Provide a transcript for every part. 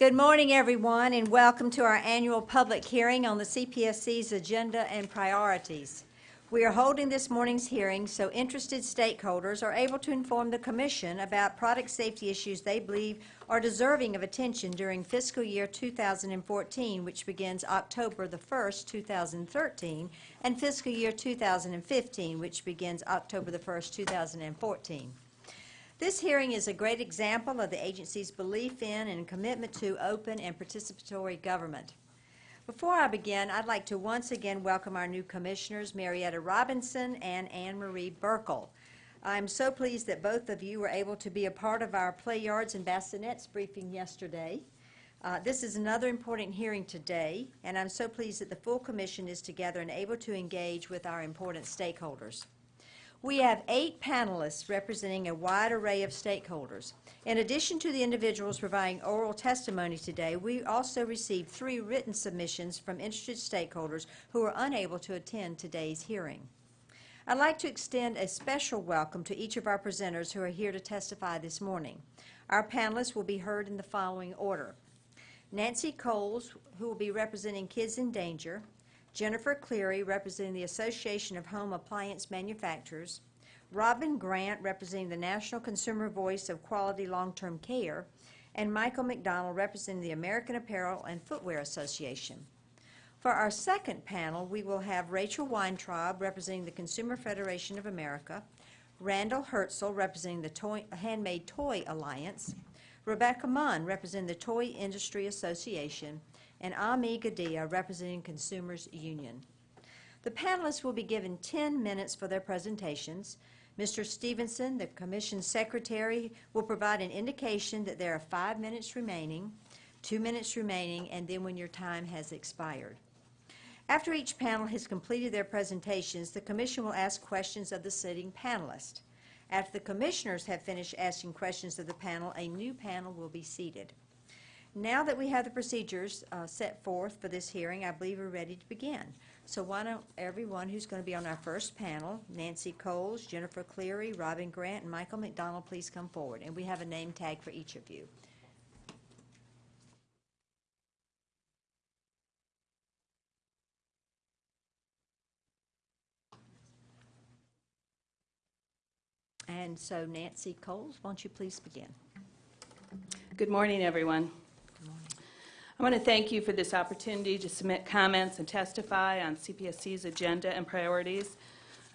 Good morning, everyone, and welcome to our annual public hearing on the CPSC's agenda and priorities. We are holding this morning's hearing so interested stakeholders are able to inform the Commission about product safety issues they believe are deserving of attention during fiscal year 2014, which begins October the 1st, 2013, and fiscal year 2015, which begins October the 1st, 2014. This hearing is a great example of the agency's belief in and commitment to open and participatory government. Before I begin, I'd like to once again welcome our new commissioners, Marietta Robinson and Ann Marie Buerkle. I'm so pleased that both of you were able to be a part of our Play Yards and Bassinets briefing yesterday. Uh, this is another important hearing today, and I'm so pleased that the full commission is together and able to engage with our important stakeholders. We have eight panelists representing a wide array of stakeholders. In addition to the individuals providing oral testimony today, we also received three written submissions from interested stakeholders who were unable to attend today's hearing. I'd like to extend a special welcome to each of our presenters who are here to testify this morning. Our panelists will be heard in the following order. Nancy Cowles, who will be representing Kids in Danger, Jennifer Cleary, representing the Association of Home Appliance Manufacturers, Robin Grant, representing the National Consumer Voice of Quality Long-Term Care, and Michael McDonald, representing the American Apparel and Footwear Association. For our second panel, we will have Rachel Weintraub, representing the Consumer Federation of America, Randall Herzl, representing the Toy, Handmade Toy Alliance, Rebecca Mond, representing the Toy Industry Association, and Ami Gadhia, representing Consumers Union. The panelists will be given 10 minutes for their presentations. Mr. Stevenson, the Commission Secretary, will provide an indication that there are five minutes remaining, two minutes remaining, and then when your time has expired. After each panel has completed their presentations, the Commission will ask questions of the sitting panelist. After the Commissioners have finished asking questions of the panel, a new panel will be seated. Now that we have the procedures uh, set forth for this hearing, I believe we're ready to begin. So why don't everyone who's going to be on our first panel, Nancy Cowles, Jennifer Cleary, Robin Grant, and Michael McDonald, please come forward. And we have a name tag for each of you. And so Nancy Cowles, won't you please begin? Good morning, everyone. I want to thank you for this opportunity to submit comments and testify on CPSC's agenda and priorities.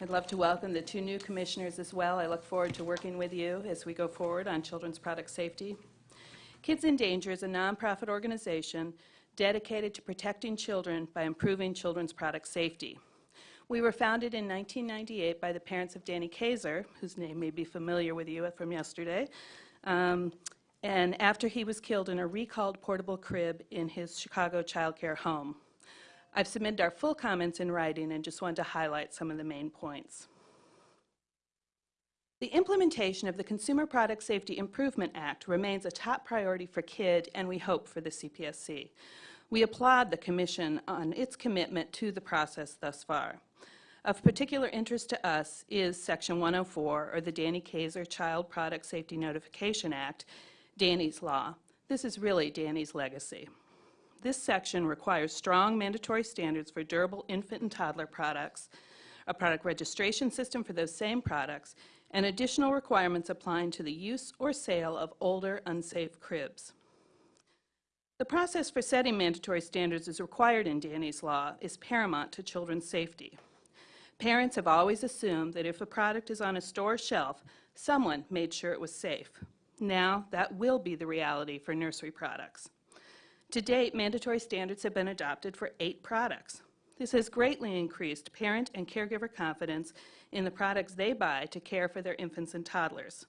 I'd love to welcome the two new commissioners as well. I look forward to working with you as we go forward on children's product safety. Kids in Danger is a nonprofit organization dedicated to protecting children by improving children's product safety. We were founded in 1998 by the parents of Danny Keysar, whose name may be familiar with you from yesterday, um, and after he was killed in a recalled portable crib in his Chicago childcare home. I've submitted our full comments in writing and just wanted to highlight some of the main points. The implementation of the Consumer Product Safety Improvement Act remains a top priority for KID and we hope for the CPSC. We applaud the Commission on its commitment to the process thus far. Of particular interest to us is Section 104, or the Danny Keysar Child Product Safety Notification Act, Danny's Law. This is really Danny's legacy. This section requires strong mandatory standards for durable infant and toddler products, a product registration system for those same products, and additional requirements applying to the use or sale of older, unsafe cribs. The process for setting mandatory standards as required in Danny's Law is paramount to children's safety. Parents have always assumed that if a product is on a store shelf, someone made sure it was safe. Now, that will be the reality for nursery products. To date, mandatory standards have been adopted for eight products. This has greatly increased parent and caregiver confidence in the products they buy to care for their infants and toddlers.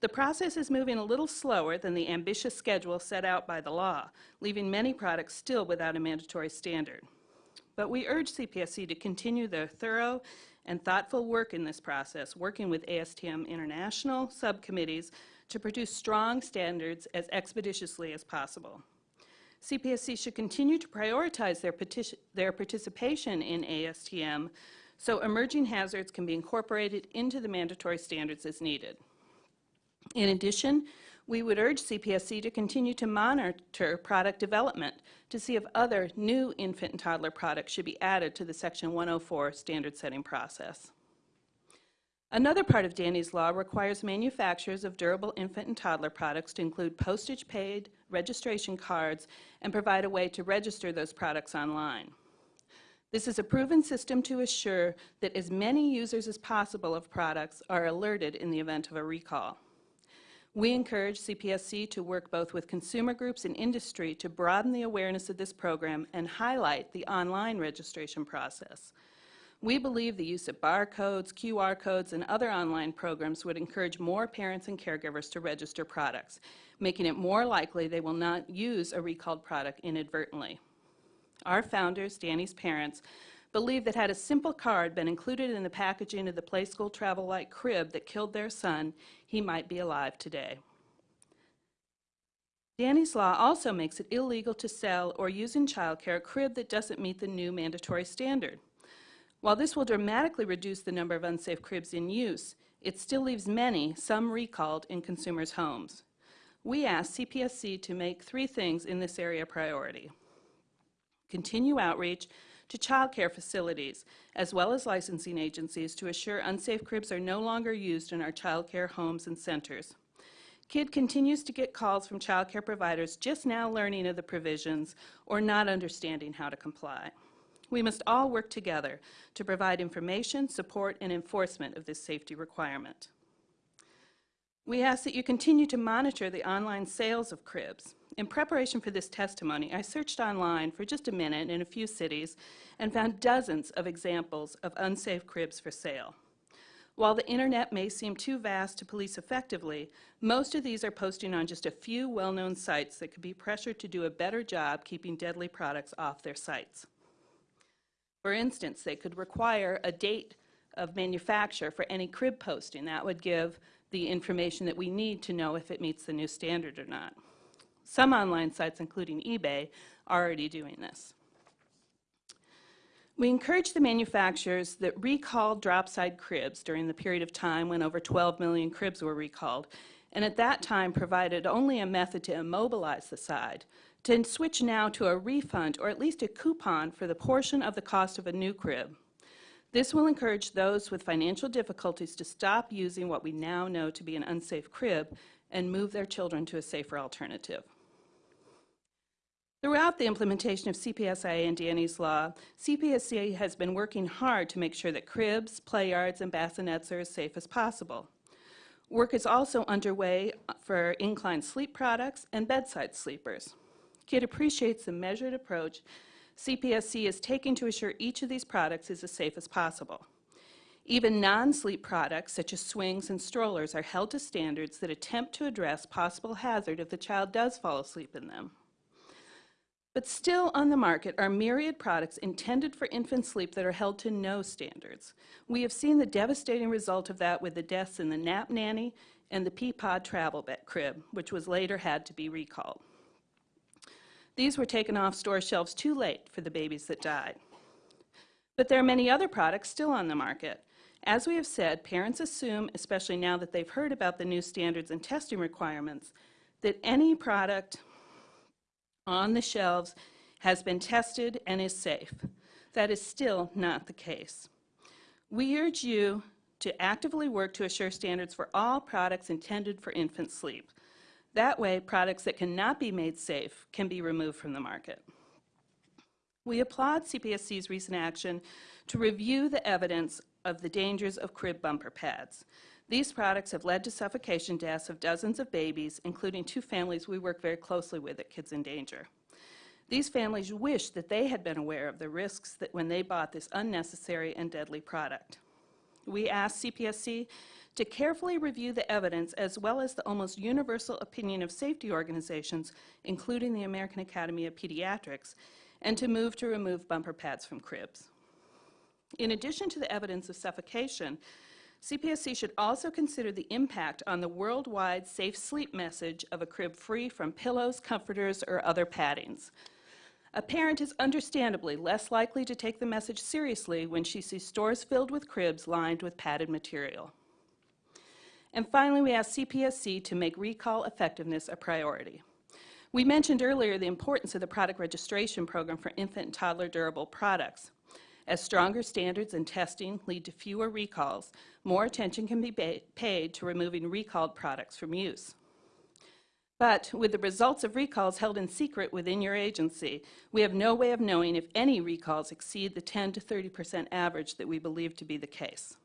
The process is moving a little slower than the ambitious schedule set out by the law, leaving many products still without a mandatory standard. But we urge CPSC to continue their thorough and thoughtful work in this process, working with ASTM International subcommittees to produce strong standards as expeditiously as possible. CPSC should continue to prioritize their, their participation in ASTM so emerging hazards can be incorporated into the mandatory standards as needed. In addition, we would urge CPSC to continue to monitor product development to see if other new infant and toddler products should be added to the Section 104 standard setting process. Another part of Danny's Law requires manufacturers of durable infant and toddler products to include postage paid, registration cards, and provide a way to register those products online. This is a proven system to assure that as many users as possible of products are alerted in the event of a recall. We encourage CPSC to work both with consumer groups and industry to broaden the awareness of this program and highlight the online registration process. We believe the use of barcodes, QR codes, and other online programs would encourage more parents and caregivers to register products, making it more likely they will not use a recalled product inadvertently. Our founders, Danny's parents, believe that had a simple card been included in the packaging of the Playskool Travel-Lite crib that killed their son, he might be alive today. Danny's Law also makes it illegal to sell or use in childcare a crib that doesn't meet the new mandatory standard. While this will dramatically reduce the number of unsafe cribs in use, it still leaves many, some recalled, in consumers' homes. We ask CPSC to make three things in this area a priority. Continue outreach to child care facilities, as well as licensing agencies to assure unsafe cribs are no longer used in our child care homes and centers. KID continues to get calls from child care providers just now learning of the provisions or not understanding how to comply. We must all work together to provide information, support, and enforcement of this safety requirement. We ask that you continue to monitor the online sales of cribs. In preparation for this testimony, I searched online for just a minute in a few cities and found dozens of examples of unsafe cribs for sale. While the internet may seem too vast to police effectively, most of these are posting on just a few well-known sites that could be pressured to do a better job keeping deadly products off their sites. For instance, they could require a date of manufacture for any crib posting. That would give the information that we need to know if it meets the new standard or not. Some online sites, including eBay, are already doing this. We encourage the manufacturers that recalled drop-side cribs during the period of time when over 12 million cribs were recalled, and at that time provided only a method to immobilize the side, to switch now to a refund or at least a coupon for the portion of the cost of a new crib. This will encourage those with financial difficulties to stop using what we now know to be an unsafe crib and move their children to a safer alternative. Throughout the implementation of CPSIA and Danny's Law, CPSC has been working hard to make sure that cribs, play yards, and bassinets are as safe as possible. Work is also underway for inclined sleep products and bedside sleepers. KID appreciates the measured approach CPSC is taking to assure each of these products is as safe as possible. Even non-sleep products, such as swings and strollers, are held to standards that attempt to address possible hazard if the child does fall asleep in them. But still on the market are myriad products intended for infant sleep that are held to no standards. We have seen the devastating result of that with the deaths in the Nap Nanny and the Peapod Travel Bed Crib, which was later had to be recalled. These were taken off store shelves too late for the babies that died. But there are many other products still on the market. As we have said, parents assume, especially now that they've heard about the new standards and testing requirements, that any product on the shelves has been tested and is safe. That is still not the case. We urge you to actively work to assure standards for all products intended for infant sleep. That way, products that cannot be made safe can be removed from the market. We applaud CPSC's recent action to review the evidence of the dangers of crib bumper pads. These products have led to suffocation deaths of dozens of babies, including two families we work very closely with at Kids in Danger. These families wish that they had been aware of the risks that when they bought this unnecessary and deadly product. We ask CPSC to carefully review the evidence as well as the almost universal opinion of safety organizations, including the American Academy of Pediatrics, and to move to remove bumper pads from cribs. In addition to the evidence of suffocation, CPSC should also consider the impact on the worldwide safe sleep message of a crib free from pillows, comforters, or other paddings. A parent is understandably less likely to take the message seriously when she sees stores filled with cribs lined with padded material. And finally, we ask CPSC to make recall effectiveness a priority. We mentioned earlier the importance of the product registration program for infant and toddler durable products. As stronger standards and testing lead to fewer recalls, more attention can be paid to removing recalled products from use. But with the results of recalls held in secret within your agency, we have no way of knowing if any recalls exceed the 10 to 30 percent average that we believe to be the case.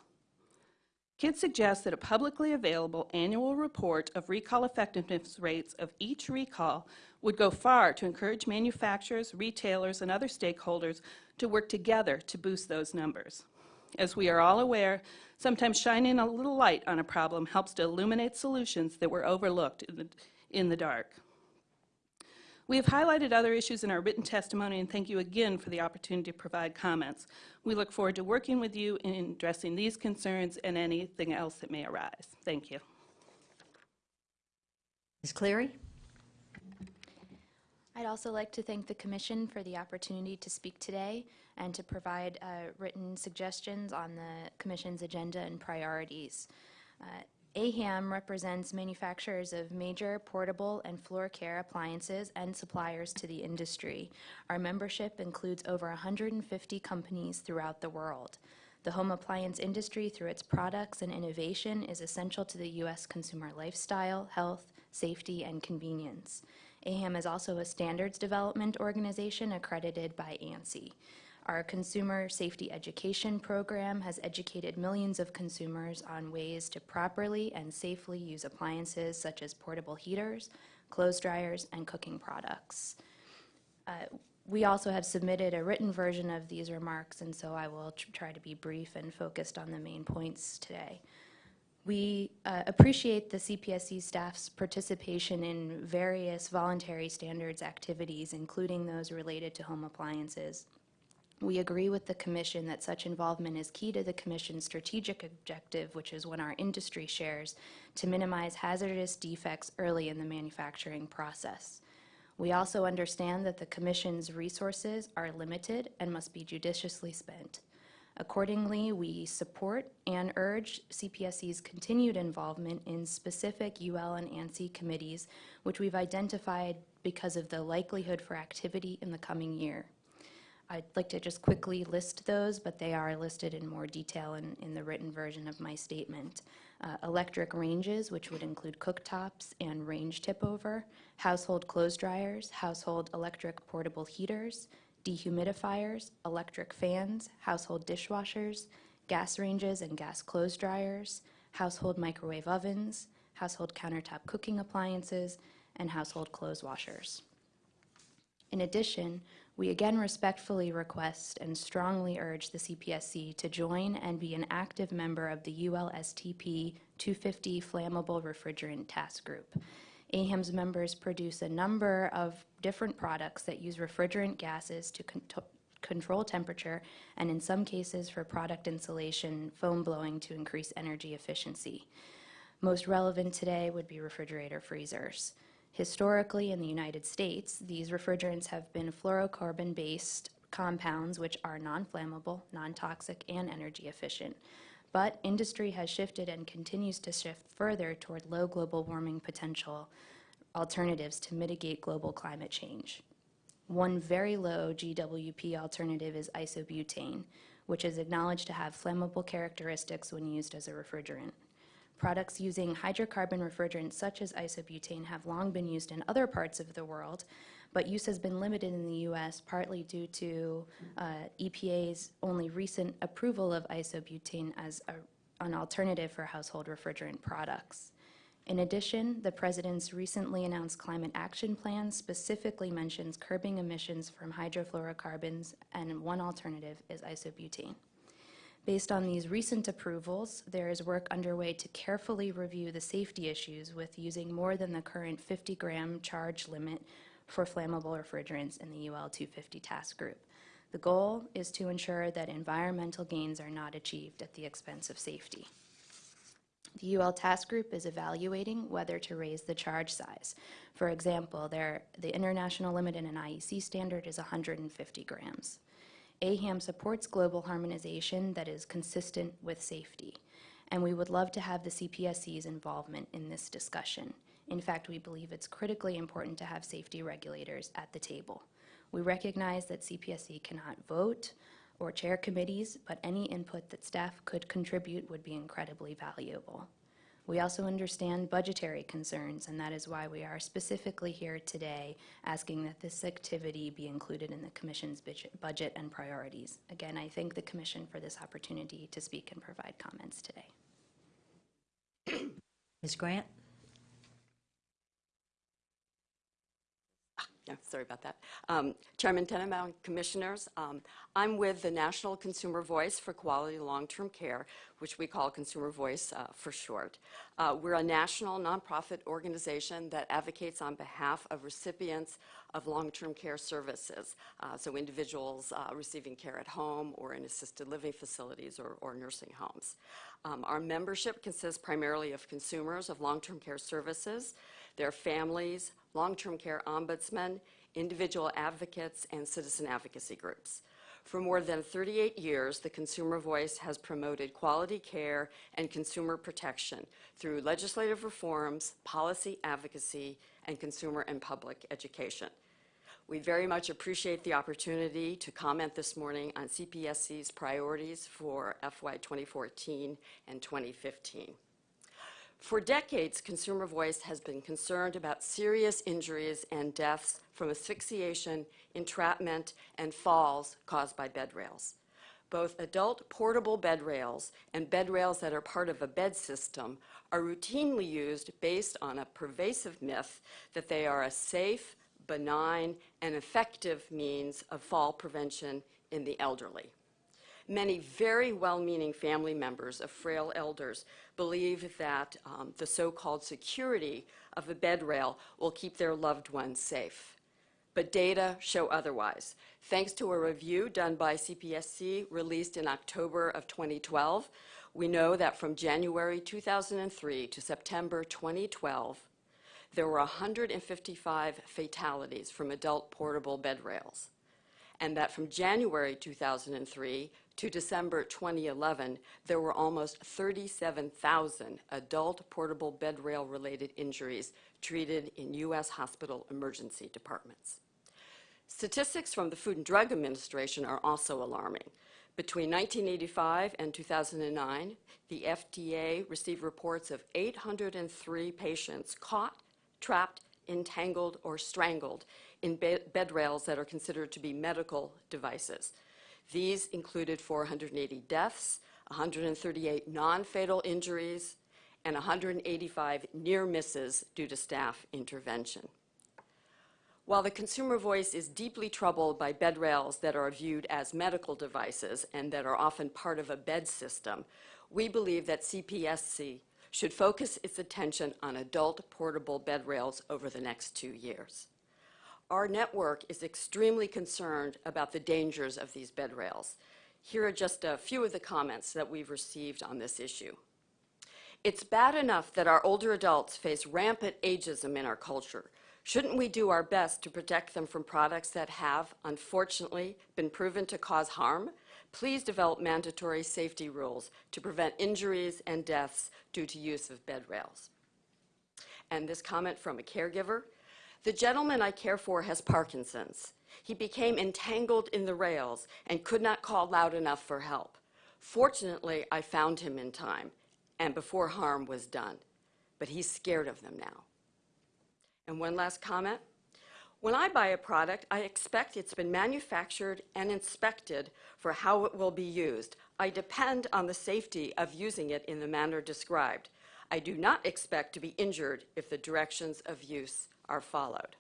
KID suggests that a publicly available annual report of recall effectiveness rates of each recall would go far to encourage manufacturers, retailers, and other stakeholders to work together to boost those numbers. As we are all aware, sometimes shining a little light on a problem helps to illuminate solutions that were overlooked in the, in the dark. We have highlighted other issues in our written testimony, and thank you again for the opportunity to provide comments. We look forward to working with you in addressing these concerns and anything else that may arise. Thank you. Ms. Cleary? I'd also like to thank the Commission for the opportunity to speak today and to provide uh, written suggestions on the Commission's agenda and priorities. Uh, AHAM represents manufacturers of major portable and floor care appliances and suppliers to the industry. Our membership includes over 150 companies throughout the world. The home appliance industry, through its products and innovation, is essential to the U.S. consumer lifestyle, health, safety, and convenience. AHAM is also a standards development organization accredited by ANSI. Our consumer safety education program has educated millions of consumers on ways to properly and safely use appliances such as portable heaters, clothes dryers, and cooking products. Uh, we also have submitted a written version of these remarks, and so I will tr- try to be brief and focused on the main points today. We uh, appreciate the CPSC staff's participation in various voluntary standards activities, including those related to home appliances. We agree with the Commission that such involvement is key to the Commission's strategic objective, which is when our industry shares, to minimize hazardous defects early in the manufacturing process. We also understand that the Commission's resources are limited and must be judiciously spent. Accordingly, we support and urge CPSC's continued involvement in specific UL and ANSI committees, which we've identified because of the likelihood for activity in the coming year. I'd like to just quickly list those, but they are listed in more detail in, in the written version of my statement. Uh, electric ranges, which would include cooktops and range tip over, household clothes dryers, household electric portable heaters, dehumidifiers, electric fans, household dishwashers, gas ranges and gas clothes dryers, household microwave ovens, household countertop cooking appliances, and household clothes washers. In addition, we again respectfully request and strongly urge the CPSC to join and be an active member of the ULSTP 250 Flammable Refrigerant Task Group. AHAM's members produce a number of different products that use refrigerant gases to con- control temperature and in some cases for product insulation, foam blowing to increase energy efficiency. Most relevant today would be refrigerator freezers. Historically, in the United States, these refrigerants have been fluorocarbon based compounds which are non flammable, non toxic, and energy efficient. But industry has shifted and continues to shift further toward low global warming potential alternatives to mitigate global climate change. One very low GWP alternative is isobutane, which is acknowledged to have flammable characteristics when used as a refrigerant. Products using hydrocarbon refrigerants such as isobutane have long been used in other parts of the world, but use has been limited in the U.S. partly due to uh, EPA's only recent approval of isobutane as a, an alternative for household refrigerant products. In addition, the President's recently announced climate action plan specifically mentions curbing emissions from hydrofluorocarbons, and one alternative is isobutane. Based on these recent approvals, there is work underway to carefully review the safety issues with using more than the current 50 gram charge limit for flammable refrigerants in the UL 250 task group. The goal is to ensure that environmental gains are not achieved at the expense of safety. The UL Task Group is evaluating whether to raise the charge size. For example, there, the international limit in an IEC standard is 150 grams. AHAM supports global harmonization that is consistent with safety, and we would love to have the CPSC's involvement in this discussion. In fact, we believe it's critically important to have safety regulators at the table. We recognize that CPSC cannot vote or chair committees, but any input that staff could contribute would be incredibly valuable. We also understand budgetary concerns, and that is why we are specifically here today asking that this activity be included in the Commission's budget- and priorities. Again, I thank the Commission for this opportunity to speak and provide comments today. Ms. Grant? Yeah, sorry about that. Um, Chairman Tenenbaum, Commissioners, um, I'm with the National Consumer Voice for Quality Long-Term Care, which we call Consumer Voice uh, for short. Uh, We're a national nonprofit organization that advocates on behalf of recipients of long-term care services, uh, so individuals uh, receiving care at home or in assisted living facilities or or nursing homes. Um, Our membership consists primarily of consumers of long-term care services, their families, long-term care ombudsmen, individual advocates, and citizen advocacy groups. For more than 38 years, the Consumer Voice has promoted quality care and consumer protection through legislative reforms, policy advocacy, and consumer and public education. We very much appreciate the opportunity to comment this morning on CPSC's priorities for FY 2014 and 2015. For decades, Consumer Voice has been concerned about serious injuries and deaths from asphyxiation, entrapment, and falls caused by bed rails. Both adult portable bed rails and bed rails that are part of a bed system are routinely used based on a pervasive myth that they are a safe, benign, and effective means of fall prevention in the elderly. Many very well-meaning family members of frail elders believe that um, the so-called security of a bed rail will keep their loved ones safe. But data show otherwise. Thanks to a review done by CPSC released in October of 2012, we know that from January 2003 to September 2012, there were 155 fatalities from adult portable bed rails and that from January 2003 to December 2011, there were almost 37,000 adult portable bed rail related injuries treated in U.S. hospital emergency departments. Statistics from the Food and Drug Administration are also alarming. Between 1985 and 2009, the FDA received reports of 803 patients caught, trapped, entangled, or strangled in bed, bed rails that are considered to be medical devices. These included 480 deaths, 138 non-fatal injuries, and 185 near misses due to staff intervention. While the consumer voice is deeply troubled by bed rails that are viewed as medical devices and that are often part of a bed system, we believe that CPSC should focus its attention on adult portable bed rails over the next two years. Our network is extremely concerned about the dangers of these bed rails. Here are just a few of the comments that we've received on this issue. It's bad enough that our older adults face rampant ageism in our culture. Shouldn't we do our best to protect them from products that have, unfortunately, been proven to cause harm? Please develop mandatory safety rules to prevent injuries and deaths due to use of bed rails. And this comment from a caregiver, the gentleman I care for has Parkinson's. He became entangled in the rails and could not call loud enough for help. Fortunately, I found him in time and before harm was done, but he's scared of them now. And one last comment. When I buy a product, I expect it's been manufactured and inspected for how it will be used. I depend on the safety of using it in the manner described. I do not expect to be injured if the directions of use are followed.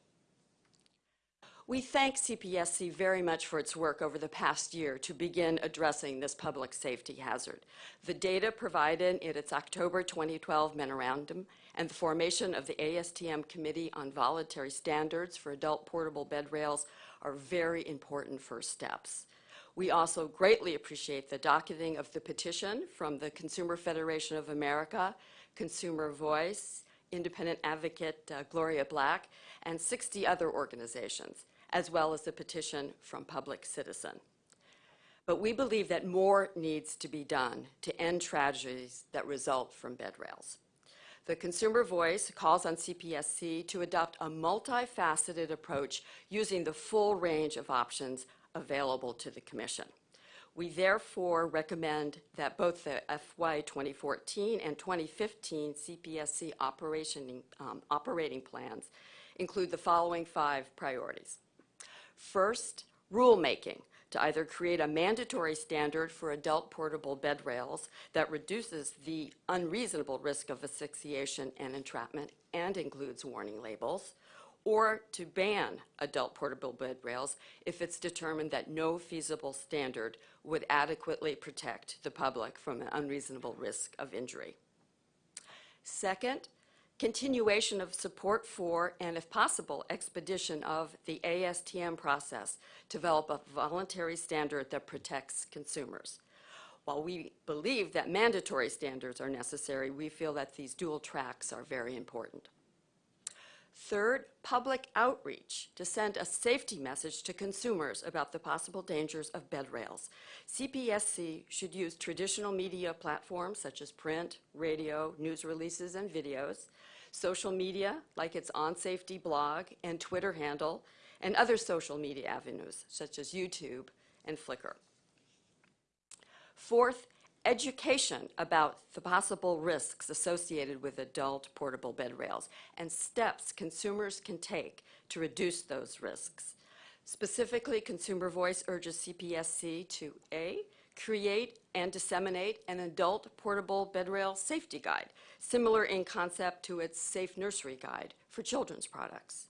We thank CPSC very much for its work over the past year to begin addressing this public safety hazard. The data provided in its October 2012 memorandum and the formation of the ASTM Committee on Voluntary Standards for Adult Portable Bed Rails are very important first steps. We also greatly appreciate the docketing of the petition from the Consumer Federation of America, Consumer Voice, independent advocate uh, Gloria Black, and 60 other organizations, as well as a petition from Public Citizen. But we believe that more needs to be done to end tragedies that result from bed rails. The Consumer Voice calls on CPSC to adopt a multifaceted approach using the full range of options available to the Commission. We therefore recommend that both the FY 2014 and 2015 CPSC operation, um, operating plans include the following five priorities. First, rulemaking to either create a mandatory standard for adult portable bed rails that reduces the unreasonable risk of asphyxiation and entrapment and includes warning labels, or to ban adult portable bed rails if it's determined that no feasible standard would adequately protect the public from an unreasonable risk of injury. Second, continuation of support for, and if possible, expedition of the ASTM process to develop a voluntary standard that protects consumers. While we believe that mandatory standards are necessary, we feel that these dual tracks are very important. Third, public outreach to send a safety message to consumers about the possible dangers of bed rails. CPSC should use traditional media platforms such as print, radio, news releases, and videos, social media like its On Safety blog and Twitter handle, and other social media avenues such as YouTube and Flickr. Fourth, education about the possible risks associated with adult portable bed rails and steps consumers can take to reduce those risks. Specifically, Consumer Voice urges CPSC to A, create and disseminate an adult portable bed rail safety guide, similar in concept to its Safe Nursery Guide for children's products.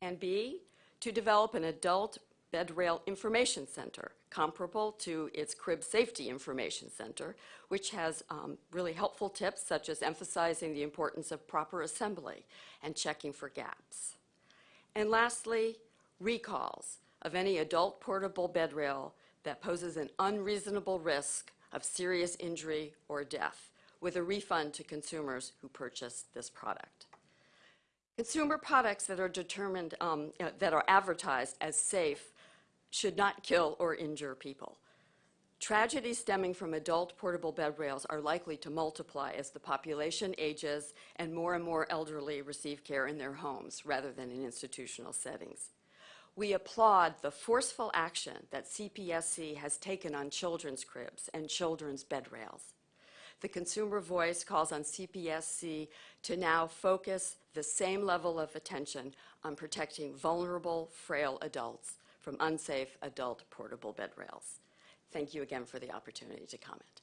And B, to develop an adult bed rail information center comparable to its crib safety information center, which has um, really helpful tips such as emphasizing the importance of proper assembly and checking for gaps. And lastly, recalls of any adult portable bed rail that poses an unreasonable risk of serious injury or death with a refund to consumers who purchased this product. Consumer products that are determined, um, uh, that are advertised as safe should not kill or injure people. Tragedies stemming from adult portable bed rails are likely to multiply as the population ages and more and more elderly receive care in their homes rather than in institutional settings. We applaud the forceful action that CPSC has taken on children's cribs and children's bed rails. The consumer voice calls on CPSC to now focus the same level of attention on protecting vulnerable, frail adults from unsafe adult portable bed rails. Thank you again for the opportunity to comment.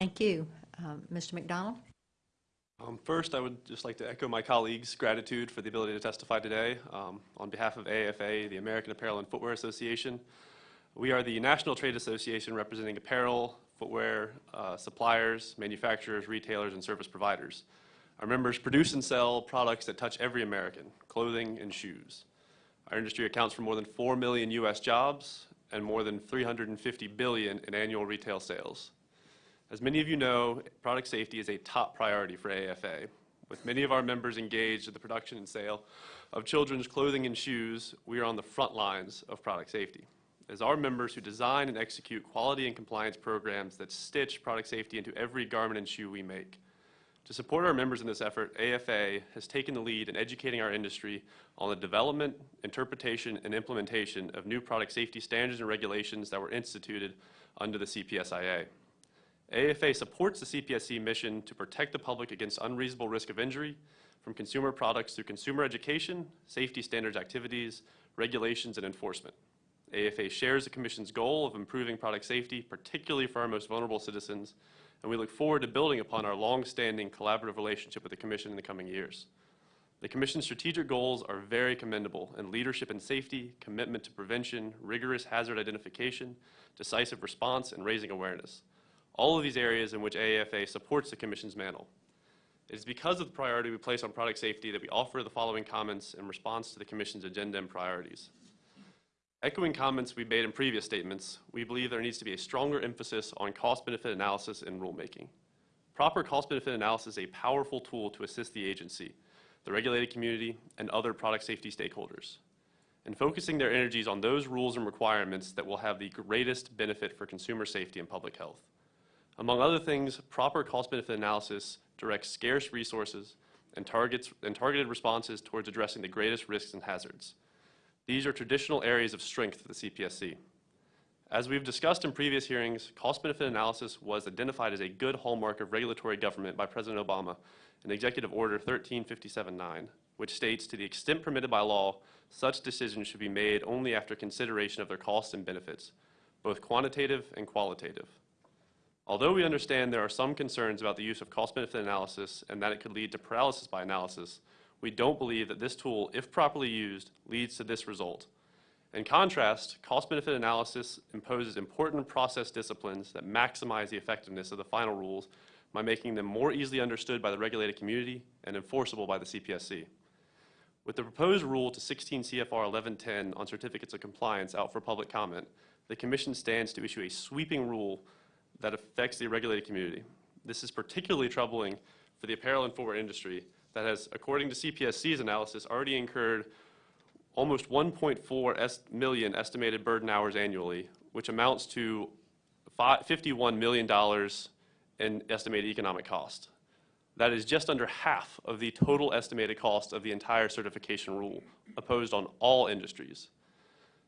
Thank you. Um, Mr. McDonald? Um, First, I would just like to echo my colleagues' gratitude for the ability to testify today. Um, On behalf of AFA, the American Apparel and Footwear Association, we are the national trade association representing apparel, footwear uh, suppliers, manufacturers, retailers, and service providers. Our members produce and sell products that touch every American, clothing and shoes. Our industry accounts for more than 4 million U.S. jobs and more than 350 billion in annual retail sales. As many of you know, product safety is a top priority for AFA. With many of our members engaged in the production and sale of children's clothing and shoes, we are on the front lines of product safety. As our members who design and execute quality and compliance programs that stitch product safety into every garment and shoe we make. To support our members in this effort, AFA has taken the lead in educating our industry on the development, interpretation, and implementation of new product safety standards and regulations that were instituted under the CPSIA. AFA supports the CPSC mission to protect the public against unreasonable risk of injury from consumer products through consumer education, safety standards activities, regulations, and enforcement. AFA shares the Commission's goal of improving product safety, particularly for our most vulnerable citizens, and we look forward to building upon our long-standing collaborative relationship with the Commission in the coming years. The Commission's strategic goals are very commendable in leadership and safety, commitment to prevention, rigorous hazard identification, decisive response, and raising awareness. All of these areas in which AAFA supports the Commission's mantle. It is because of the priority we place on product safety that we offer the following comments in response to the Commission's agenda and priorities. Echoing comments we made in previous statements, we believe there needs to be a stronger emphasis on cost-benefit analysis in rulemaking. Proper cost-benefit analysis is a powerful tool to assist the agency, the regulated community, and other product safety stakeholders in focusing their energies on those rules and requirements that will have the greatest benefit for consumer safety and public health. Among other things, proper cost-benefit analysis directs scarce resources and targets and targeted responses towards addressing the greatest risks and hazards. These are traditional areas of strength for the CPSC. As we've discussed in previous hearings, cost-benefit analysis was identified as a good hallmark of regulatory government by President Obama in Executive Order 13579, which states, to the extent permitted by law, such decisions should be made only after consideration of their costs and benefits, both quantitative and qualitative. Although we understand there are some concerns about the use of cost-benefit analysis and that it could lead to paralysis by analysis, we don't believe that this tool, if properly used, leads to this result. In contrast, cost-benefit analysis imposes important process disciplines that maximize the effectiveness of the final rules by making them more easily understood by the regulated community and enforceable by the CPSC. With the proposed rule to 16 CFR 1110 on certificates of compliance out for public comment, the Commission stands to issue a sweeping rule that affects the regulated community. This is particularly troubling for the apparel and footwear industry that has, according to CPSC's analysis, already incurred almost 1.4 million estimated burden hours annually, which amounts to $51 million in estimated economic cost. That is just under half of the total estimated cost of the entire certification rule, opposed on all industries.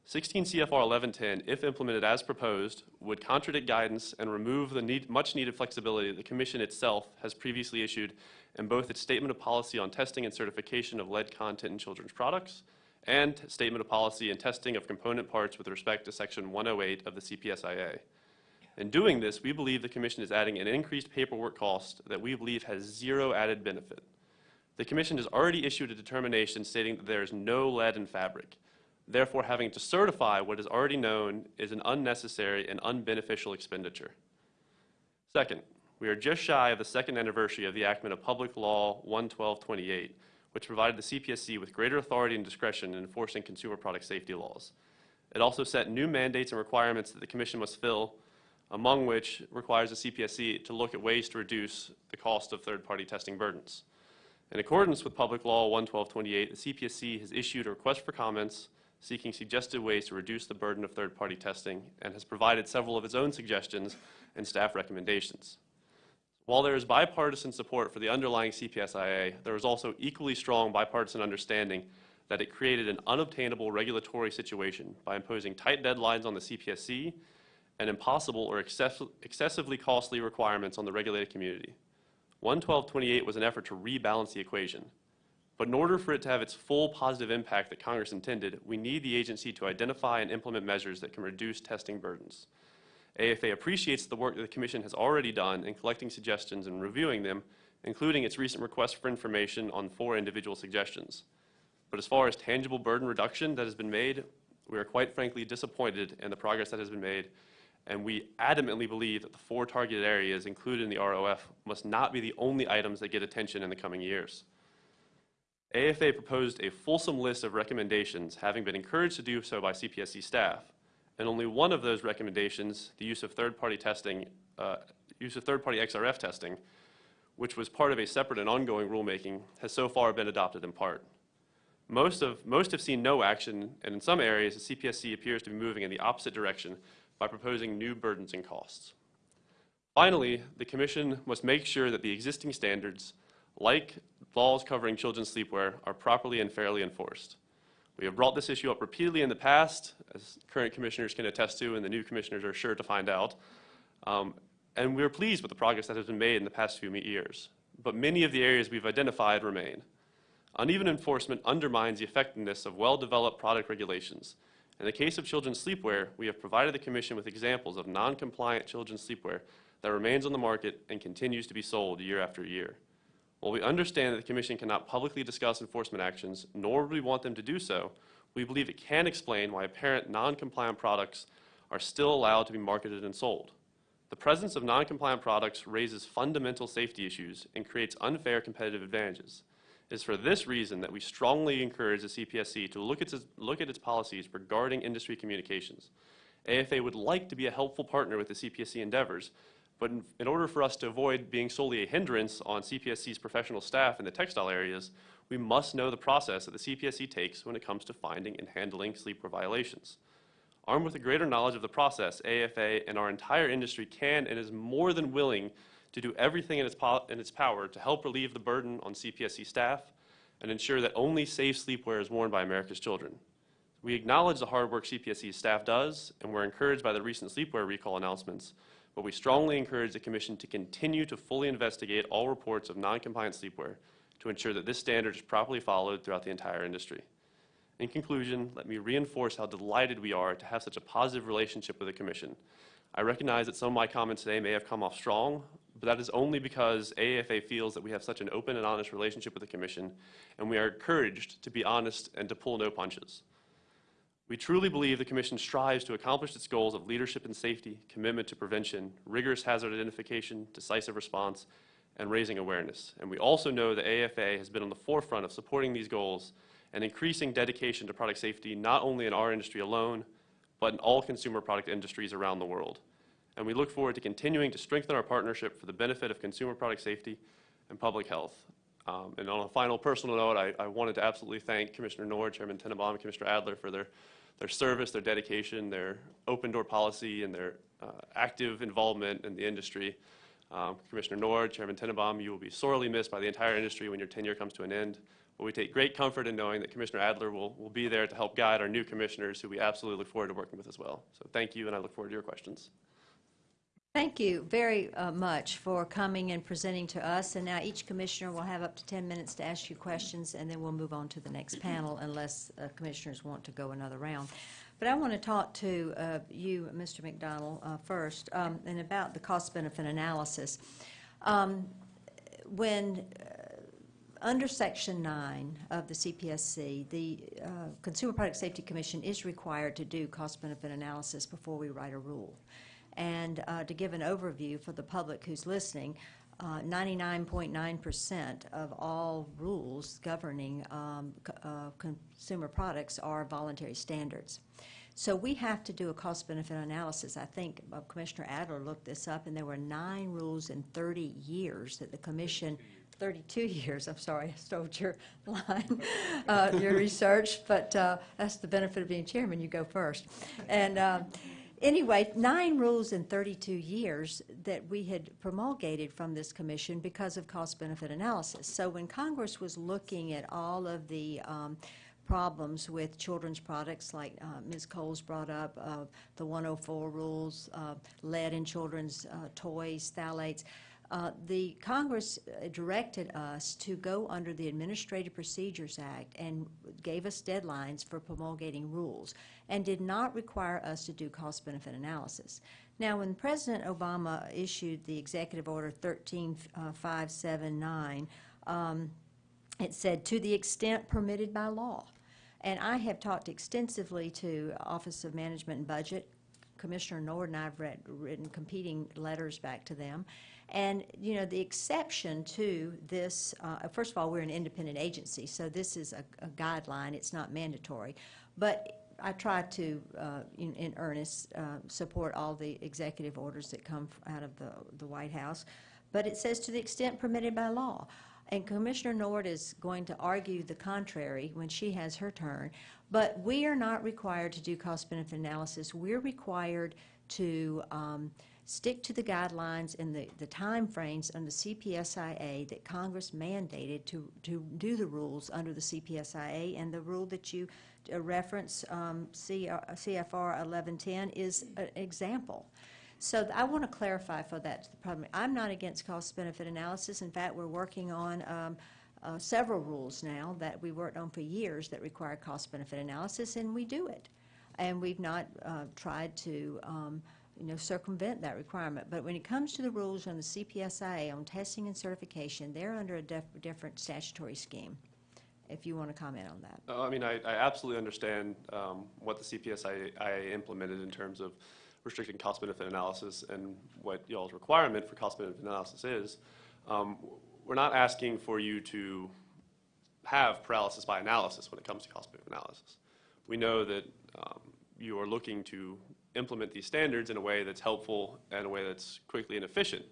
16 CFR 1110, if implemented as proposed, would contradict guidance and remove the need, much-needed flexibility the Commission itself has previously issued in both its Statement of Policy on Testing and Certification of Lead Content in Children's Products and Statement of Policy and Testing of Component Parts with respect to Section 108 of the CPSIA. In doing this, we believe the Commission is adding an increased paperwork cost that we believe has zero added benefit. The Commission has already issued a determination stating that there is no lead in fabric. Therefore, having to certify what is already known is an unnecessary and unbeneficial expenditure. Second, we are just shy of the second anniversary of the enactment of Public Law 11228, which provided the CPSC with greater authority and discretion in enforcing consumer product safety laws. It also set new mandates and requirements that the Commission must fill, among which requires the CPSC to look at ways to reduce the cost of third-party testing burdens. In accordance with Public Law 11228, the CPSC has issued a request for comments seeking suggested ways to reduce the burden of third-party testing and has provided several of its own suggestions and staff recommendations. While there is bipartisan support for the underlying CPSIA, there is also equally strong bipartisan understanding that it created an unobtainable regulatory situation by imposing tight deadlines on the CPSC and impossible or excess- excessively costly requirements on the regulated community. 11228 was an effort to rebalance the equation. But in order for it to have its full positive impact that Congress intended, we need the agency to identify and implement measures that can reduce testing burdens. AFA appreciates the work that the Commission has already done in collecting suggestions and reviewing them, including its recent request for information on four individual suggestions. But as far as tangible burden reduction that has been made, we are quite frankly disappointed in the progress that has been made, and we adamantly believe that the four targeted areas included in the ROF must not be the only items that get attention in the coming years. AFA proposed a fulsome list of recommendations, having been encouraged to do so by CPSC staff. And only one of those recommendations, the use of third-party testing, uh, use of third-party XRF testing, which was part of a separate and ongoing rulemaking, has so far been adopted in part. Most, of, most have seen no action, and in some areas, the CPSC appears to be moving in the opposite direction by proposing new burdens and costs. Finally, the Commission must make sure that the existing standards, like laws covering children's sleepwear, are properly and fairly enforced. We have brought this issue up repeatedly in the past, as current commissioners can attest to, and the new commissioners are sure to find out. Um, and we're pleased with the progress that has been made in the past few years. But many of the areas we've identified remain. Uneven enforcement undermines the effectiveness of well-developed product regulations. In the case of children's sleepwear, we have provided the Commission with examples of non-compliant children's sleepwear that remains on the market and continues to be sold year after year. While we understand that the Commission cannot publicly discuss enforcement actions, nor would we want them to do so, we believe it can explain why apparent non-compliant products are still allowed to be marketed and sold. The presence of non-compliant products raises fundamental safety issues and creates unfair competitive advantages. It is for this reason that we strongly encourage the CPSC to look at its, look at its policies regarding industry communications. AFA would like to be a helpful partner with the CPSC endeavors, But in, in order for us to avoid being solely a hindrance on CPSC's professional staff in the textile areas, we must know the process that the CPSC takes when it comes to finding and handling sleepwear violations. Armed with a greater knowledge of the process, AFA and our entire industry can and is more than willing to do everything in its, in its power to help relieve the burden on CPSC staff and ensure that only safe sleepwear is worn by America's children. We acknowledge the hard work CPSC staff does, and we're encouraged by the recent sleepwear recall announcements, but we strongly encourage the Commission to continue to fully investigate all reports of non-compliant sleepwear to ensure that this standard is properly followed throughout the entire industry. In conclusion, let me reinforce how delighted we are to have such a positive relationship with the Commission. I recognize that some of my comments today may have come off strong, but that is only because AFA feels that we have such an open and honest relationship with the Commission, and we are encouraged to be honest and to pull no punches. We truly believe the Commission strives to accomplish its goals of leadership and safety, commitment to prevention, rigorous hazard identification, decisive response, and raising awareness. And we also know that AFA has been on the forefront of supporting these goals and increasing dedication to product safety, not only in our industry alone, but in all consumer product industries around the world. And we look forward to continuing to strengthen our partnership for the benefit of consumer product safety and public health. Um, and on a final personal note, I, I wanted to absolutely thank Commissioner Nord, Chairman Tenenbaum, and Commissioner Adler for their, their service, their dedication, their open door policy, and their uh, active involvement in the industry. Um, Commissioner Nord, Chairman Tenenbaum, you will be sorely missed by the entire industry when your tenure comes to an end. But we take great comfort in knowing that Commissioner Adler will, will be there to help guide our new commissioners, who we absolutely look forward to working with as well. So thank you, and I look forward to your questions. Thank you very uh, much for coming and presenting to us. And now each commissioner will have up to 10 minutes to ask you questions, and then we'll move on to the next panel unless uh, commissioners want to go another round. But I want to talk to uh, you, Mr. McDonald, uh, first, um, and about the cost-benefit analysis. Um, When, uh, under Section 9 of the CPSC, the uh, Consumer Product Safety Commission is required to do cost-benefit analysis before we write a rule. And uh, to give an overview for the public who's listening, uh, 99.9% of all rules governing um, uh, consumer products are voluntary standards. So we have to do a cost-benefit analysis. I think uh, Commissioner Adler looked this up, and there were nine rules in 30 years that the commission, 32 years, I'm sorry, I stole your line, uh, your research, but uh, that's the benefit of being chairman, you go first. And um, Anyway, nine rules in 32 years that we had promulgated from this commission because of cost-benefit analysis. So when Congress was looking at all of the um, problems with children's products, like uh, Ms. Cowles brought up, uh, the 104 rules, uh, lead in children's uh, toys, phthalates, uh, the Congress directed us to go under the Administrative Procedures Act and gave us deadlines for promulgating rules and did not require us to do cost-benefit analysis. Now, when President Obama issued the Executive Order 13579, um, it said, "To the extent permitted by law." And I have talked extensively to Office of Management and Budget. Commissioner Nord and I have read, written competing letters back to them. And, you know, the exception to this, uh, first of all, we're an independent agency, so this is a, a guideline, it's not mandatory. But I try to, uh, in, in earnest, uh, support all the executive orders that come out of the, the White House. But it says to the extent permitted by law. And Commissioner Nord is going to argue the contrary when she has her turn. But we are not required to do cost-benefit analysis. We're required to um, stick to the guidelines and the, the timeframes under CPSIA that Congress mandated to, to do the rules under the CPSIA. And the rule that you uh, reference, um, CFR 1110, is an example. So I want to clarify for that to the public. I'm not against cost-benefit analysis. In fact, we're working on um, uh, several rules now that we worked on for years that require cost-benefit analysis, and we do it. And we've not uh, tried to, um, you know, circumvent that requirement. But when it comes to the rules on the CPSIA on testing and certification, they're under a different statutory scheme, if you want to comment on that. Uh, I mean, I, I absolutely understand um, what the CPSIA implemented in terms of restricting cost-benefit analysis and what y'all's requirement for cost-benefit analysis is. Um, We're not asking for you to have paralysis by analysis when it comes to cost-benefit analysis. We know that um, you are looking to implement these standards in a way that's helpful and a way that's quickly and efficient.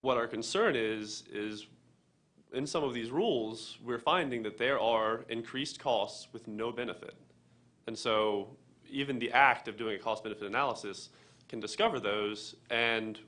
What our concern is, is in some of these rules, we're finding that there are increased costs with no benefit. And so even the act of doing a cost-benefit analysis can discover those, and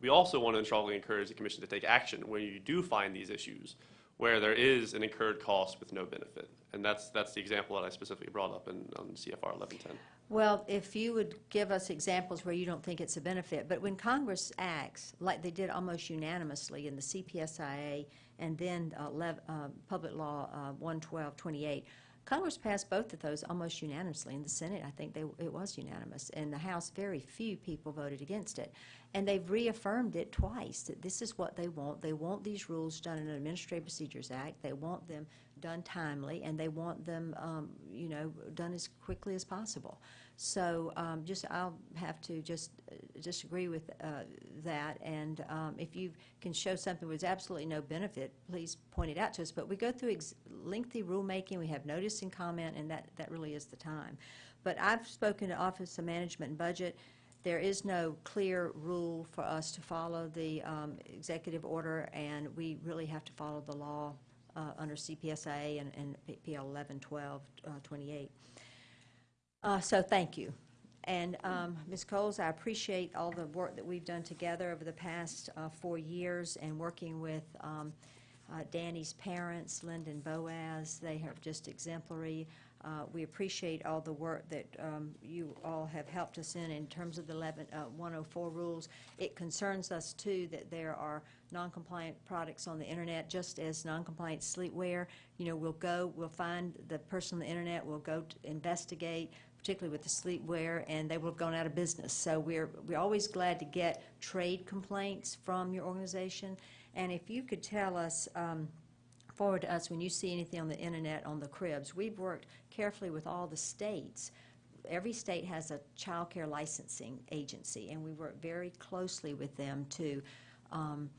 we also want to strongly encourage the commission to take action when you do find these issues, where there is an incurred cost with no benefit. And that's, that's the example that I specifically brought up in, on CFR 1110. Well, if you would give us examples where you don't think it's a benefit, but when Congress acts, like they did almost unanimously in the CPSIA and then uh, uh, Public Law uh, 11228, Congress passed both of those almost unanimously. In the Senate, I think they, it was unanimous. In the House, very few people voted against it. And they've reaffirmed it twice, that this is what they want. They want these rules done in an Administrative Procedures Act. They want them done timely, and they want them, um, you know, done as quickly as possible. So um, just, I'll have to just uh, disagree with uh, that, and um, if you can show something with absolutely no benefit, please point it out to us. But we go through lengthy rulemaking, we have notice and comment, and that, that really is the time. But I've spoken to Office of Management and Budget. There is no clear rule for us to follow the um, executive order, and we really have to follow the law uh, under CPSA and, and PL 1112, uh, 28. Uh, So thank you. And um, Ms. Cowles, I appreciate all the work that we've done together over the past uh, four years and working with um, uh, Danny's parents, Linda and Boaz. They are just exemplary. Uh, We appreciate all the work that um, you all have helped us in in terms of the 11, uh, 104 rules. It concerns us, too, that there are non-compliant products on the internet, just as non-compliant sleepwear. You know, we'll go, we'll find the person on the internet, we'll go investigate, particularly with the sleepwear, and they will have gone out of business. So we're, we're always glad to get trade complaints from your organization. And if you could tell us, um, forward to us when you see anything on the internet on the cribs. We've worked carefully with all the states. Every state has a child care licensing agency, and we work very closely with them to um,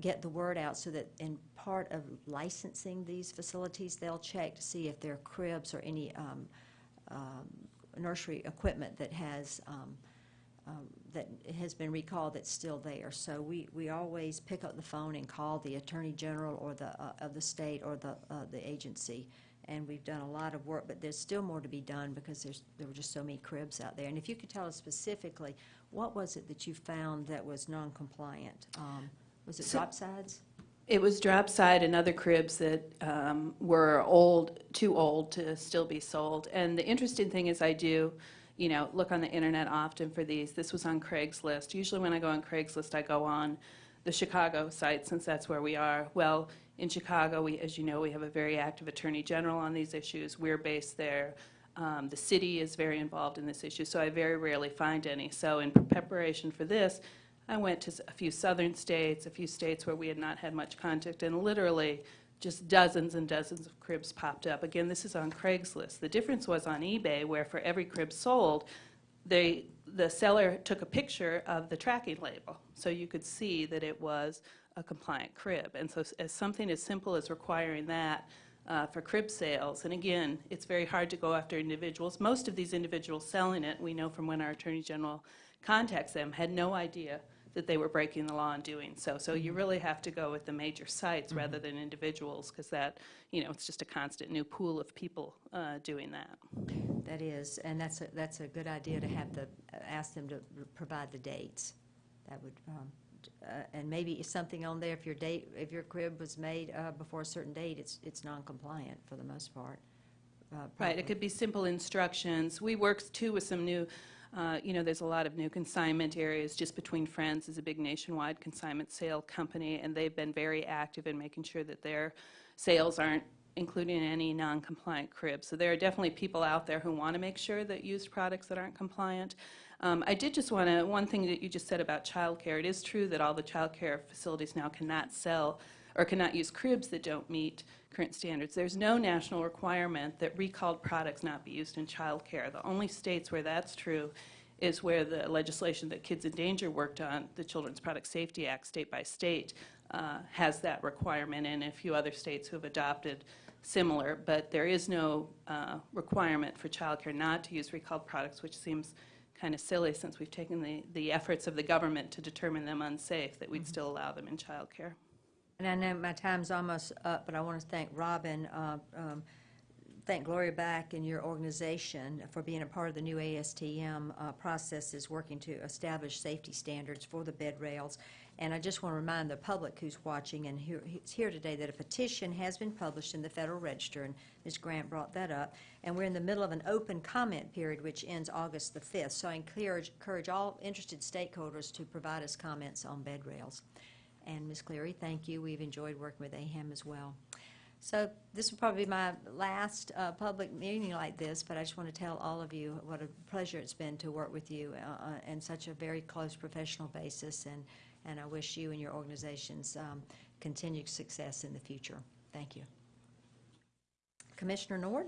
get the word out so that in part of licensing these facilities, they'll check to see if there are cribs or any um, um, nursery equipment that has um, um, that has been recalled that's still there. So we, we always pick up the phone and call the Attorney General or the, uh, of the state or the, uh, the agency. And we've done a lot of work, but there's still more to be done because there's, there were just so many cribs out there. And if you could tell us specifically, what was it that you found that was non-compliant? Um, Was it So- drop sides? It was drop side and other cribs that um, were old, too old to still be sold. And the interesting thing is I do, you know, look on the internet often for these. This was on Craigslist. Usually when I go on Craigslist, I go on the Chicago site since that's where we are. Well, in Chicago, we, as you know, we have a very active Attorney General on these issues. We're based there. Um, The city is very involved in this issue, so I very rarely find any. So in preparation for this, I went to a few southern states, a few states where we had not had much contact, and literally just dozens and dozens of cribs popped up. Again, this is on Craigslist. The difference was on eBay, where for every crib sold, they, the seller took a picture of the tracking label, so you could see that it was a compliant crib. And so as something as simple as requiring that uh, for crib sales, and again, it's very hard to go after individuals. Most of these individuals selling it, we know from when our Attorney General contacts them, had no idea that they were breaking the law in doing so. So you really have to go with the major sites rather than individuals, because that, you know, it's just a constant new pool of people uh, doing that. That is, and that's a, that's a good idea to have the, ask them to provide the dates. That would, um, uh, and maybe something on there, if your date, if your crib was made uh, before a certain date, it's, it's non-compliant for the most part. uh, Right, it could be simple instructions. We worked too with some new, uh, you know, there's a lot of new consignment areas. Just Between Friends is a big nationwide consignment sale company, and they've been very active in making sure that their sales aren't including any non-compliant cribs. So there are definitely people out there who want to make sure that used products that aren't compliant. Um, I did just want to, one thing that you just said about childcare, it is true that all the childcare facilities now cannot sell or cannot use cribs that don't meet current standards. There's no national requirement that recalled products not be used in childcare. The only states where that's true is where the legislation that Kids in Danger worked on, the Children's Product Safety Act, state by state, uh, has that requirement, and a few other states who have adopted similar, but there is no uh, requirement for childcare not to use recalled products, which seems kind of silly since we've taken the, the efforts of the government to determine them unsafe, that we'd still allow them in childcare. And I know my time's almost up, but I want to thank Robin, uh, um, thank Gloria Black and your organization for being a part of the new ASTM uh, processes, working to establish safety standards for the bed rails. And I just want to remind the public who's watching and who- who's here today that a petition has been published in the Federal Register, and Ms. Grant brought that up. And we're in the middle of an open comment period, which ends August the 5th. So I encourage encourage all interested stakeholders to provide us comments on bed rails. And Ms. Cleary, thank you. We've enjoyed working with AHAM as well. So this will probably be my last uh, public meeting like this, but I just want to tell all of you what a pleasure it's been to work with you uh, uh, in such a very close professional basis, and, and I wish you and your organizations um, continued success in the future. Thank you. Commissioner Nord?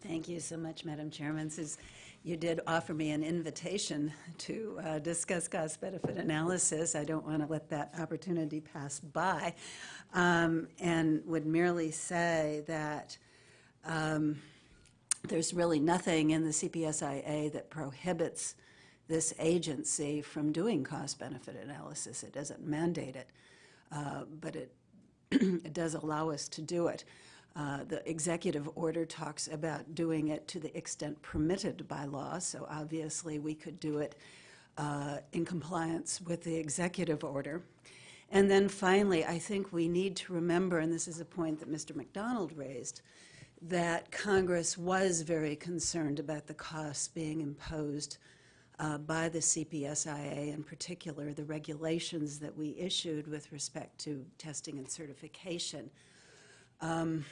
Thank you so much, Madam Chairman. Since you did offer me an invitation to uh, discuss cost-benefit analysis, I don't want to let that opportunity pass by, um, and would merely say that um, there's really nothing in the CPSIA that prohibits this agency from doing cost-benefit analysis. It doesn't mandate it, uh, but it it does allow us to do it. Uh, The executive order talks about doing it to the extent permitted by law, so obviously we could do it uh, in compliance with the executive order. And then finally, I think we need to remember, and this is a point that Mr. McDonald raised, that Congress was very concerned about the costs being imposed uh, by the CPSIA, in particular, the regulations that we issued with respect to testing and certification. Um,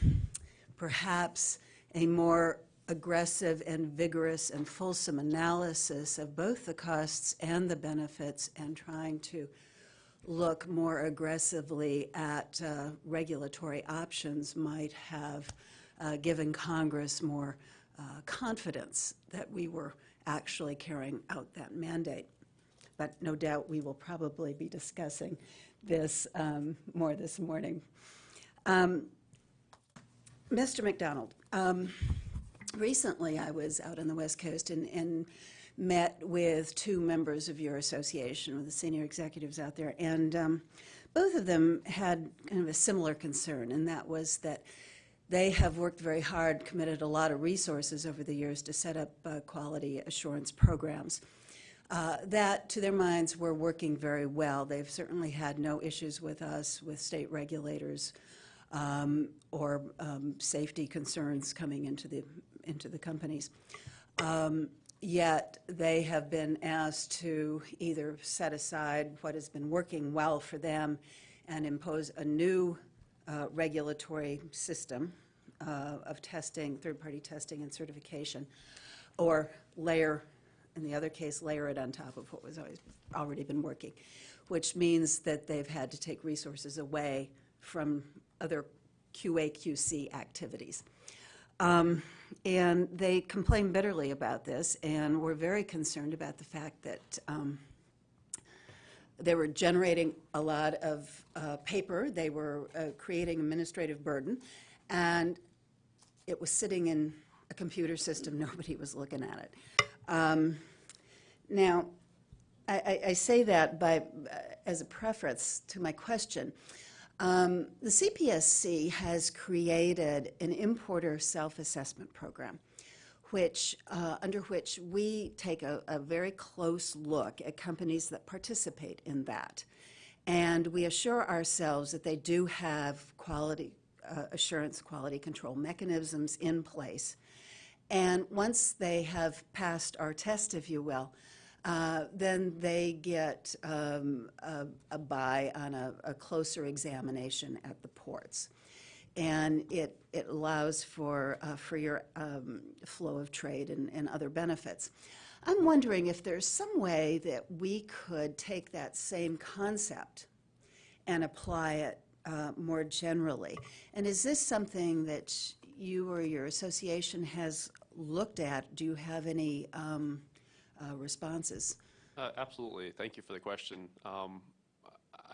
Perhaps a more aggressive and vigorous and fulsome analysis of both the costs and the benefits and trying to look more aggressively at uh, regulatory options might have uh, given Congress more uh, confidence that we were actually carrying out that mandate. But no doubt we will probably be discussing this um, more this morning. Um, Mr. McDonald, um, recently I was out on the West Coast and, and met with two members of your association, with the senior executives out there, and um, both of them had kind of a similar concern, and that was that they have worked very hard, committed a lot of resources over the years to set up uh, quality assurance programs. Uh, that, to their minds, were working very well. They've certainly had no issues with us, with state regulators, um, or um, safety concerns coming into the, into the companies. Um, Yet, they have been asked to either set aside what has been working well for them and impose a new uh, regulatory system uh, of testing, third-party testing and certification, or layer, in the other case, layer it on top of what was always, already been working, which means that they've had to take resources away from other QA/QC activities. Um, And they complained bitterly about this and were very concerned about the fact that um, they were generating a lot of uh, paper, they were uh, creating administrative burden, and it was sitting in a computer system, nobody was looking at it. Um, Now, I, I- say that by, uh, as a preference to my question. Um, The CPSC has created an importer self-assessment program, which, uh, under which we take a, a very close look at companies that participate in that. And we assure ourselves that they do have quality uh, assurance, quality control mechanisms in place. And once they have passed our test, if you will, uh, then they get um, a, a buy on a, a closer examination at the ports. And it, it allows for uh, freer um, flow of trade and, and other benefits. I'm wondering if there's some way that we could take that same concept and apply it uh, more generally. And is this something that you or your association has looked at? Do you have any um, uh, responses? Uh, Absolutely. Thank you for the question. Um,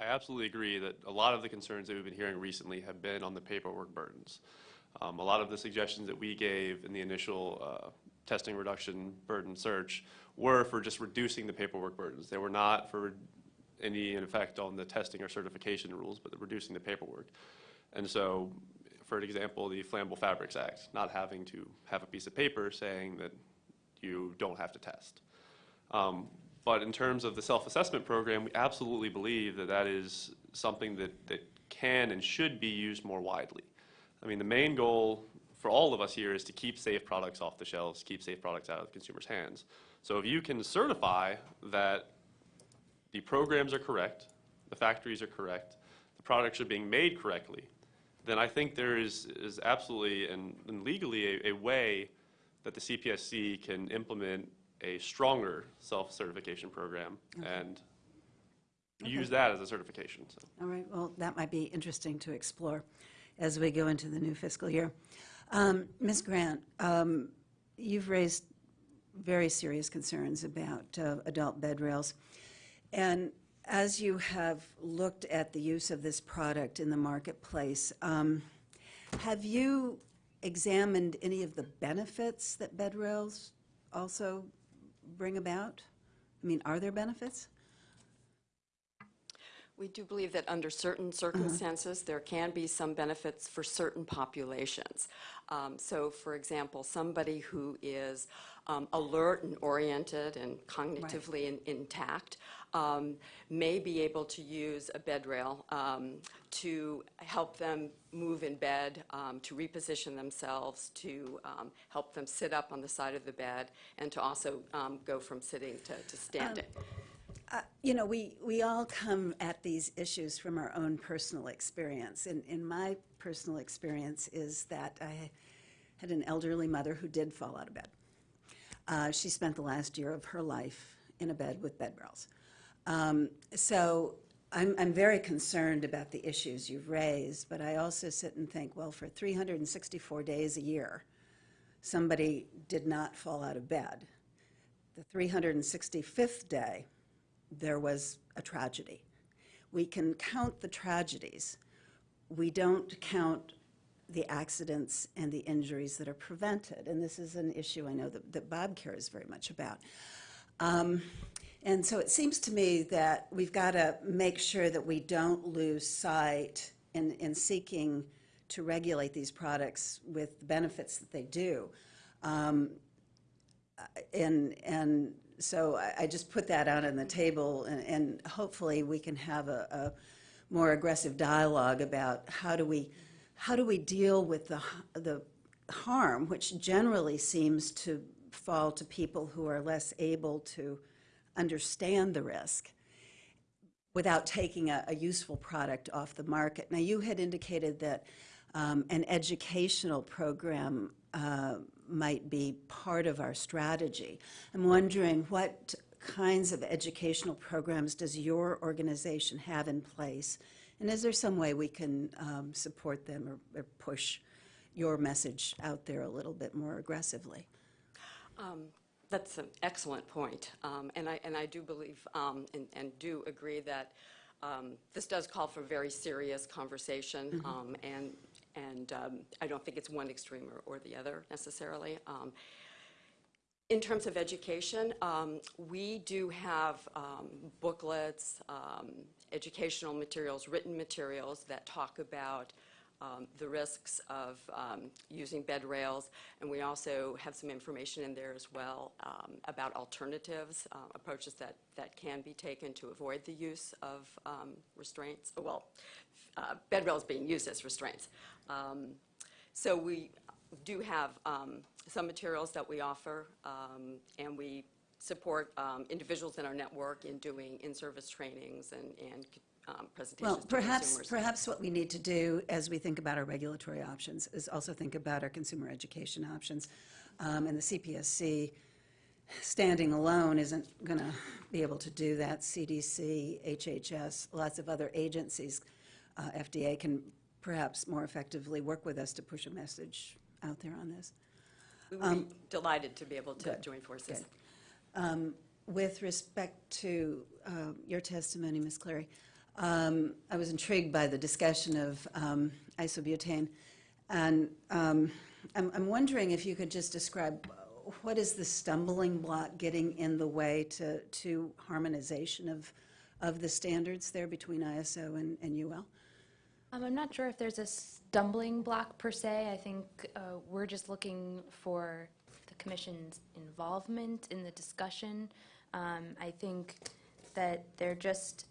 I absolutely agree that a lot of the concerns that we've been hearing recently have been on the paperwork burdens. Um, A lot of the suggestions that we gave in the initial uh, testing reduction burden search were for just reducing the paperwork burdens. They were not for any effect on the testing or certification rules, but reducing the paperwork. And so, for example, the Flammable Fabrics Act, not having to have a piece of paper saying that you don't have to test. Um, But in terms of the self-assessment program, we absolutely believe that that is something that, that can and should be used more widely. I mean, the main goal for all of us here is to keep safe products off the shelves, keep safe products out of the consumer's hands. So if you can certify that the programs are correct, the factories are correct, the products are being made correctly, then I think there is, is absolutely and and legally a, a way that the CPSC can implement a stronger self-certification program and use that as a certification, so. All right, well, that might be interesting to explore as we go into the new fiscal year. Um, Ms. Grant, um, you've raised very serious concerns about uh, adult bed rails. And as you have looked at the use of this product in the marketplace, um, have you examined any of the benefits that bed rails also bring about? I mean, are there benefits? We do believe that under certain circumstances, there can be some benefits for certain populations. Um, So, for example, somebody who is um, alert and oriented and cognitively in- intact um, may be able to use a bed rail um, to help them move in bed, um, to reposition themselves, to um, help them sit up on the side of the bed, and to also um, go from sitting to to standing. Uh, You know, we, we all come at these issues from our own personal experience. And, and my personal experience is that I had an elderly mother who did fall out of bed. Uh, she spent the last year of her life in a bed with bed rails. Um, so I'm, I'm very concerned about the issues you've raised, but I also sit and think, well, for 364 days a year, somebody did not fall out of bed. The 365th day, there was a tragedy. We can count the tragedies. We don't count the accidents and the injuries that are prevented. And this is an issue I know that, that Bob cares very much about. Um, and so it seems to me that we've got to make sure that we don't lose sight in, in seeking to regulate these products with the benefits that they do. Um, and, and so I, I just put that out on the table, and, and hopefully we can have a, a more aggressive dialogue about how do we, how do we deal with the, the harm, which generally seems to fall to people who are less able to understand the risk without taking a, a useful product off the market. Now, you had indicated that um, an educational program uh, might be part of our strategy. I'm wondering what kinds of educational programs does your organization have in place? And is there some way we can um, support them or, or push your message out there a little bit more aggressively? Um, That's an excellent point. Um, And I, and I do believe um, and, and do agree that um, this does call for very serious conversation. um, And, and um, I don't think it's one extreme or, or the other necessarily. Um, in terms of education, um, we do have um, booklets, um, educational materials, written materials that talk about um, the risks of um, using bed rails, and we also have some information in there as well um, about alternatives, uh, approaches that, that can be taken to avoid the use of um, restraints, well, uh, bed rails being used as restraints. Um, so we do have um, some materials that we offer, and we support um, individuals in our network in doing in-service trainings and, and um, presentations Well, perhaps, consumers. perhaps what we need to do as we think about our regulatory options is also think about our consumer education options. Um, And the CPSC, standing alone, isn't going to be able to do that. CDC, HHS, lots of other agencies, uh, FDA can perhaps more effectively work with us to push a message out there on this. We would be delighted to be able to um, good, join forces. good. Um, With respect to um, your testimony, Ms. Cleary, um, I was intrigued by the discussion of um, isobutane. And um, I'm I'm wondering if you could just describe uh, what is the stumbling block getting in the way to to harmonization of, of the standards there between ISO and and UL? Um, I'm not sure if there's a stumbling block per se. I think uh, we're just looking for the commission's involvement in the discussion. Um, I think that there just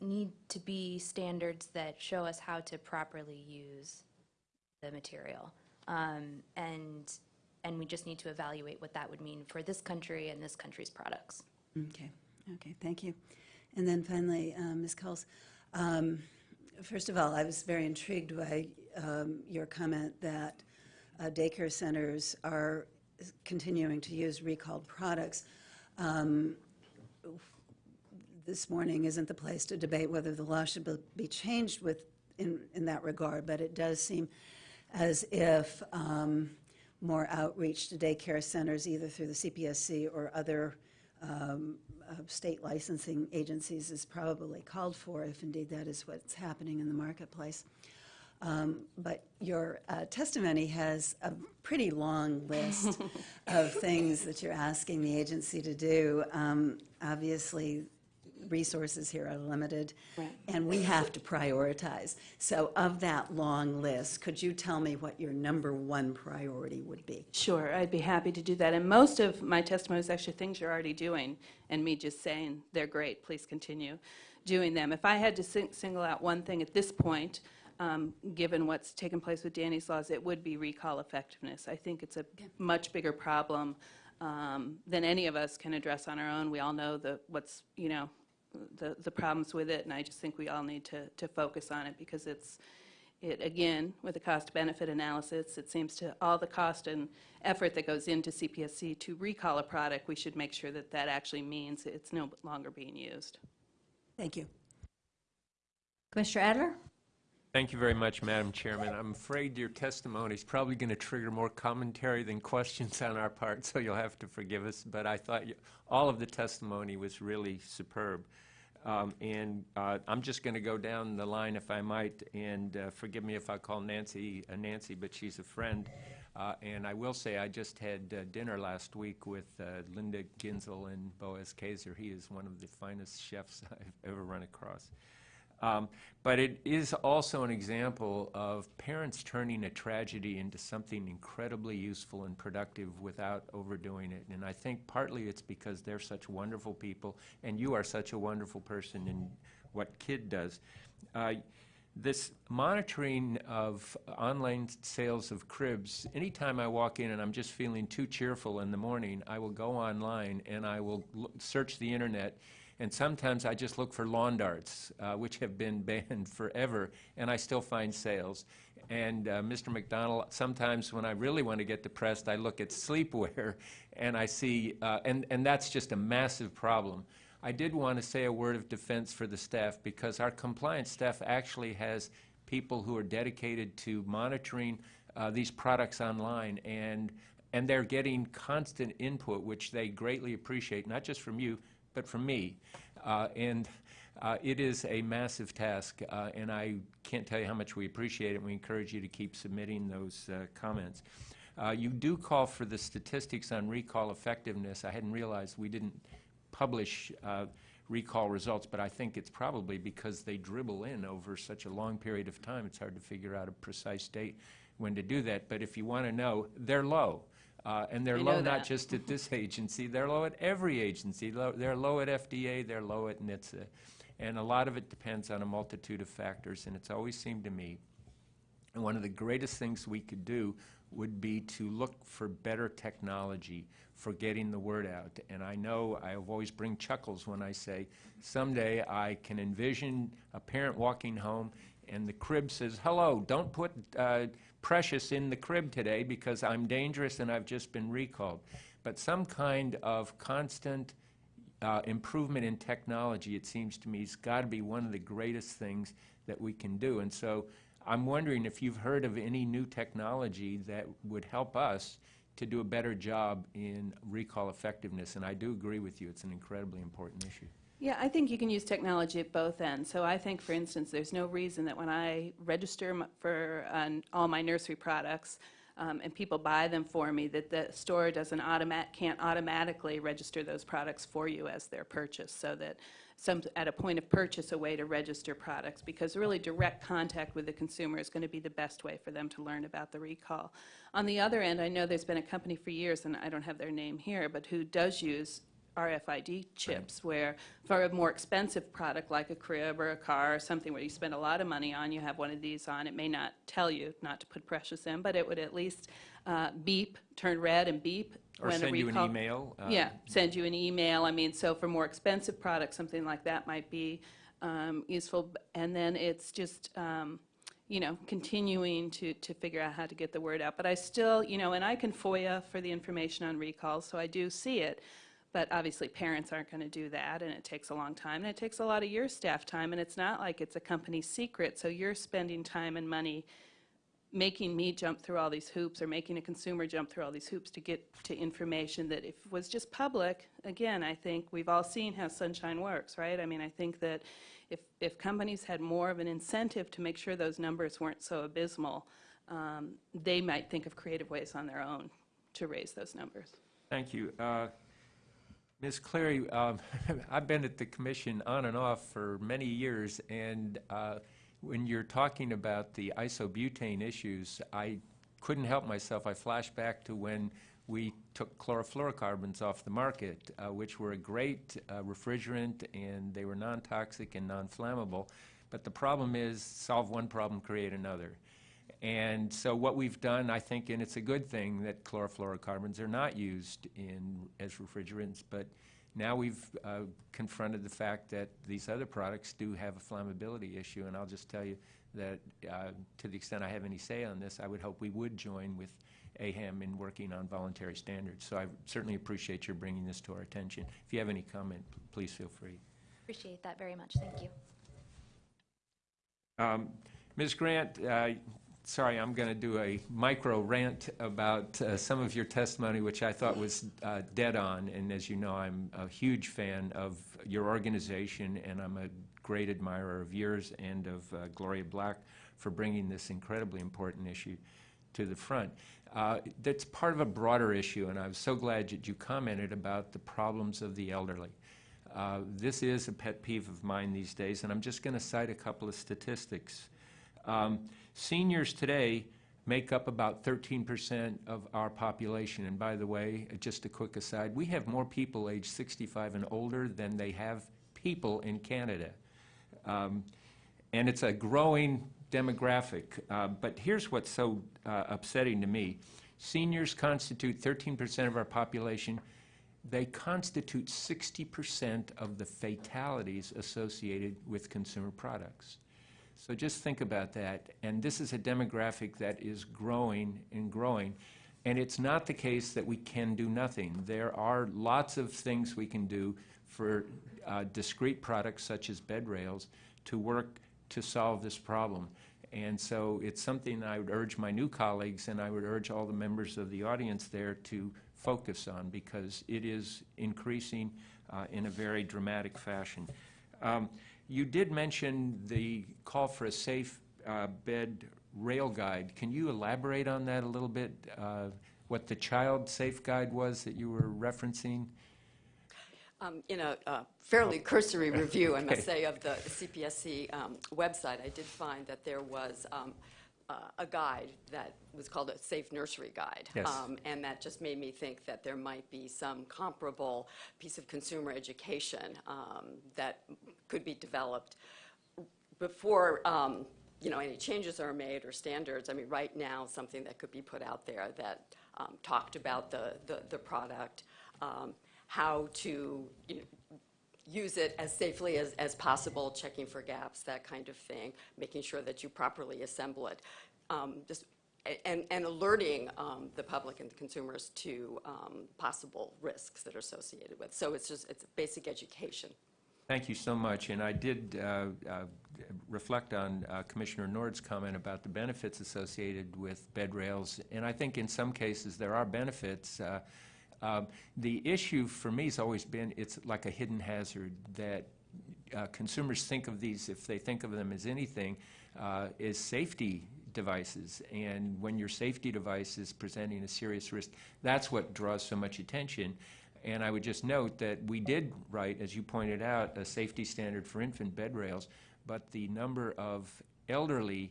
need to be standards that show us how to properly use the material. Um, and, and we just need to evaluate what that would mean for this country and this country's products. Okay, okay, thank you. And then finally, um, Ms. Cowles, um, first of all, I was very intrigued by um, your comment that uh, daycare centers are continuing to use recalled products. Um, This morning isn't the place to debate whether the law should be- changed with, in, in that regard, but it does seem as if um, more outreach to daycare centers, either through the CPSC or other um, uh, state licensing agencies, is probably called for, if indeed that is what's happening in the marketplace. Um, But your uh, testimony has a pretty long list of things that you're asking the agency to do. Um, Obviously, resources here are limited, and we have to prioritize. So of that long list, could you tell me what your number one priority would be? Sure, I'd be happy to do that. And most of my testimony is actually things you're already doing, and me just saying, they're great, please continue doing them. If I had to sing- single out one thing at this point, um, given what's taken place with Danny's laws, it would be recall effectiveness. I think it's a much bigger problem um, than any of us can address on our own. We all know the, what's, you know, the, the problems with it, and I just think we all need to, to focus on it because it's, it, again, with a cost-benefit analysis, it seems to, all the cost and effort that goes into CPSC to recall a product, we should make sure that that actually means it's no longer being used. Thank you. Commissioner Adler? Thank you very much, Madam Chairman. I'm afraid your testimony is probably going to trigger more commentary than questions on our part, so you'll have to forgive us. But I thought you- all of the testimony was really superb. Um, And uh, I'm just going to go down the line, if I might, and uh, forgive me if I call Nancy a Nancy, but she's a friend. Uh, And I will say, I just had uh, dinner last week with uh, Linda Ginzel and Boaz Keysar. He is one of the finest chefs I've ever run across. Um, But it is also an example of parents turning a tragedy into something incredibly useful and productive without overdoing it. And I think partly it's because they're such wonderful people, and you are such a wonderful person in what KID does. Uh, This monitoring of online sales of cribs, anytime I walk in and I'm just feeling too cheerful in the morning, I will go online and I will search the internet and sometimes I just look for lawn darts, uh, which have been banned forever, and I still find sales. And uh, Mr. McDonald, sometimes when I really want to get depressed, I look at sleepwear, and I see, uh, and, and that's just a massive problem. I did want to say a word of defense for the staff, because our compliance staff actually has people who are dedicated to monitoring uh, these products online, and, and they're getting constant input, which they greatly appreciate, not just from you, but from me. Uh, And uh, it is a massive task, uh, and I can't tell you how much we appreciate it. We encourage you to keep submitting those uh, comments. Uh, You do call for the statistics on recall effectiveness. I hadn't realized we didn't publish uh, recall results, but I think it's probably because they dribble in over such a long period of time. It's hard to figure out a precise date when to do that. But if you want to know, they're low. Uh, And they're I low not just at this agency, they're low at every agency. Low- They're low at FDA, they're low at NHTSA. And a lot of it depends on a multitude of factors, and it's always seemed to me, and one of the greatest things we could do would be to look for better technology for getting the word out. And I know I always bring chuckles when I say, someday I can envision a parent walking home and the crib says, hello, don't put uh, Precious in the crib today because I'm dangerous and I've just been recalled. But some kind of constant uh, improvement in technology, it seems to me, has got to be one of the greatest things that we can do. And so I'm wondering if you've heard of any new technology that would help us to do a better job in recall effectiveness. And I do agree with you, it's an incredibly important issue. Yeah, I think you can use technology at both ends. So I think, for instance, there's no reason that when I register for um, all my nursery products um, and people buy them for me, that the store doesn't automat, can't automatically register those products for you as their purchase, so that some, at a point of purchase, a way to register products, because really direct contact with the consumer is going to be the best way for them to learn about the recall. On the other end, I know there's been a company for years, and I don't have their name here, but who does use RFID chips, where for a more expensive product like a crib or a car or something where you spend a lot of money on, you have one of these on, it may not tell you not to put precious in, but it would at least uh, beep, turn red and beep Or when a send you an email. uh, Yeah, send you an email. I mean, so for more expensive products, something like that might be um, useful. And then it's just, um, you know, continuing to, to figure out how to get the word out. But I still, you know, and I can FOIA for the information on recalls, so I do see it. But obviously, parents aren't going to do that, and it takes a long time, and it takes a lot of your staff time, and it's not like it's a company secret, so you're spending time and money making me jump through all these hoops or making a consumer jump through all these hoops to get to information that if was just public, again, I think we've all seen how sunshine works, right? I mean, I think that if, if companies had more of an incentive to make sure those numbers weren't so abysmal, um, they might think of creative ways on their own to raise those numbers. Thank you. Uh, Ms. Cleary, um, I've been at the commission on and off for many years, and uh, when you're talking about the isobutane issues, I couldn't help myself. I flash back to when we took chlorofluorocarbons off the market, uh, which were a great uh, refrigerant, and they were non-toxic and non-flammable. But the problem is, solve one problem, create another. And so what we've done, I think, and it's a good thing that chlorofluorocarbons are not used in, as refrigerants, but now we've uh, confronted the fact that these other products do have a flammability issue, and I'll just tell you that uh, to the extent I have any say on this, I would hope we would join with AHAM in working on voluntary standards. So I certainly appreciate your bringing this to our attention. If you have any comment, please feel free. Appreciate that very much. Thank you. Um, Ms. Grant, uh, sorry, I'm going to do a micro rant about uh, some of your testimony, which I thought was uh, dead on. And as you know, I'm a huge fan of your organization, and I'm a great admirer of yours and of uh, Gloria Black for bringing this incredibly important issue to the front. Uh, That's part of a broader issue, and I'm so glad that you commented about the problems of the elderly. Uh, This is a pet peeve of mine these days, and I'm just going to cite a couple of statistics. Um, Seniors today make up about 13% of our population. And by the way, uh, just a quick aside, we have more people aged 65 and older than they have people in Canada. Um, and it's a growing demographic. Uh, but here's what's so uh, upsetting to me. Seniors constitute 13% of our population. They constitute 60% of the fatalities associated with consumer products. So just think about that. And this is a demographic that is growing and growing. And it's not the case that we can do nothing. There are lots of things we can do for uh, discrete products such as bed rails to work to solve this problem. And so it's something I would urge my new colleagues and I would urge all the members of the audience there to focus on because it is increasing uh, in a very dramatic fashion. Um, you did mention the call for a safe uh, bed rail guide. Can you elaborate on that a little bit? Uh, what the child safe guide was that you were referencing? Um, In a uh, fairly cursory review, I must say, of the CPSC um, website, I did find that there was um, uh, a guide that was called a Safe Nursery Guide. Yes. Um, And that just made me think that there might be some comparable piece of consumer education um, that could be developed before, um, you know, any changes are made or standards, I mean, right now, something that could be put out there that um, talked about the, the, the product, um, how to, you know, use it as safely as, as possible, checking for gaps, that kind of thing, making sure that you properly assemble it. Um, just, and, and alerting um, the public and the consumers to um, possible risks that are associated with. So it's just, it's basic education. Thank you so much. And I did uh, uh, reflect on uh, Commissioner Nord's comment about the benefits associated with bed rails. And I think in some cases there are benefits. Um, The issue for me has always been, it's like a hidden hazard that uh, consumers think of these, if they think of them as anything, uh, is safety devices. And when your safety device is presenting a serious risk, that's what draws so much attention. And I would just note that we did write, as you pointed out, a safety standard for infant bed rails, but the number of elderly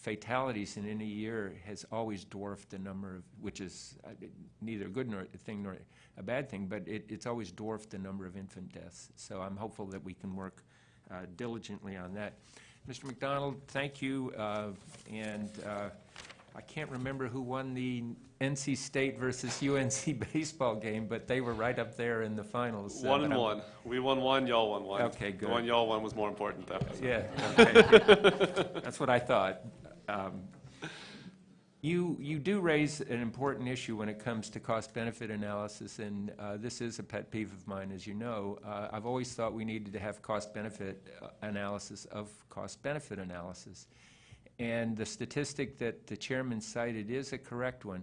fatalities in any year has always dwarfed the number of, which is uh, neither a good nor, a thing nor a bad thing, but it, it's always dwarfed the number of infant deaths. So I'm hopeful that we can work uh, diligently on that. Mr. McDonald, thank you, uh, and uh, I can't remember who won the NC State versus UNC baseball game, but they were right up there in the finals. uh, One and I'm- one. We won one, y'all won one. Okay, good. The one y'all won was more important, though. Yeah, okay. That's what I thought. Um, You, you do raise an important issue when it comes to cost-benefit analysis, and uh, this is a pet peeve of mine, as you know. Uh, I've always thought we needed to have cost-benefit uh, analysis of cost-benefit analysis. And the statistic that the chairman cited is a correct one.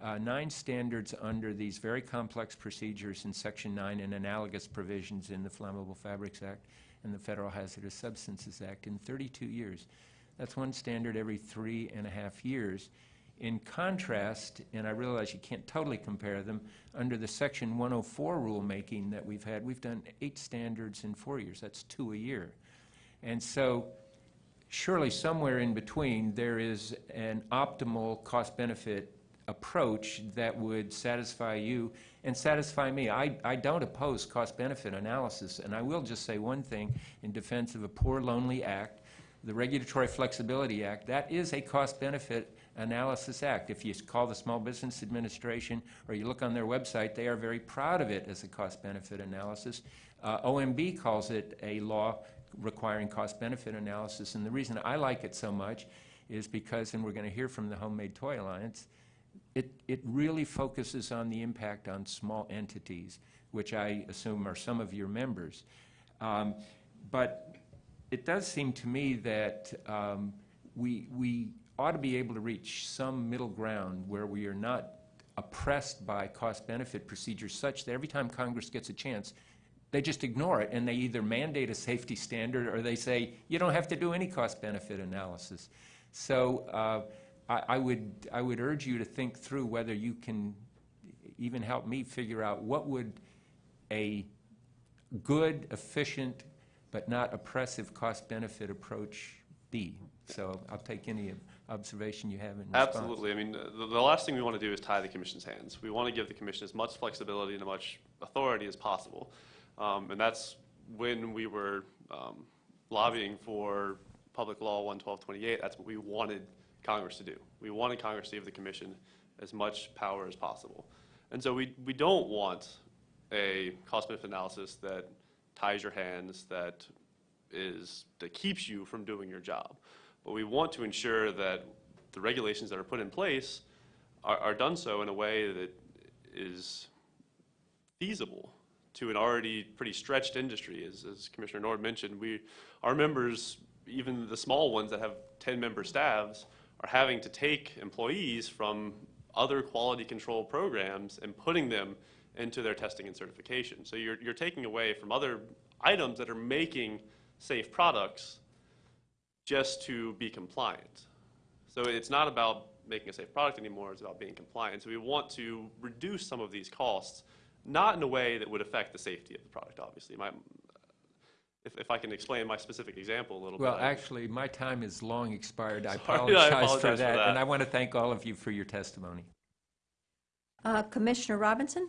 Uh, Nine standards under these very complex procedures in Section 9 and analogous provisions in the Flammable Fabrics Act and the Federal Hazardous Substances Act in 32 years. That's one standard every three and a half years. In contrast, and I realize you can't totally compare them, under the Section 104 rulemaking that we've had, we've done eight standards in four years. That's two a year. And so surely somewhere in between, there is an optimal cost-benefit approach that would satisfy you and satisfy me. I, I don't oppose cost-benefit analysis, and I will just say one thing in defense of a poor, lonely act. The Regulatory Flexibility Act, that is a cost-benefit analysis act. If you call the Small Business Administration or you look on their website, they are very proud of it as a cost-benefit analysis. Uh, OMB calls it a law requiring cost-benefit analysis, and the reason I like it so much is because, and we're going to hear from the Handmade Toy Alliance, it, it really focuses on the impact on small entities, which I assume are some of your members. Um, But it does seem to me that um, we, we ought to be able to reach some middle ground where we are not oppressed by cost-benefit procedures such that every time Congress gets a chance, they just ignore it, and they either mandate a safety standard, or they say, you don't have to do any cost-benefit analysis. So uh, I, I would, I would urge you to think through whether you can even help me figure out what would a good, efficient, but not oppressive cost-benefit approach be. So I'll take any observation you have in response. Absolutely. I mean, the, the last thing we want to do is tie the commission's hands. We want to give the commission as much flexibility and as much authority as possible. Um, and that's when we were um, lobbying for Public Law 11228, that's what we wanted Congress to do. We wanted Congress to give the commission as much power as possible. And so we, we don't want a cost-benefit analysis that ties your hands, that is, that keeps you from doing your job. But we want to ensure that the regulations that are put in place are, are done so in a way that is feasible to an already pretty stretched industry. As, as Commissioner Nord mentioned, we, our members, even the small ones that have 10-member staffs, are having to take employees from other quality control programs and putting them into their testing and certification. So you're, you're taking away from other items that are making safe products just to be compliant. So it's not about making a safe product anymore, it's about being compliant. So we want to reduce some of these costs, not in a way that would affect the safety of the product, obviously. My, if, if I can explain my specific example a little Well, bit. Well, actually, my time is long expired. I Sorry, I apologize for apologize for that, that. and I want to thank all of you for your testimony. Uh, Commissioner Robinson?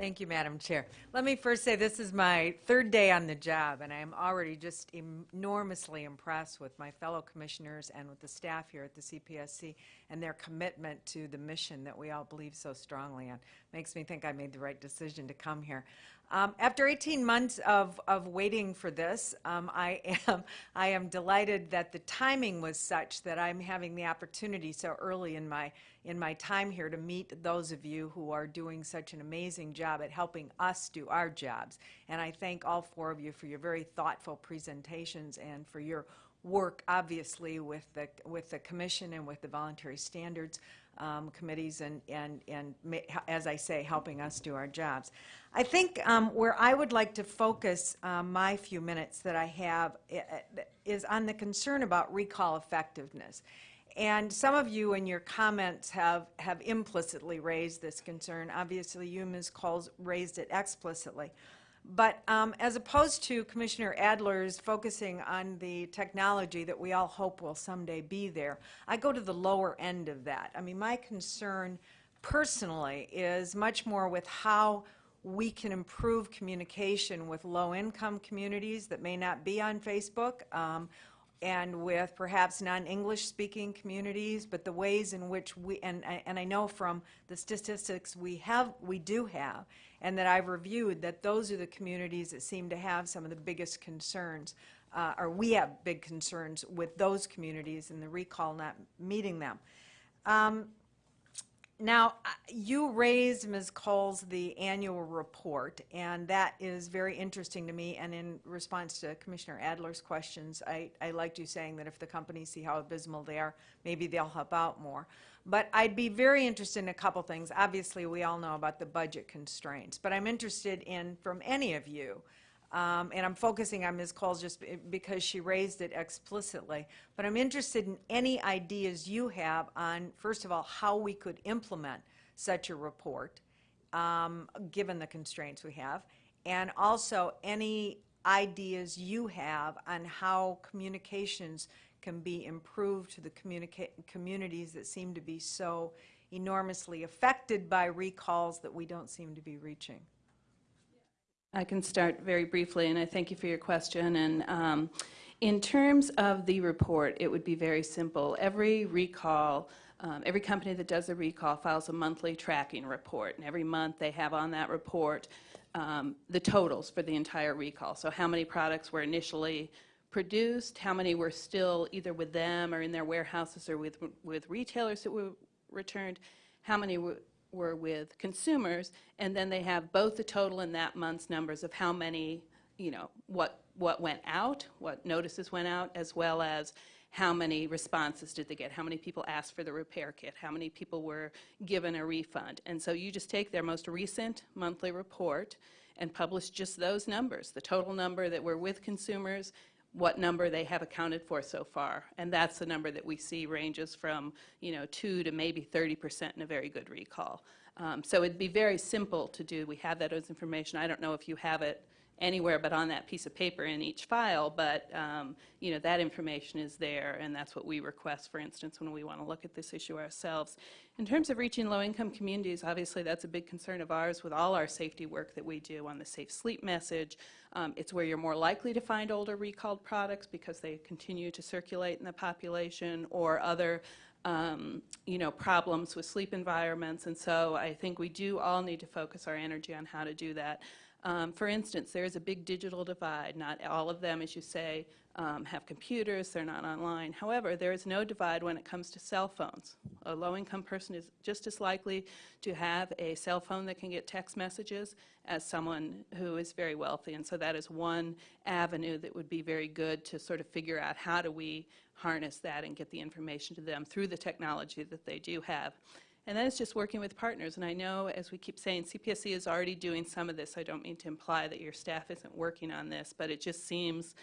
Thank you, Madam Chair. Let me first say this is my third day on the job, and I am already just enormously impressed with my fellow commissioners and with the staff here at the CPSC and their commitment to the mission that we all believe so strongly in. Makes me think I made the right decision to come here. Um, after 18 months of, of waiting for this, um, I am I am delighted that the timing was such that I'm having the opportunity so early in my in my time here to meet those of you who are doing such an amazing job at helping us do our jobs. And I thank all four of you for your very thoughtful presentations and for your work, obviously, with the, with the commission and with the voluntary standards. Um, committees and, and, and as I say, helping us do our jobs. I think um, where I would like to focus um, my few minutes that I have i- i- is on the concern about recall effectiveness. And some of you in your comments have, have implicitly raised this concern. Obviously, you, Ms. Cowles, raised it explicitly. But um, as opposed to Commissioner Adler's focusing on the technology that we all hope will someday be there, I go to the lower end of that. I mean, my concern personally is much more with how we can improve communication with low-income communities that may not be on Facebook, um, and with perhaps non-English speaking communities, but the ways in which we, and, I- and I know from the statistics we have, we do have, and that I've reviewed, that those are the communities that seem to have some of the biggest concerns, uh, or we have big concerns with those communities and the recall not meeting them. Um, now, uh, you raised, Ms. Cowles, the annual report, and that is very interesting to me. And in response to Commissioner Adler's questions, I, I liked you saying that if the companies see how abysmal they are, maybe they'll help out more. But I'd be very interested in a couple things. Obviously, we all know about the budget constraints, but I'm interested in, from any of you, um, and I'm focusing on Ms. Cowles just because she raised it explicitly. But I'm interested in any ideas you have on, first of all, how we could implement such a report, um, given the constraints we have, and also any ideas you have on how communications can be improved to the communities that seem to be so enormously affected by recalls that we don't seem to be reaching. I can start very briefly, and I thank you for your question. And um, in terms of the report, it would be very simple. Every recall, um, every company that does a recall files a monthly tracking report, and every month they have on that report um, the totals for the entire recall. So how many products were initially produced, how many were still either with them or in their warehouses or with, with retailers that were returned, how many were with consumers, and then they have both the total in that month's numbers of how many, you know, what, what went out, what notices went out, as well as how many responses did they get, how many people asked for the repair kit, how many people were given a refund. And so you just take their most recent monthly report and publish just those numbers, the total number that were with consumers, what number they have accounted for so far. And that's the number that we see ranges from, you know, 2 to maybe 30% in a very good recall. Um, So it'd be very simple to do. We have that as information. I don't know if you have it anywhere but on that piece of paper in each file, but, um, you know, that information is there, and that's what we request, for instance, when we want to look at this issue ourselves. In terms of reaching low-income communities, obviously, that's a big concern of ours with all our safety work that we do on the safe sleep message. Um, It's where you're more likely to find older recalled products because they continue to circulate in the population, or other um, you know, problems with sleep environments. And so I think we do all need to focus our energy on how to do that. Um, For instance, there is a big digital divide. Not all of them, as you say, um, have computers, they're not online. However, there is no divide when it comes to cell phones. A low-income person is just as likely to have a cell phone that can get text messages as someone who is very wealthy. And so that is one avenue that would be very good to sort of figure out how do we harness that and get the information to them through the technology that they do have. And then it's just working with partners. And I know, as we keep saying, CPSC is already doing some of this. I don't mean to imply that your staff isn't working on this, but it just seems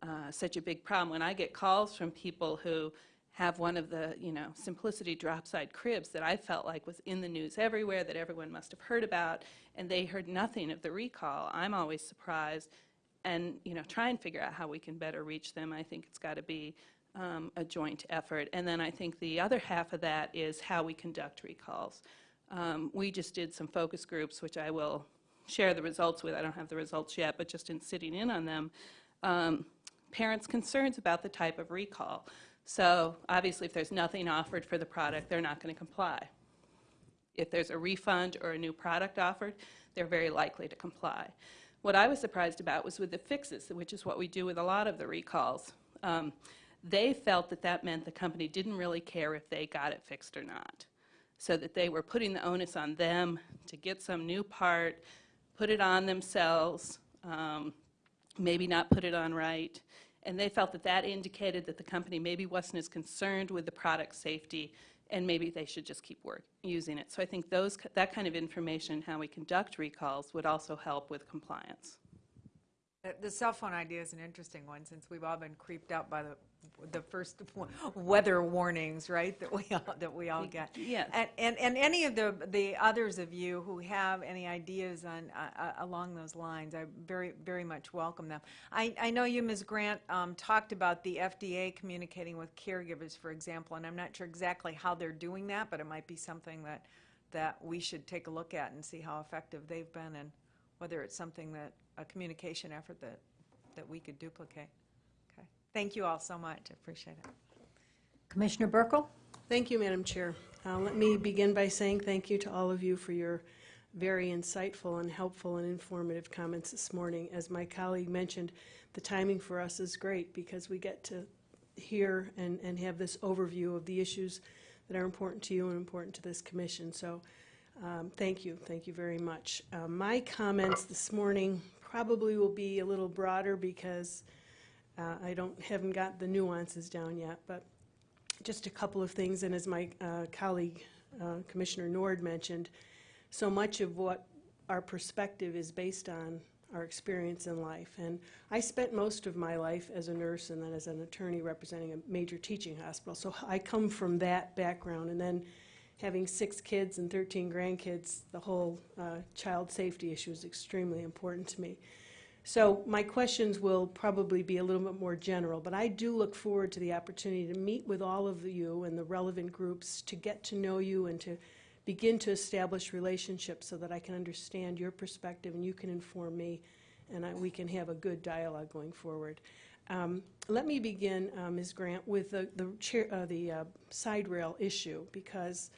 uh, such a big problem. When I get calls from people who have one of the, you know, Simplicity drop-side cribs that I felt like was in the news everywhere, that everyone must have heard about, and they heard nothing of the recall, I'm always surprised. And, you know, try and figure out how we can better reach them. I think it's got to be um, a joint effort. And then I think the other half of that is how we conduct recalls. Um, We just did some focus groups, which I will share the results with. I don't have the results yet, but just in sitting in on them, um, parents' concerns about the type of recall. So obviously, if there's nothing offered for the product, they're not going to comply. If there's a refund or a new product offered, they're very likely to comply. What I was surprised about was with the fixes, which is what we do with a lot of the recalls. Um, they felt that that meant the company didn't really care if they got it fixed or not. So that they were putting the onus on them to get some new part, put it on themselves, um, maybe not put it on right. And they felt that that indicated that the company maybe wasn't as concerned with the product safety and maybe they should just keep work, using it. So I think those, that kind of information, how we conduct recalls, would also help with compliance. The- The cell phone idea is an interesting one, since we've all been creeped out by the, the first weather warnings, right, that we all, that we all get. Yes. And, and, and any of the, the others of you who have any ideas on, uh, uh, along those lines, I very, very much welcome them. I, I know you, Ms. Grant, um, talked about the FDA communicating with caregivers, for example, and I'm not sure exactly how they're doing that, but it might be something that, that we should take a look at and see how effective they've been, and whether it's something that, a communication effort that, that we could duplicate. Okay. Thank you all so much, I appreciate it. Commissioner Buerkle? Thank you, Madam Chair. Uh, Let me begin by saying thank you to all of you for your very insightful and helpful and informative comments this morning. As my colleague mentioned, the timing for us is great because we get to hear and, and have this overview of the issues that are important to you and important to this commission. So um, thank you, thank you very much. Uh, My comments this morning probably will be a little broader because uh, I don't, haven't got the nuances down yet, but just a couple of things, and as my uh, colleague, uh, Commissioner Nord mentioned, so much of what our perspective is based on our experience in life. And I spent most of my life as a nurse and then as an attorney representing a major teaching hospital. So I come from that background. And then having six kids and 13 grandkids, the whole uh, child safety issue is extremely important to me. So my questions will probably be a little bit more general, but I do look forward to the opportunity to meet with all of you and the relevant groups to get to know you and to begin to establish relationships so that I can understand your perspective and you can inform me and I, we can have a good dialogue going forward. Um, let me begin, uh, Ms. Grant, with the, the, chair, uh, the uh, side rail issue because,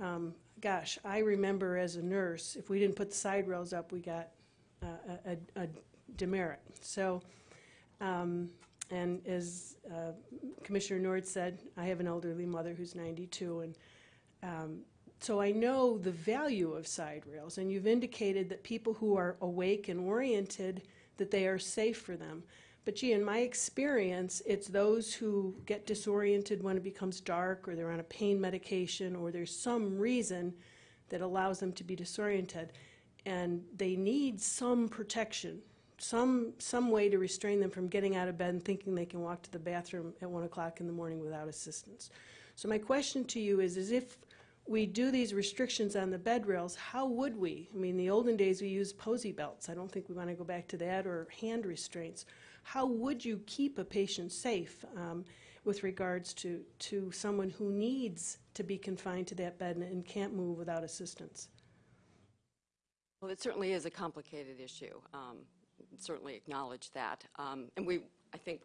um, gosh, I remember as a nurse, if we didn't put the side rails up, we got a, a, a demerit. So, um, and as uh, Commissioner Nord said, I have an elderly mother who's 92, and um, so I know the value of side rails, and you've indicated that people who are awake and oriented, that they are safe for them. But gee, in my experience, it's those who get disoriented when it becomes dark, or they're on a pain medication, or there's some reason that allows them to be disoriented. And they need some protection, some, some way to restrain them from getting out of bed and thinking they can walk to the bathroom at 1 o'clock in the morning without assistance. So my question to you is, is if we do these restrictions on the bed rails, how would we? I mean, the olden days we used Posey belts. I don't think we want to go back to that, or hand restraints. How would you keep a patient safe um, with regards to, to someone who needs to be confined to that bed and, and can't move without assistance? Well, it certainly is a complicated issue. Um, Certainly acknowledge that. Um, And we, I think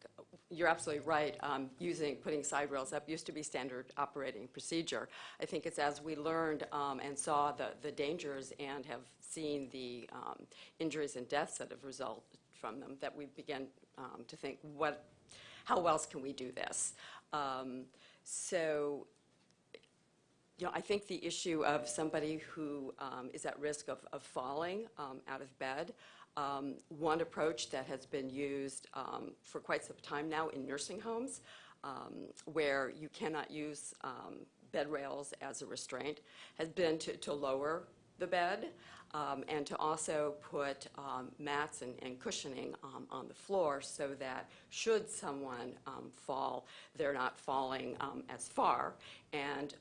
you're absolutely right. um, Using, putting side rails up used to be standard operating procedure. I think it's as we learned um, and saw the, the dangers and have seen the um, injuries and deaths that have resulted from them that we began um, to think, what, how else can we do this? Um, So you know, I think the issue of somebody who um, is at risk of, of falling um, out of bed, um, one approach that has been used um, for quite some time now in nursing homes, um, where you cannot use um, bed rails as a restraint, has been to, to lower the bed um, and to also put um, mats and, and cushioning on the floor so that should someone fall, they're not falling as far and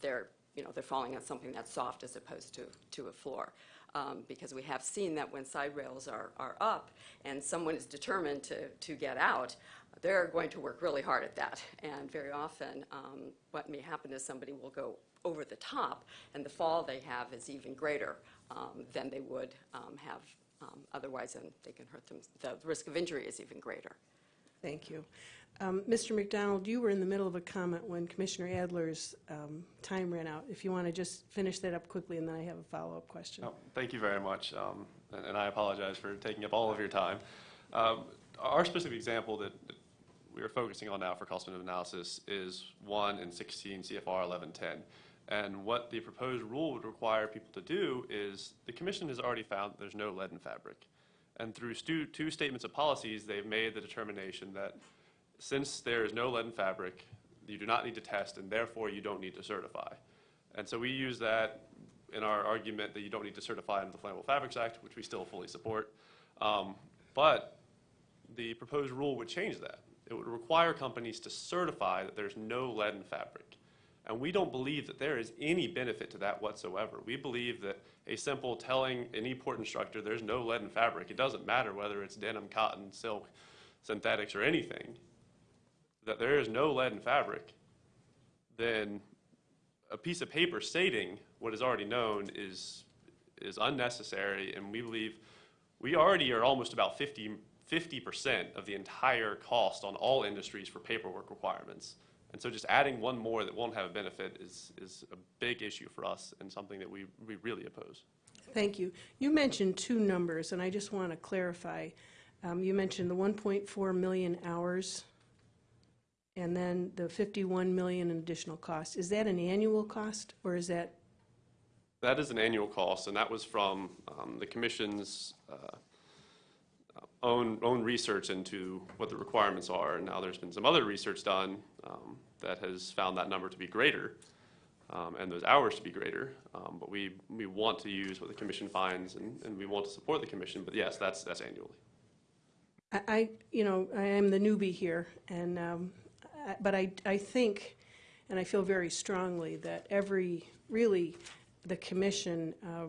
they're, you know, they're falling on something that's soft as opposed to, to a floor. Um, because we have seen that when side rails are, are up and someone is determined to, to get out, they're going to work really hard at that. And very often, um, what may happen is somebody will go over the top, and the fall they have is even greater um, than they would um, have um, otherwise, and they can hurt them. The risk of injury is even greater. Thank you. Um, Mr. McDonald, you were in the middle of a comment when Commissioner Adler's um, time ran out. If you want to just finish that up quickly, and then I have a follow-up question. Oh, Thank you very much, um, and and I apologize for taking up all of your time. Um, Our specific example that we are focusing on now for cost benefit analysis is 1 in 16 CFR 1110. And what the proposed rule would require people to do is, the commission has already found there's no lead in fabric. And through two statements of policies, they've made the determination that since there is no lead in fabric, you do not need to test, and therefore you don't need to certify. And so we use that in our argument that you don't need to certify under the Flammable Fabrics Act, which we still fully support. Um, But the proposed rule would change that. It would require companies to certify that there's no lead in fabric. And we don't believe that there is any benefit to that whatsoever. We believe that a simple telling any port instructor there's no lead in fabric, it doesn't matter whether it's denim, cotton, silk, synthetics, or anything, that there is no lead in fabric, then a piece of paper stating what is already known is, is unnecessary, and we believe we already are almost about 50, 50% of the entire cost on all industries for paperwork requirements. And so just adding one more that won't have a benefit is, is a big issue for us and something that we, we really oppose. Thank you. You mentioned two numbers, and I just want to clarify. Um, You mentioned the 1.4 million hours, and then the 51 million in additional cost. Is that an annual cost, or is that, That is an annual cost, and that was from um, the commission's uh, own, own research into what the requirements are. And now there's been some other research done um, that has found that number to be greater um, and those hours to be greater. Um, But we, we want to use what the commission finds, and, and we want to support the commission. But yes, that's, that's annually. I- I, you know, I am the newbie here, and, um, but I, I think, and I feel very strongly that every, really, the commission, uh,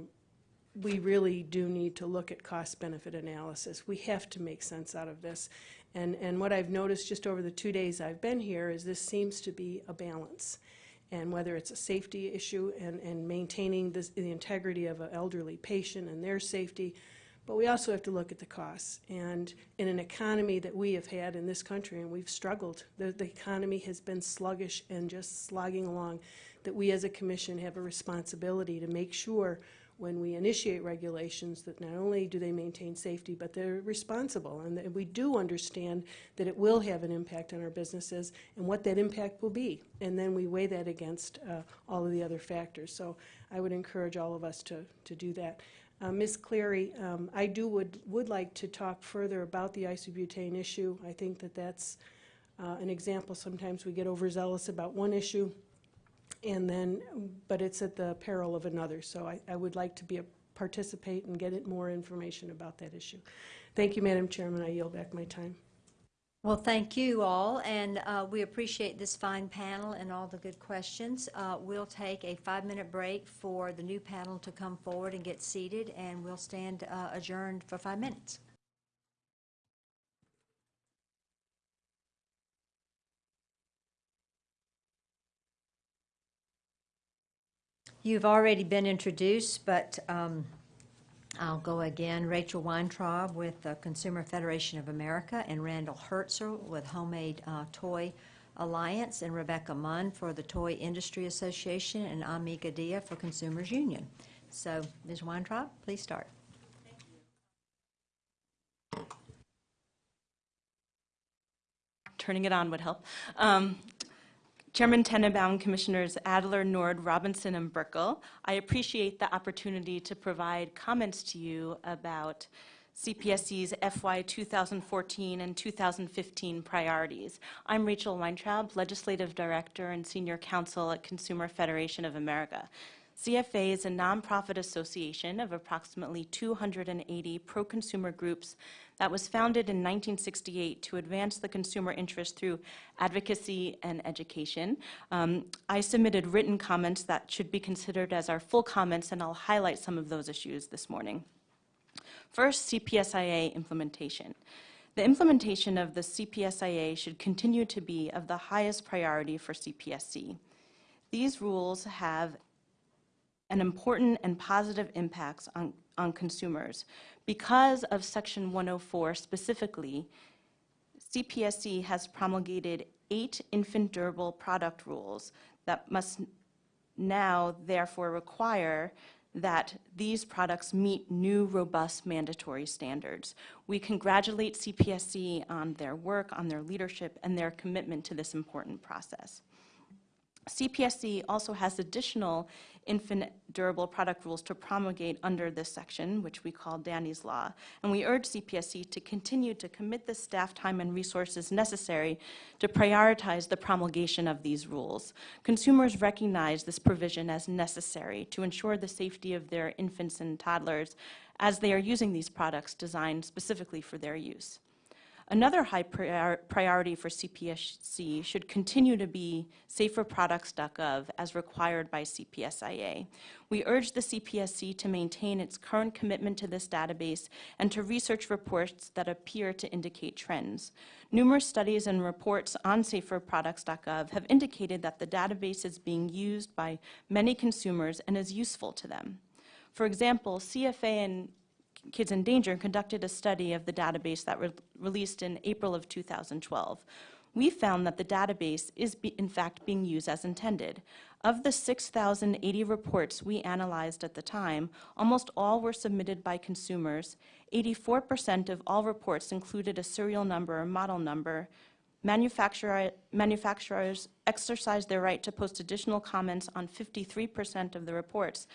we really do need to look at cost-benefit analysis. We have to make sense out of this. And, and what I've noticed just over the two days I've been here is this seems to be a balance. And whether it's a safety issue and, and maintaining this, the integrity of an elderly patient and their safety, but we also have to look at the costs. And in an economy that we have had in this country, and we've struggled, the, the economy has been sluggish and just slogging along, that we as a commission have a responsibility to make sure when we initiate regulations that not only do they maintain safety, but they're responsible, and that we do understand that it will have an impact on our businesses and what that impact will be. And then we weigh that against uh, all of the other factors. So I would encourage all of us to, to do that. Uh, Ms. Cleary, um, I do would, would like to talk further about the isobutane issue. I think that that's uh, an example. Sometimes we get overzealous about one issue, and then, but it's at the peril of another. So I, I would like to be a participate and get more information about that issue. Thank you, Madam Chairman. I yield back my time. Well, thank you all, and uh, we appreciate this fine panel and all the good questions. Uh, We'll take a five-minute break for the new panel to come forward and get seated, and we'll stand uh, adjourned for five minutes. You've already been introduced, but um, I'll go again. Rachel Weintraub with the Consumer Federation of America, and Randall Hertzer with Handmade uh, Toy Alliance, and Rebecca Mond for the Toy Industry Association, and Ami Gadhia for Consumers Union. So, Ms. Weintraub, please start. turning it on would help. Um, Chairman Tenenbaum, Commissioners Adler, Nord, Robinson, and Buerkle, I appreciate the opportunity to provide comments to you about CPSC's FY 2014 and 2015 priorities. I'm Rachel Weintraub, Legislative Director and Senior Counsel at Consumer Federation of America. CFA is a nonprofit association of approximately 280 pro-consumer groups that was founded in 1968 to advance the consumer interest through advocacy and education. Um, I submitted written comments that should be considered as our full comments, and I'll highlight some of those issues this morning. First, CPSIA implementation. The implementation of the CPSIA should continue to be of the highest priority for CPSC. These rules have an important and positive impacts on, on consumers. Because of Section 104 specifically, CPSC has promulgated eight infant durable product rules that must now therefore require that these products meet new robust mandatory standards. We congratulate CPSC on their work, on their leadership, and their commitment to this important process. CPSC also has additional infant durable product rules to promulgate under this section, which we call Danny's Law. And we urge CPSC to continue to commit the staff time and resources necessary to prioritize the promulgation of these rules. Consumers recognize this provision as necessary to ensure the safety of their infants and toddlers as they are using these products designed specifically for their use. Another high prior- priority for CPSC should continue to be saferproducts.gov as required by CPSIA. We urge the CPSC to maintain its current commitment to this database and to research reports that appear to indicate trends. Numerous studies and reports on saferproducts.gov have indicated that the database is being used by many consumers and is useful to them. For example, CFA and Kids in Danger conducted a study of the database that was released in April of 2012. We found that the database is in fact being used as intended. Of the 6,080 reports we analyzed at the time, almost all were submitted by consumers. 84% of all reports included a serial number or model number. Manufacturer, manufacturers exercised their right to post additional comments on 53% of the reports,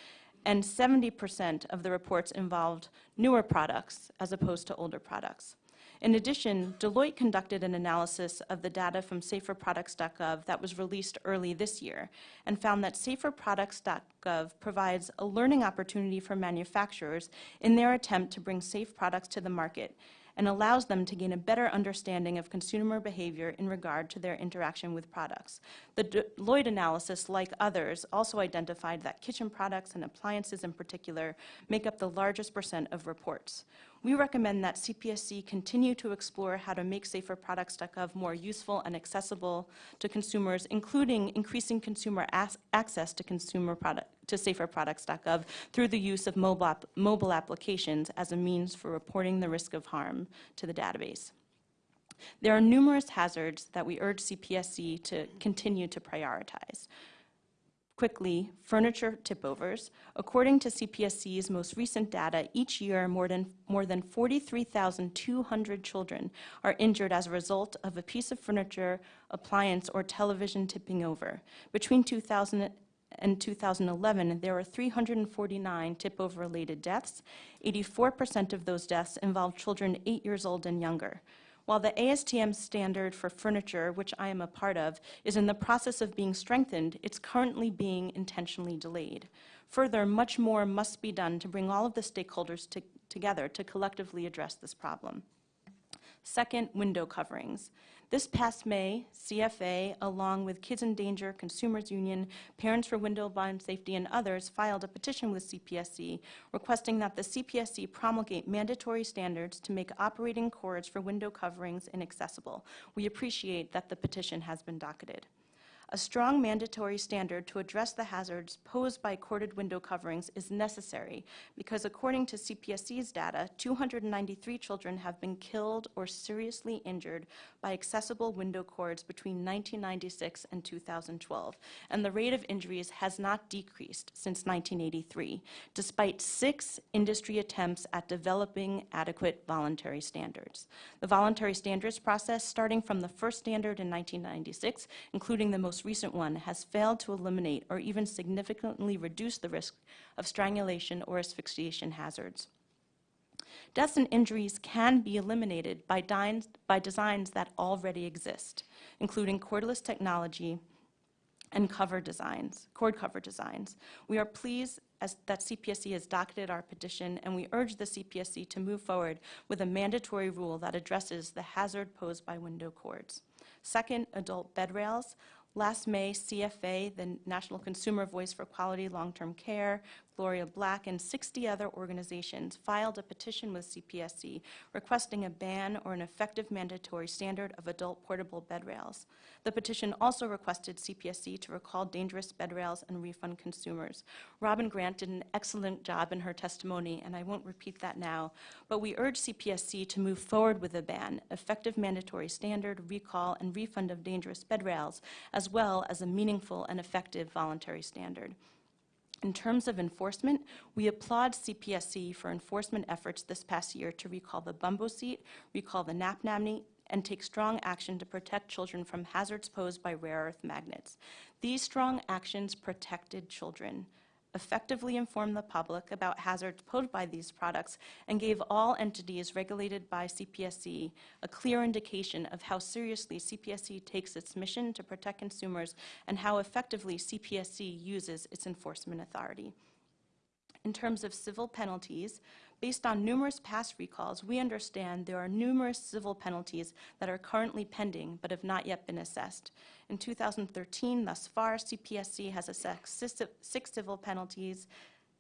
and 70% of the reports involved newer products as opposed to older products. In addition, Deloitte conducted an analysis of the data from saferproducts.gov that was released early this year and found that saferproducts.gov provides a learning opportunity for manufacturers in their attempt to bring safe products to the market and allows them to gain a better understanding of consumer behavior in regard to their interaction with products. The Deloitte analysis, like others, also identified that kitchen products and appliances in particular make up the largest percent of reports. We recommend that CPSC continue to explore how to make saferproducts.gov more useful and accessible to consumers, including increasing consumer access to consumer product, to saferproducts.gov through the use of mobile, app, mobile applications as a means for reporting the risk of harm to the database. There are numerous hazards that we urge CPSC to continue to prioritize. Quickly, furniture tipovers. According to CPSC's most recent data, each year more than, more than 43,200 children are injured as a result of a piece of furniture, appliance, or television tipping over. Between 2000 and 2011, there were 349 tip-over related deaths. 84% of those deaths involved children 8 years old and younger. While the ASTM standard for furniture, which I am a part of, is in the process of being strengthened, it's currently being intentionally delayed. Further, much more must be done to bring all of the stakeholders to, together to collectively address this problem. Second, window coverings. This past May, CFA, along with Kids in Danger, Consumers Union, Parents for Window Blind Safety, and others, filed a petition with CPSC requesting that the CPSC promulgate mandatory standards to make operating cords for window coverings inaccessible. We appreciate that the petition has been docketed. A strong mandatory standard to address the hazards posed by corded window coverings is necessary because according to CPSC's data, 293 children have been killed or seriously injured by accessible window cords between 1996 and 2012, and the rate of injuries has not decreased since 1983, despite six industry attempts at developing adequate voluntary standards. The voluntary standards process, starting from the first standard in 1996, including the most most recent one has failed to eliminate or even significantly reduce the risk of strangulation or asphyxiation hazards. Deaths and injuries can be eliminated by, by designs that already exist, including cordless technology and cover designs, cord cover designs. We are pleased as, that CPSC has docketed our petition, and we urge the CPSC to move forward with a mandatory rule that addresses the hazard posed by window cords. Second, adult bed rails. Last May, CFA, the National Consumer Voice for Quality Long-Term Care, Gloria Black, and 60 other organizations filed a petition with CPSC requesting a ban or an effective mandatory standard of adult portable bed rails. The petition also requested CPSC to recall dangerous bed rails and refund consumers. Robin Grant did an excellent job in her testimony, and I won't repeat that now, but we urge CPSC to move forward with a ban, effective mandatory standard, recall, and refund of dangerous bed rails, as well as a meaningful and effective voluntary standard. In terms of enforcement, we applaud CPSC for enforcement efforts this past year to recall the bumbo seat, recall the nap nanny, and take strong action to protect children from hazards posed by rare earth magnets. These strong actions protected children, effectively informed the public about hazards posed by these products, and gave all entities regulated by CPSC a clear indication of how seriously CPSC takes its mission to protect consumers and how effectively CPSC uses its enforcement authority. In terms of civil penalties, based on numerous past recalls, we understand there are numerous civil penalties that are currently pending but have not yet been assessed. In 2013, thus far, CPSC has assessed six- civil penalties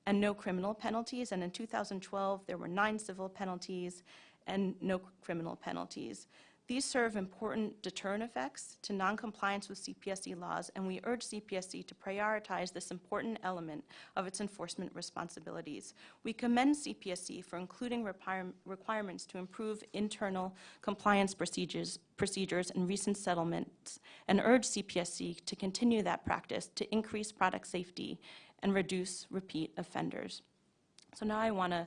and no criminal penalties, and in 2012, there were nine civil penalties and no criminal penalties. These serve important deterrent effects to noncompliance with CPSC laws, and we urge CPSC to prioritize this important element of its enforcement responsibilities. We commend CPSC for including require- requirements to improve internal compliance procedures, procedures in recent settlements, and urge CPSC to continue that practice to increase product safety and reduce repeat offenders. So now I want to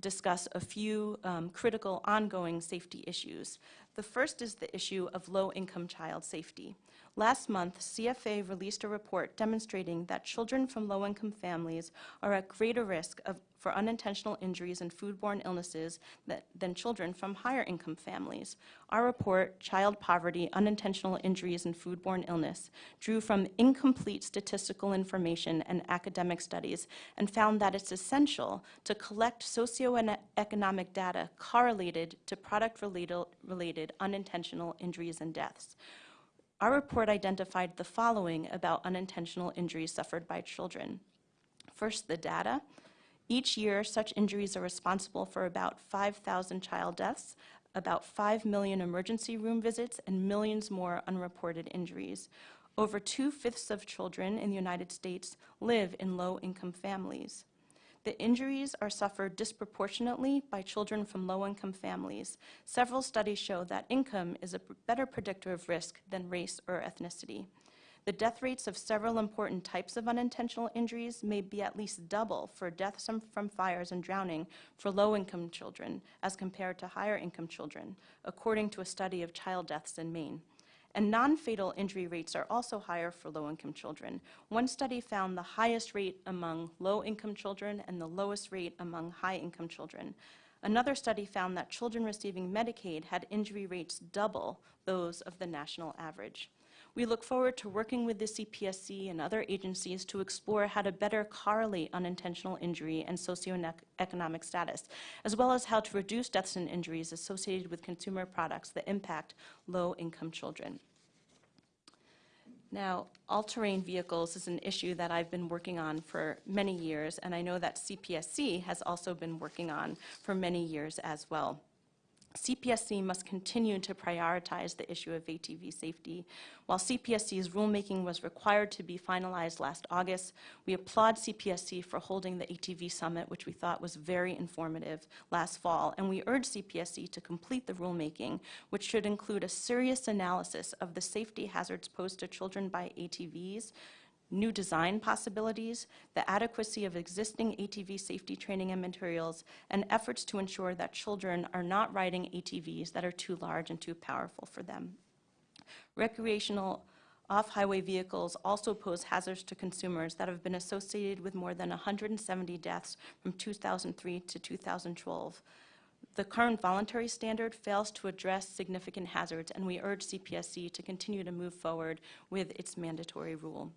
discuss a few um, critical ongoing safety issues. The first is the issue of low-income child safety. Last month, CFA released a report demonstrating that children from low-income families are at greater risk of, for unintentional injuries and foodborne illnesses that, than children from higher-income families. Our report, Child Poverty, Unintentional Injuries and Foodborne Illness, drew from incomplete statistical information and academic studies and found that it's essential to collect socioeconomic data correlated to product-related related unintentional injuries and deaths. Our report identified the following about unintentional injuries suffered by children. First, the data. Each year, such injuries are responsible for about 5,000 child deaths, about 5 million emergency room visits, and millions more unreported injuries. Over two-fifths of children in the United States live in low-income families. The injuries are suffered disproportionately by children from low-income families. Several studies show that income is a better predictor of risk than race or ethnicity. The death rates of several important types of unintentional injuries may be at least double for deaths from- fires and drowning for low-income children as compared to higher-income children, according to a study of child deaths in Maine. And non-fatal injury rates are also higher for low-income children. One study found the highest rate among low-income children and the lowest rate among high-income children. Another study found that children receiving Medicaid had injury rates double those of the national average. We look forward to working with the CPSC and other agencies to explore how to better correlate unintentional injury and socioeconomic status, as well as how to reduce deaths and injuries associated with consumer products that impact low-income children. Now, all-terrain vehicles is an issue that I've been working on for many years, and I know that CPSC has also been working on for many years as well. CPSC must continue to prioritize the issue of ATV safety. While CPSC's rulemaking was required to be finalized last August, we applaud CPSC for holding the ATV Summit, which we thought was very informative last fall, and we urge CPSC to complete the rulemaking, which should include a serious analysis of the safety hazards posed to children by ATVs, new design possibilities, the adequacy of existing ATV safety training and materials, and efforts to ensure that children are not riding ATVs that are too large and too powerful for them. Recreational off-highway vehicles also pose hazards to consumers that have been associated with more than 170 deaths from 2003 to 2012. The current voluntary standard fails to address significant hazards, and we urge CPSC to continue to move forward with its mandatory rule.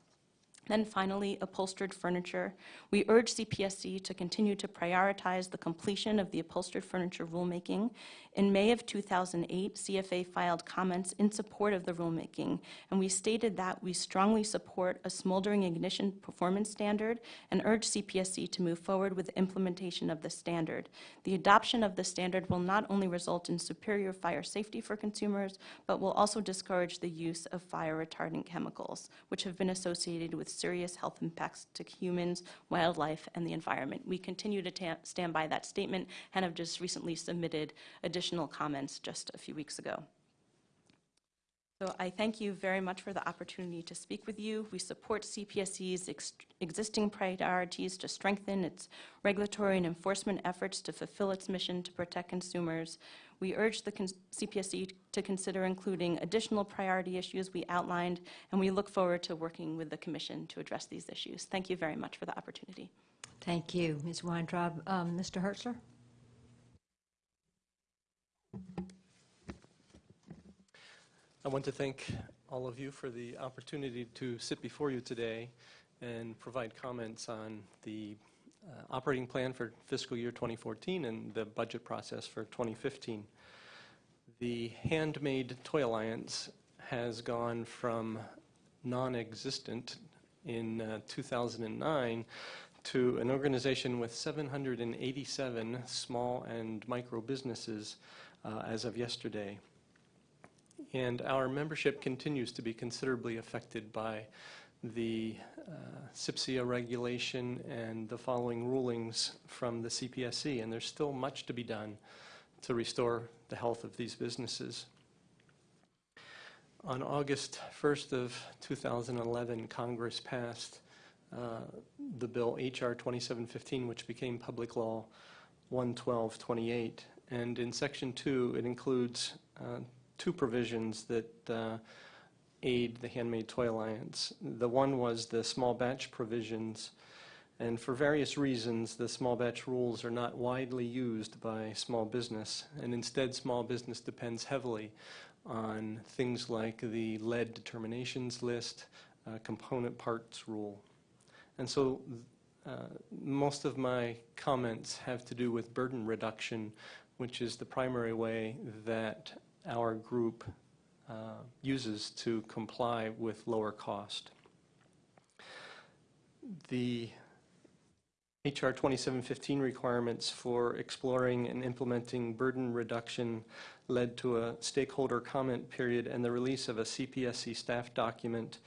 Then finally, upholstered furniture. We urge CPSC to continue to prioritize the completion of the upholstered furniture rulemaking. In May of 2008, CFA filed comments in support of the rulemaking, and we stated that we strongly support a smoldering ignition performance standard and urge CPSC to move forward with the implementation of the standard. The adoption of the standard will not only result in superior fire safety for consumers, but will also discourage the use of fire retardant chemicals, which have been associated with serious health impacts to humans, wildlife, and the environment. We continue to stand by that statement and have just recently submitted additional comments just a few weeks ago. So I thank you very much for the opportunity to speak with you. We support CPSC's ex- existing priorities to strengthen its regulatory and enforcement efforts to fulfill its mission to protect consumers. We urge the CPSC to consider including additional priority issues we outlined, and we look forward to working with the Commission to address these issues. Thank you very much for the opportunity. Thank you, Ms. Weintraub. Um, Mr. Hertzler? I want to thank all of you for the opportunity to sit before you today and provide comments on the uh, operating plan for fiscal year 2014 and the budget process for 2015. The Handmade Toy Alliance has gone from non-existent in uh, 2009 to an organization with 787 small and micro businesses uh, as of yesterday. And our membership continues to be considerably affected by the uh, regulation and the following rulings from the CPSC, and there's still much to be done to restore the health of these businesses. On August 1st of 2011, Congress passed uh, the bill H.R. 2715, which became Public Law 11228. And in Section 2, it includes uh, two provisions that uh, aid the Handmade Toy Alliance. The one was the small batch provisions, and for various reasons, the small batch rules are not widely used by small business, and instead small business depends heavily on things like the lead determinations list, uh, component parts rule. And so uh, most of my comments have to do with burden reduction, which is the primary way that our group uh, uses to comply with lower cost. The HR 2715 requirements for exploring and implementing burden reduction led to a stakeholder comment period and the release of a CPSC staff document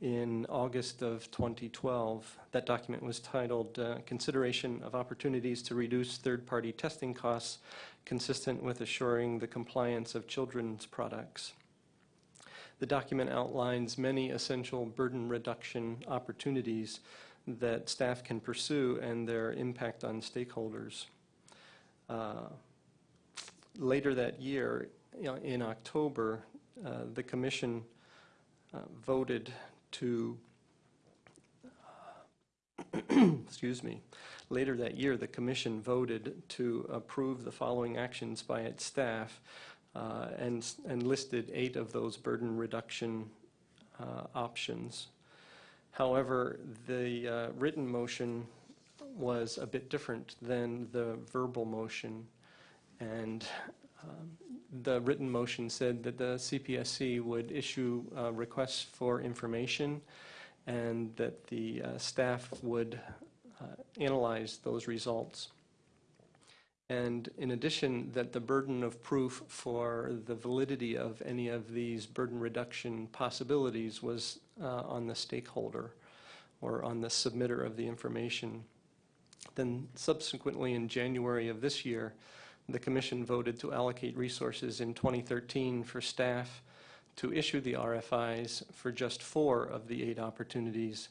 in August of 2012. That document was titled uh, Consideration of Opportunities to Reduce Third-Party Testing Costs Consistent with Assuring the Compliance of Children's Products. The document outlines many essential burden reduction opportunities that staff can pursue and their impact on stakeholders. Uh, later that year, you know, in October, uh, the Commission uh, voted to, excuse me, later that year, the Commission voted to approve the following actions by its staff uh, and, and listed eight of those burden reduction uh, options. However, the uh, written motion was a bit different than the verbal motion. And um, the written motion said that the CPSC would issue uh, requests for information and that the uh, staff would uh, analyze those results. And in addition, that the burden of proof for the validity of any of these burden reduction possibilities was uh, on the stakeholder or on the submitter of the information. Then subsequently in January of this year, the Commission voted to allocate resources in 2013 for staff to issue the RFIs for just four of the eight opportunities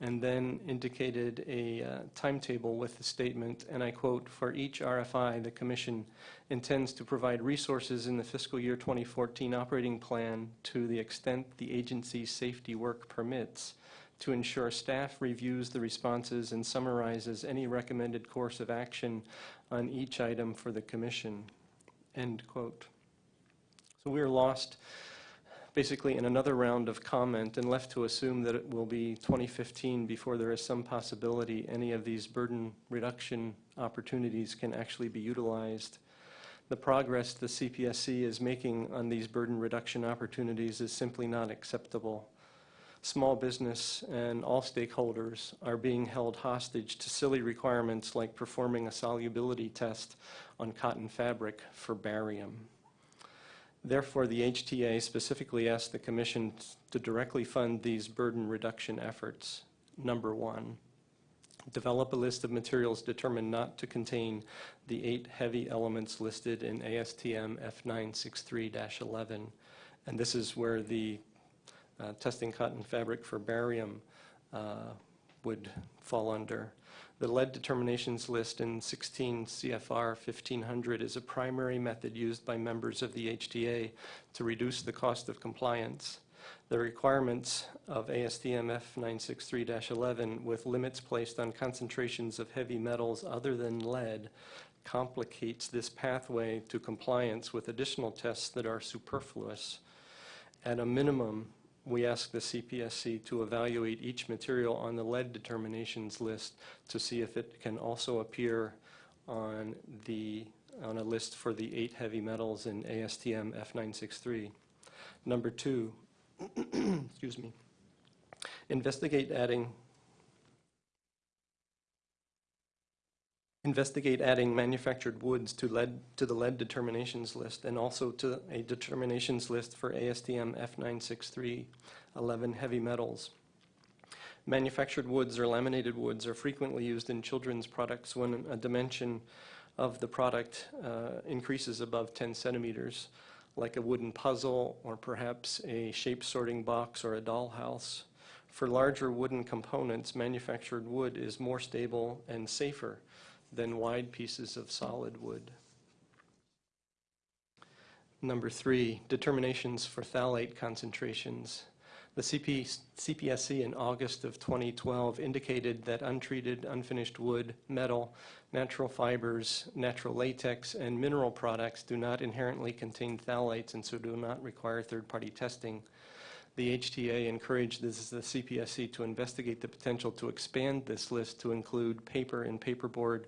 and then indicated a uh, timetable with the statement, and I quote, "For each RFI, the Commission intends to provide resources in the fiscal year 2014 operating plan to the extent the agency's safety work permits to ensure staff reviews the responses and summarizes any recommended course of action on each item for the Commission." End quote. So we are lost basically in another round of comment and left to assume that it will be 2015 before there is some possibility any of these burden reduction opportunities can actually be utilized. The progress the CPSC is making on these burden reduction opportunities is simply not acceptable. Small business and all stakeholders are being held hostage to silly requirements like performing a solubility test on cotton fabric for barium. Therefore, the HTA specifically asked the Commission to directly fund these burden reduction efforts. Number one, develop a list of materials determined not to contain the eight heavy elements listed in ASTM F963-11. And this is where the uh, testing cotton fabric for barium uh, would fall under. The lead determinations list in 16 CFR 1500 is a primary method used by members of the HTA to reduce the cost of compliance. The requirements of ASTM F963-11 with limits placed on concentrations of heavy metals other than lead complicates this pathway to compliance with additional tests that are superfluous. At a minimum, we ask the CPSC to evaluate each material on the lead determinations list to see if it can also appear on the, on a list for the eight heavy metals in ASTM F963. Number two, excuse me, investigate adding investigate adding manufactured woods to lead to the lead determinations list and also to a determinations list for ASTM F963 11 heavy metals. Manufactured woods or laminated woods are frequently used in children's products when a dimension of the product uh, increases above 10 centimeters, like a wooden puzzle or perhaps a shape sorting box or a dollhouse. For larger wooden components, manufactured wood is more stable and safer than wide pieces of solid wood. Number three, determinations for phthalate concentrations. The CP, CPSC in August of 2012 indicated that untreated, unfinished wood, metal, natural fibers, natural latex, and mineral products do not inherently contain phthalates and so do not require third-party testing. The HTA encouraged the CPSC to investigate the potential to expand this list to include paper and paperboard,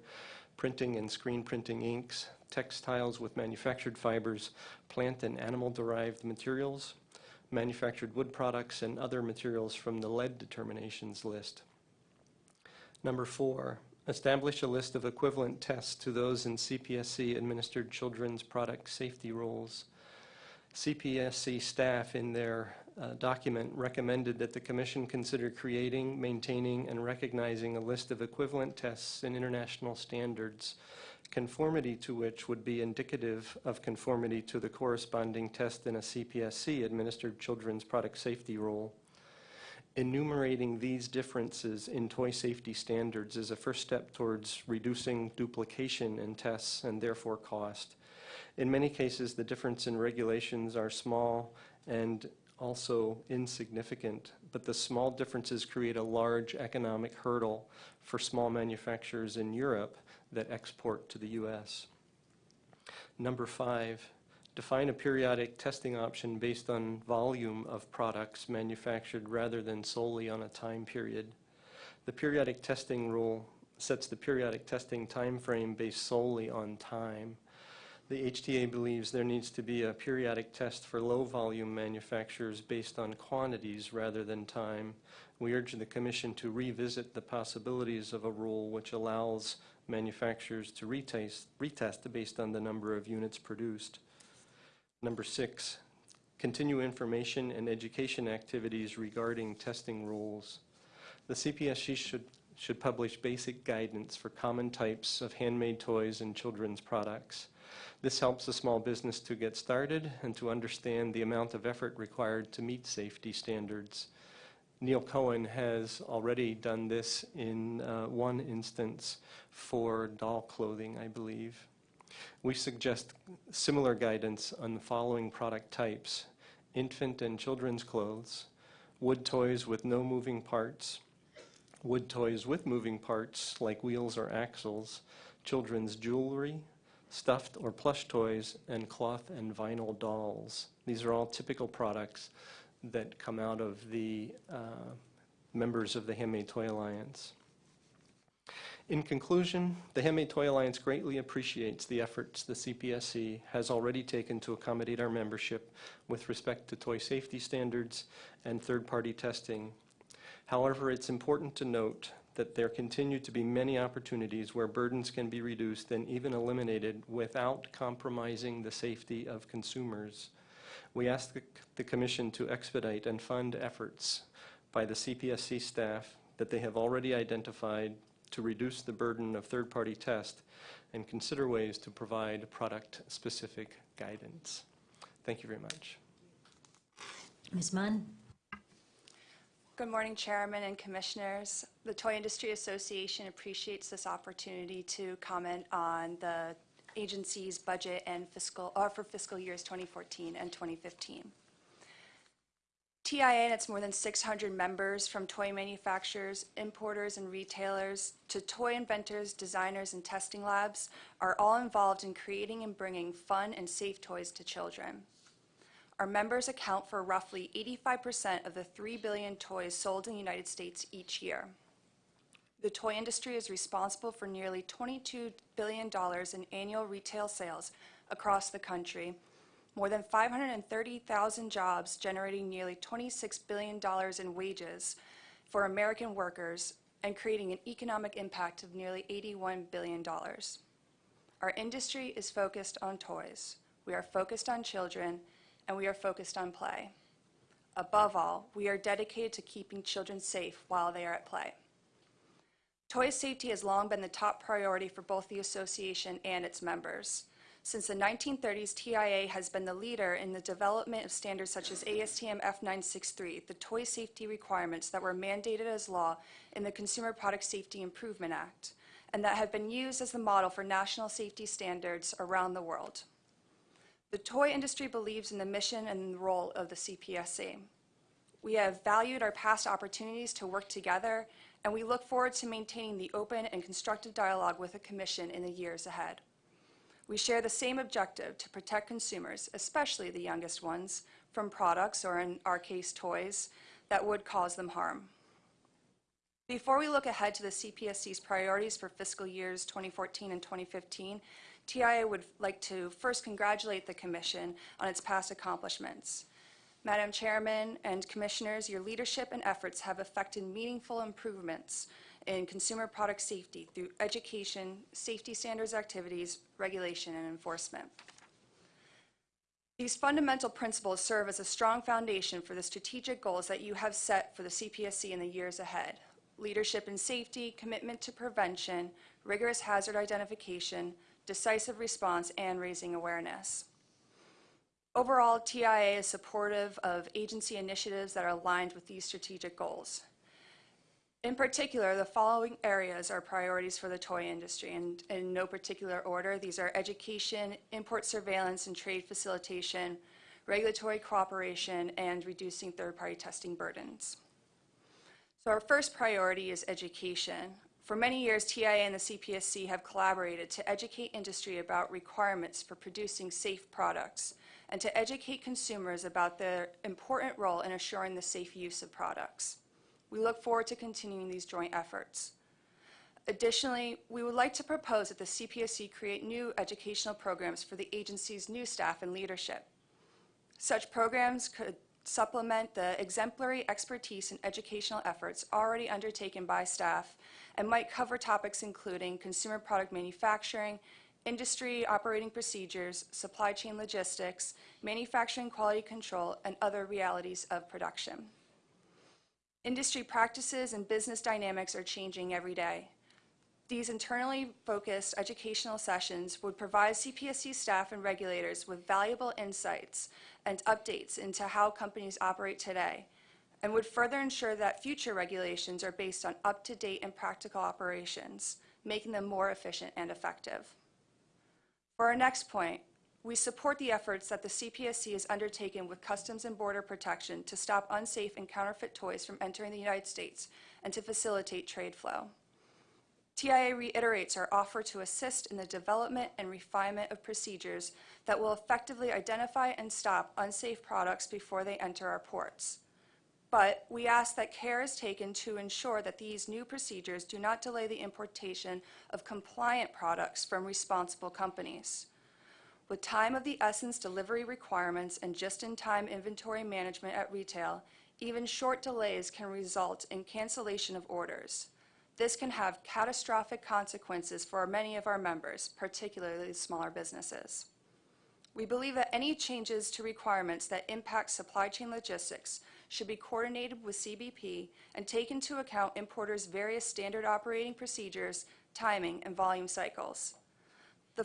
printing and screen printing inks, textiles with manufactured fibers, plant and animal-derived materials, manufactured wood products, and other materials from the lead determinations list. Number four, establish a list of equivalent tests to those in CPSC-administered children's product safety rules. CPSC staff in their uh, document recommended that the Commission consider creating, maintaining, and recognizing a list of equivalent tests and international standards, conformity to which would be indicative of conformity to the corresponding test in a CPSC-administered children's product safety rule. Enumerating these differences in toy safety standards is a first step towards reducing duplication in tests and therefore cost. In many cases, the difference in regulations are small and also insignificant, but the small differences create a large economic hurdle for small manufacturers in Europe that export to the U.S. Number five, define a periodic testing option based on volume of products manufactured rather than solely on a time period. The periodic testing rule sets the periodic testing time frame based solely on time. The HTA believes there needs to be a periodic test for low-volume manufacturers based on quantities rather than time. We urge the Commission to revisit the possibilities of a rule which allows manufacturers to retest, retest based on the number of units produced. Number six, continue information and education activities regarding testing rules. The CPSC should, should publish basic guidance for common types of handmade toys and children's products. This helps a small business to get started and to understand the amount of effort required to meet safety standards. Neil Cohen has already done this in uh, one instance for doll clothing, I believe. We suggest similar guidance on the following product types. Infant and children's clothes, wood toys with no moving parts, wood toys with moving parts like wheels or axles, children's jewelry, stuffed or plush toys, and cloth and vinyl dolls. These are all typical products that come out of the uh, members of the Handmade Toy Alliance. In conclusion, the Handmade Toy Alliance greatly appreciates the efforts the CPSC has already taken to accommodate our membership with respect to toy safety standards and third-party testing. However, it's important to note that there continue to be many opportunities where burdens can be reduced and even eliminated without compromising the safety of consumers. We ask the, the Commission to expedite and fund efforts by the CPSC staff that they have already identified to reduce the burden of third-party test and consider ways to provide product-specific guidance. Thank you very much. Ms. Mond? Good morning, Chairman and Commissioners. The Toy Industry Association appreciates this opportunity to comment on the agency's budget and fiscal, or for fiscal years 2014 and 2015. TIA and its more than 600 members, from toy manufacturers, importers, and retailers to toy inventors, designers, and testing labs, are all involved in creating and bringing fun and safe toys to children. Our members account for roughly 85% of the 3 billion toys sold in the United States each year. The toy industry is responsible for nearly $22 billion in annual retail sales across the country, more than 530,000 jobs generating nearly $26 billion in wages for American workers and creating an economic impact of nearly $81 billion. Our industry is focused on toys. We are focused on children, and we are focused on play. Above all, we are dedicated to keeping children safe while they are at play. Toy safety has long been the top priority for both the association and its members. Since the 1930s, TIA has been the leader in the development of standards such as ASTM F963, the toy safety requirements that were mandated as law in the Consumer Product Safety Improvement Act, and that have been used as the model for national safety standards around the world. The toy industry believes in the mission and role of the CPSC. We have valued our past opportunities to work together, and we look forward to maintaining the open and constructive dialogue with the Commission in the years ahead. We share the same objective to protect consumers, especially the youngest ones, from products, or in our case, toys, that would cause them harm. Before we look ahead to the CPSC's priorities for fiscal years 2014 and 2015, TIA would like to first congratulate the Commission on its past accomplishments. Madam Chairman and Commissioners, your leadership and efforts have affected meaningful improvements in consumer product safety through education, safety standards activities, regulation, and enforcement. These fundamental principles serve as a strong foundation for the strategic goals that you have set for the CPSC in the years ahead. Leadership in safety, commitment to prevention, rigorous hazard identification, decisive response, and raising awareness. Overall, TIA is supportive of agency initiatives that are aligned with these strategic goals. In particular, the following areas are priorities for the toy industry, and in no particular order. These are education, import surveillance and trade facilitation, regulatory cooperation, and reducing third-party testing burdens. So our first priority is education. For many years, TIA and the CPSC have collaborated to educate industry about requirements for producing safe products and to educate consumers about their important role in assuring the safe use of products. We look forward to continuing these joint efforts. Additionally, we would like to propose that the CPSC create new educational programs for the agency's new staff and leadership. Such programs could supplement the exemplary expertise and educational efforts already undertaken by staff and might cover topics including consumer product manufacturing, industry operating procedures, supply chain logistics, manufacturing quality control, and other realities of production. Industry practices and business dynamics are changing every day. These internally focused educational sessions would provide CPSC staff and regulators with valuable insights and updates into how companies operate today and would further ensure that future regulations are based on up-to-date and practical operations, making them more efficient and effective. For our next point, we support the efforts that the CPSC has undertaken with Customs and Border Protection to stop unsafe and counterfeit toys from entering the United States and to facilitate trade flow. TIA reiterates our offer to assist in the development and refinement of procedures that will effectively identify and stop unsafe products before they enter our ports. But we ask that care is taken to ensure that these new procedures do not delay the importation of compliant products from responsible companies. With time of the essence delivery requirements and just-in-time inventory management at retail, even short delays can result in cancellation of orders. This can have catastrophic consequences for many of our members, particularly smaller businesses. We believe that any changes to requirements that impact supply chain logistics should be coordinated with CBP and take into account importers' various standard operating procedures, timing, and volume cycles. the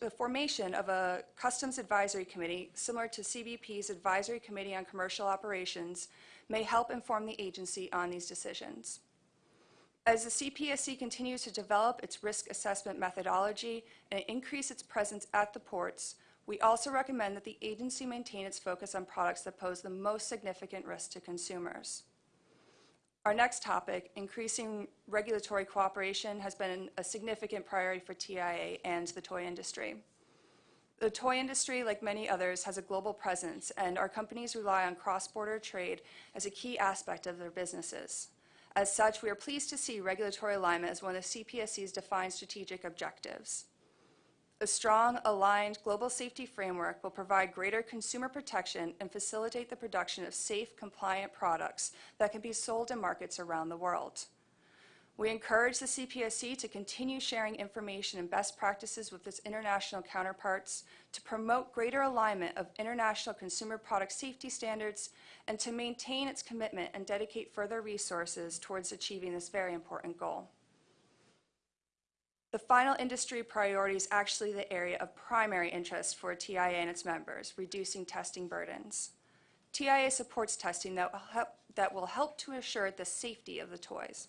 the formation of a Customs Advisory Committee, similar to CBP's Advisory Committee on Commercial Operations, may help inform the agency on these decisions. As the CPSC continues to develop its risk assessment methodology and increase its presence at the ports, we also recommend that the agency maintain its focus on products that pose the most significant risk to consumers. Our next topic, increasing regulatory cooperation, has been a significant priority for TIA and the toy industry. The toy industry, like many others, has a global presence, and our companies rely on cross-border trade as a key aspect of their businesses. As such, we are pleased to see regulatory alignment as one of CPSC's defined strategic objectives. A strong, aligned global safety framework will provide greater consumer protection and facilitate the production of safe, compliant products that can be sold in markets around the world. We encourage the CPSC to continue sharing information and best practices with its international counterparts to promote greater alignment of international consumer product safety standards and to maintain its commitment and dedicate further resources towards achieving this very important goal. The final industry priority is actually the area of primary interest for TIA and its members, reducing testing burdens. TIA supports testing that will help, that will help to assure the safety of the toys.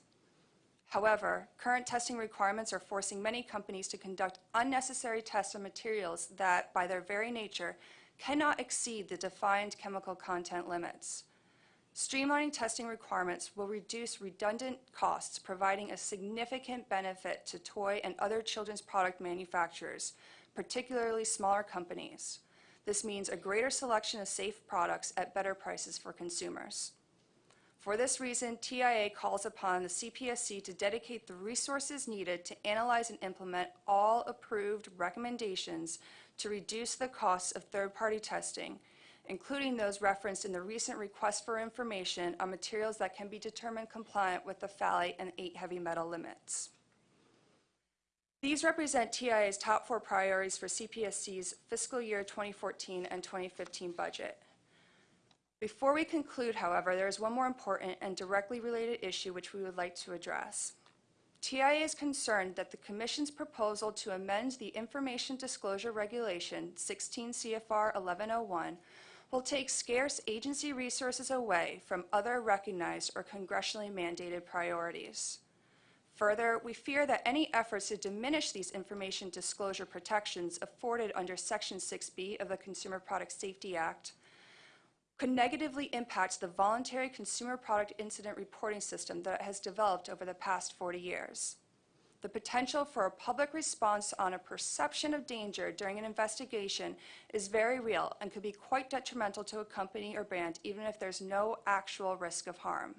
However, current testing requirements are forcing many companies to conduct unnecessary tests on materials that, by their very nature, cannot exceed the defined chemical content limits. Streamlining testing requirements will reduce redundant costs, providing a significant benefit to toy and other children's product manufacturers, particularly smaller companies. This means a greater selection of safe products at better prices for consumers. For this reason, TIA calls upon the CPSC to dedicate the resources needed to analyze and implement all approved recommendations to reduce the costs of third-party testing including those referenced in the recent request for information on materials that can be determined compliant with the phthalate and eight heavy metal limits. These represent TIA's top four priorities for CPSC's fiscal year 2014 and 2015 budget. Before we conclude, however, there is one more important and directly related issue which we would like to address. TIA is concerned that the Commission's proposal to amend the Information Disclosure Regulation 16 CFR 1101 will take scarce agency resources away from other recognized or congressionally mandated priorities. Further, we fear that any efforts to diminish these information disclosure protections afforded under Section 6B of the Consumer Product Safety Act could negatively impact the voluntary consumer product incident reporting system that has developed over the past 40 years the potential for a public response on a perception of danger during an investigation is very real and could be quite detrimental to a company or brand even if there's no actual risk of harm.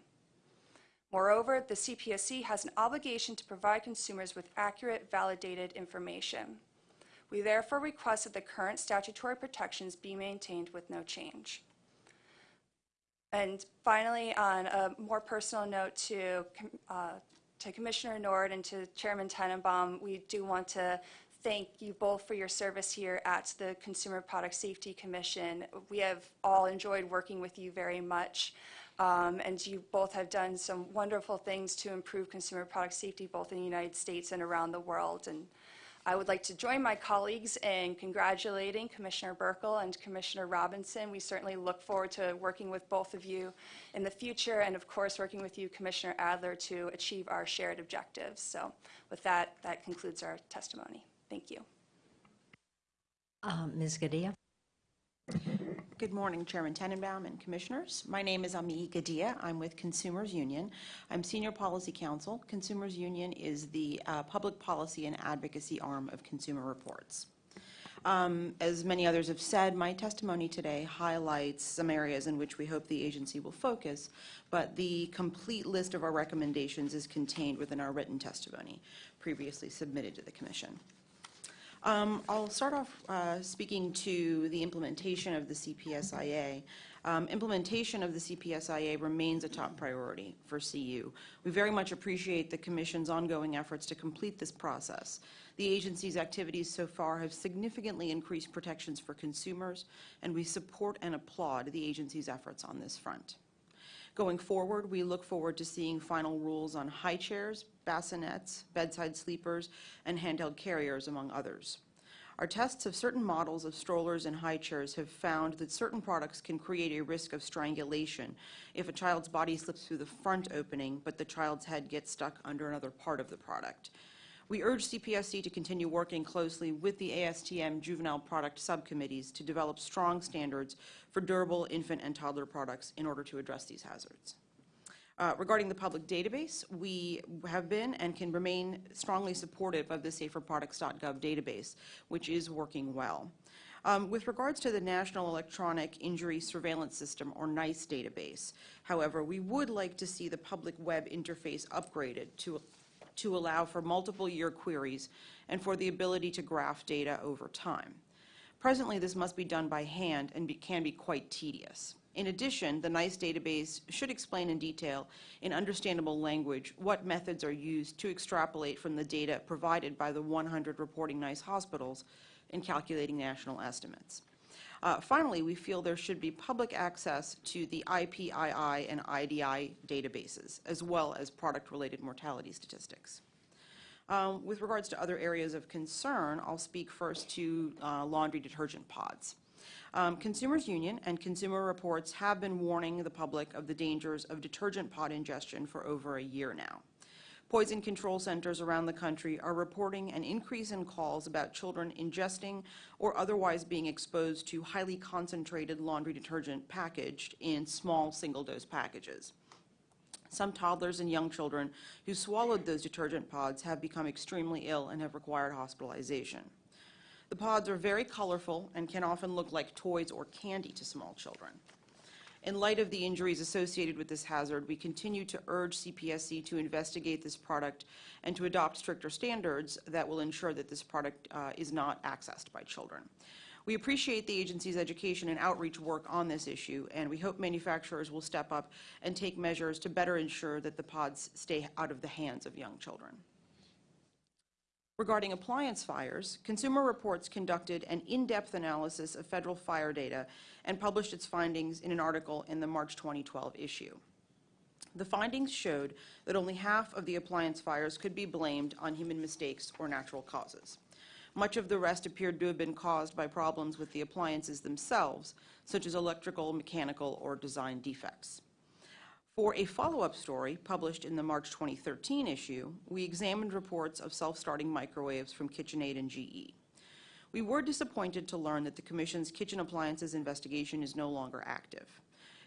Moreover, the CPSC has an obligation to provide consumers with accurate, validated information. We therefore request that the current statutory protections be maintained with no change. And finally, on a more personal note to uh, to Commissioner Nord and to Chairman Tenenbaum, we do want to thank you both for your service here at the Consumer Product Safety Commission. We have all enjoyed working with you very much. Um, and you both have done some wonderful things to improve consumer product safety both in the United States and around the world. And I would like to join my colleagues in congratulating Commissioner Buerkle and Commissioner Robinson. We certainly look forward to working with both of you in the future and, of course, working with you, Commissioner Adler, to achieve our shared objectives. So with that, that concludes our testimony. Thank you. Uh, Ms. Gadhia? Good morning, Chairman Tenenbaum and Commissioners. My name is Ami Gadhia. I'm with Consumers Union. I'm Senior Policy Counsel. Consumers Union is the uh, public policy and advocacy arm of Consumer Reports. Um, as many others have said, my testimony today highlights some areas in which we hope the agency will focus, but the complete list of our recommendations is contained within our written testimony previously submitted to the Commission. Um, I'll start off uh, speaking to the implementation of the CPSIA. Um, implementation of the CPSIA remains a top priority for CU. We very much appreciate the Commission's ongoing efforts to complete this process. The agency's activities so far have significantly increased protections for consumers, and we support and applaud the agency's efforts on this front. Going forward, we look forward to seeing final rules on high chairs, bassinets, bedside sleepers, and handheld carriers, among others. Our tests of certain models of strollers and high chairs have found that certain products can create a risk of strangulation if a child's body slips through the front opening, but the child's head gets stuck under another part of the product. We urge CPSC to continue working closely with the ASTM juvenile product subcommittees to develop strong standards for durable infant and toddler products in order to address these hazards. Uh, Regarding the public database, we have been and can remain strongly supportive of the saferproducts.gov database, which is working well. Um, With regards to the National Electronic Injury Surveillance System, or NEISS database, however, we would like to see the public web interface upgraded to, to allow for multiple year queries and for the ability to graph data over time. Presently, this must be done by hand and be- can be quite tedious. In addition, the NEISS database should explain in detail, in understandable language, what methods are used to extrapolate from the data provided by the 100 reporting NEISS hospitals in calculating national estimates. Uh, Finally, we feel there should be public access to the IPII and IDI databases, as well as product-related mortality statistics. Um, With regards to other areas of concern, I'll speak first to uh, laundry detergent pods. Um, Consumers Union and Consumer Reports have been warning the public of the dangers of detergent pod ingestion for over a year now. Poison control centers around the country are reporting an increase in calls about children ingesting or otherwise being exposed to highly concentrated laundry detergent packaged in small single-dose packages. Some toddlers and young children who swallowed those detergent pods have become extremely ill and have required hospitalization. The pods are very colorful and can often look like toys or candy to small children. In light of the injuries associated with this hazard, we continue to urge CPSC to investigate this product and to adopt stricter standards that will ensure that this product uh, is not accessed by children. We appreciate the agency's education and outreach work on this issue, and we hope manufacturers will step up and take measures to better ensure that the pods stay out of the hands of young children. Regarding appliance fires, Consumer Reports conducted an in-depth analysis of federal fire data and published its findings in an article in the March 2012 issue. The findings showed that only half of the appliance fires could be blamed on human mistakes or natural causes. Much of the rest appeared to have been caused by problems with the appliances themselves, such as electrical, mechanical, or design defects. For a follow-up story published in the March 2013 issue, we examined reports of self-starting microwaves from KitchenAid and GE. We were disappointed to learn that the Commission's kitchen appliances investigation is no longer active.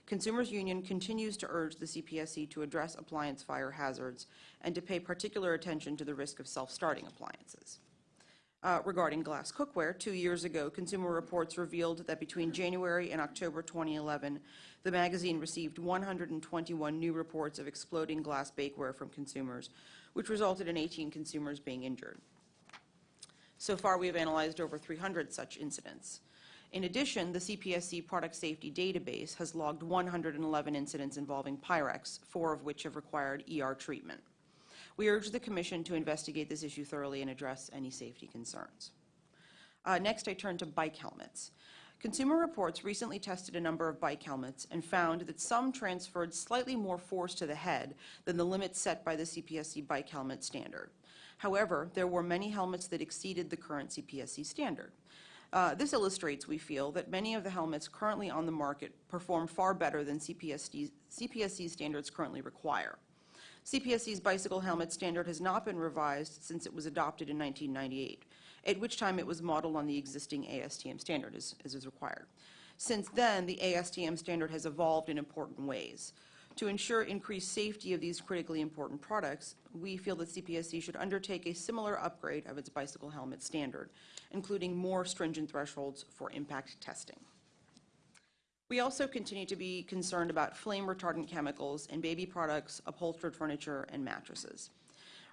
Consumers Union continues to urge the CPSC to address appliance fire hazards and to pay particular attention to the risk of self-starting appliances. Uh, Regarding glass cookware, two years ago, Consumer Reports revealed that between January and October 2011, the magazine received 121 new reports of exploding glass bakeware from consumers, which resulted in 18 consumers being injured. So far, we have analyzed over 300 such incidents. In addition, the CPSC Product Safety Database has logged 111 incidents involving Pyrex, four of which have required ER treatment. We urge the Commission to investigate this issue thoroughly and address any safety concerns. Uh, Next, I turn to bike helmets. Consumer Reports recently tested a number of bike helmets and found that some transferred slightly more force to the head than the limits set by the CPSC bike helmet standard. However, there were many helmets that exceeded the current CPSC standard. Uh, This illustrates, we feel, that many of the helmets currently on the market perform far better than CPSC CPSC standards currently require. CPSC's bicycle helmet standard has not been revised since it was adopted in 1998, at which time it was modeled on the existing ASTM standard as, as is required. Since then, the ASTM standard has evolved in important ways. To ensure increased safety of these critically important products, we feel that CPSC should undertake a similar upgrade of its bicycle helmet standard, including more stringent thresholds for impact testing. We also continue to be concerned about flame retardant chemicals in baby products, upholstered furniture, and mattresses.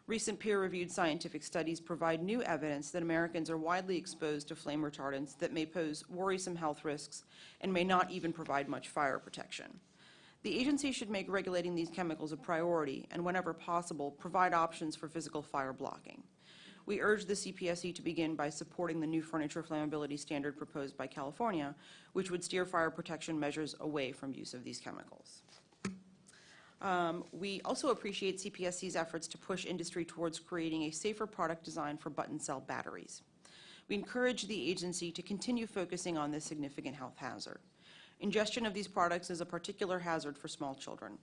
Recent peer-reviewed scientific studies provide new evidence that Americans are widely exposed to flame retardants that may pose worrisome health risks and may not even provide much fire protection. The agency should make regulating these chemicals a priority and, whenever possible, provide options for physical fire blocking. We urge the CPSC to begin by supporting the new furniture flammability standard proposed by California, which would steer fire protection measures away from use of these chemicals. Um, We also appreciate CPSC's efforts to push industry towards creating a safer product design for button cell batteries. We encourage the agency to continue focusing on this significant health hazard. Ingestion of these products is a particular hazard for small children.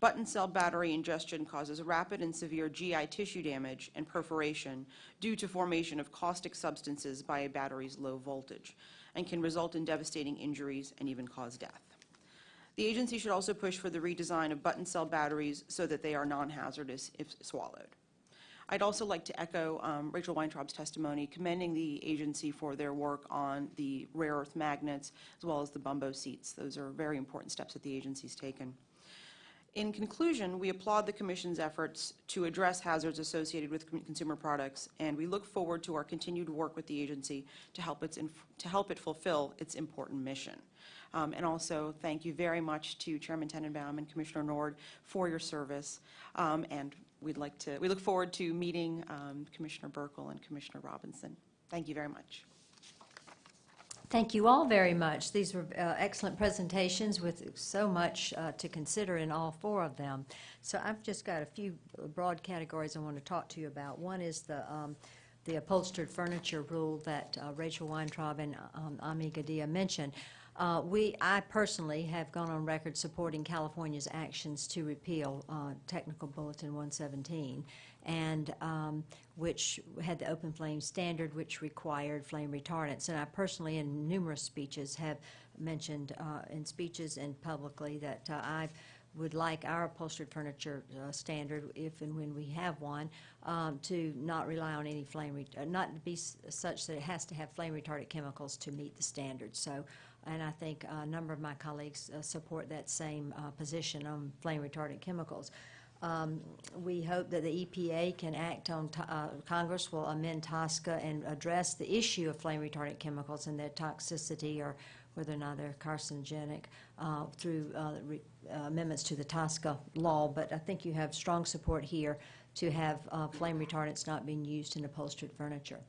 Button cell battery ingestion causes rapid and severe GI tissue damage and perforation due to formation of caustic substances by a battery's low voltage, and can result in devastating injuries and even cause death. The agency should also push for the redesign of button cell batteries so that they are non-hazardous if swallowed. I'd also like to echo um, Rachel Weintraub's testimony commending the agency for their work on the rare earth magnets as well as the bumbo seats. Those are very important steps that the agency's taken. In conclusion, we applaud the Commission's efforts to address hazards associated with consumer products, and we look forward to our continued work with the agency to help, its to help it fulfill its important mission. Um, And also, thank you very much to Chairman Tenenbaum and Commissioner Nord for your service. Um, And we'd like to, we look forward to meeting um, Commissioner Buerkle and Commissioner Robinson. Thank you very much. Thank you all very much. These were uh, excellent presentations with so much uh, to consider in all four of them. So I've just got a few broad categories I want to talk to you about. One is the, um, the upholstered furniture rule that uh, Rachel Weintraub and um, Ami Gadhia mentioned. Uh, We, I personally have gone on record supporting California's actions to repeal uh, Technical Bulletin 117, and um, which had the open flame standard, which required flame retardants. And I personally, in numerous speeches, have mentioned uh, in speeches and publicly that uh, I would like our upholstered furniture uh, standard, if and when we have one, um, to not rely on any flame, uh, not be such that it has to have flame retardant chemicals to meet the standard. So, and I think a number of my colleagues uh, support that same uh, position on flame retardant chemicals. Um, We hope that the EPA can act on, uh, Congress will amend TSCA and address the issue of flame retardant chemicals and their toxicity or whether or not they're carcinogenic uh, through uh, uh, amendments to the TSCA law. But I think you have strong support here to have uh, flame retardants not being used in upholstered furniture.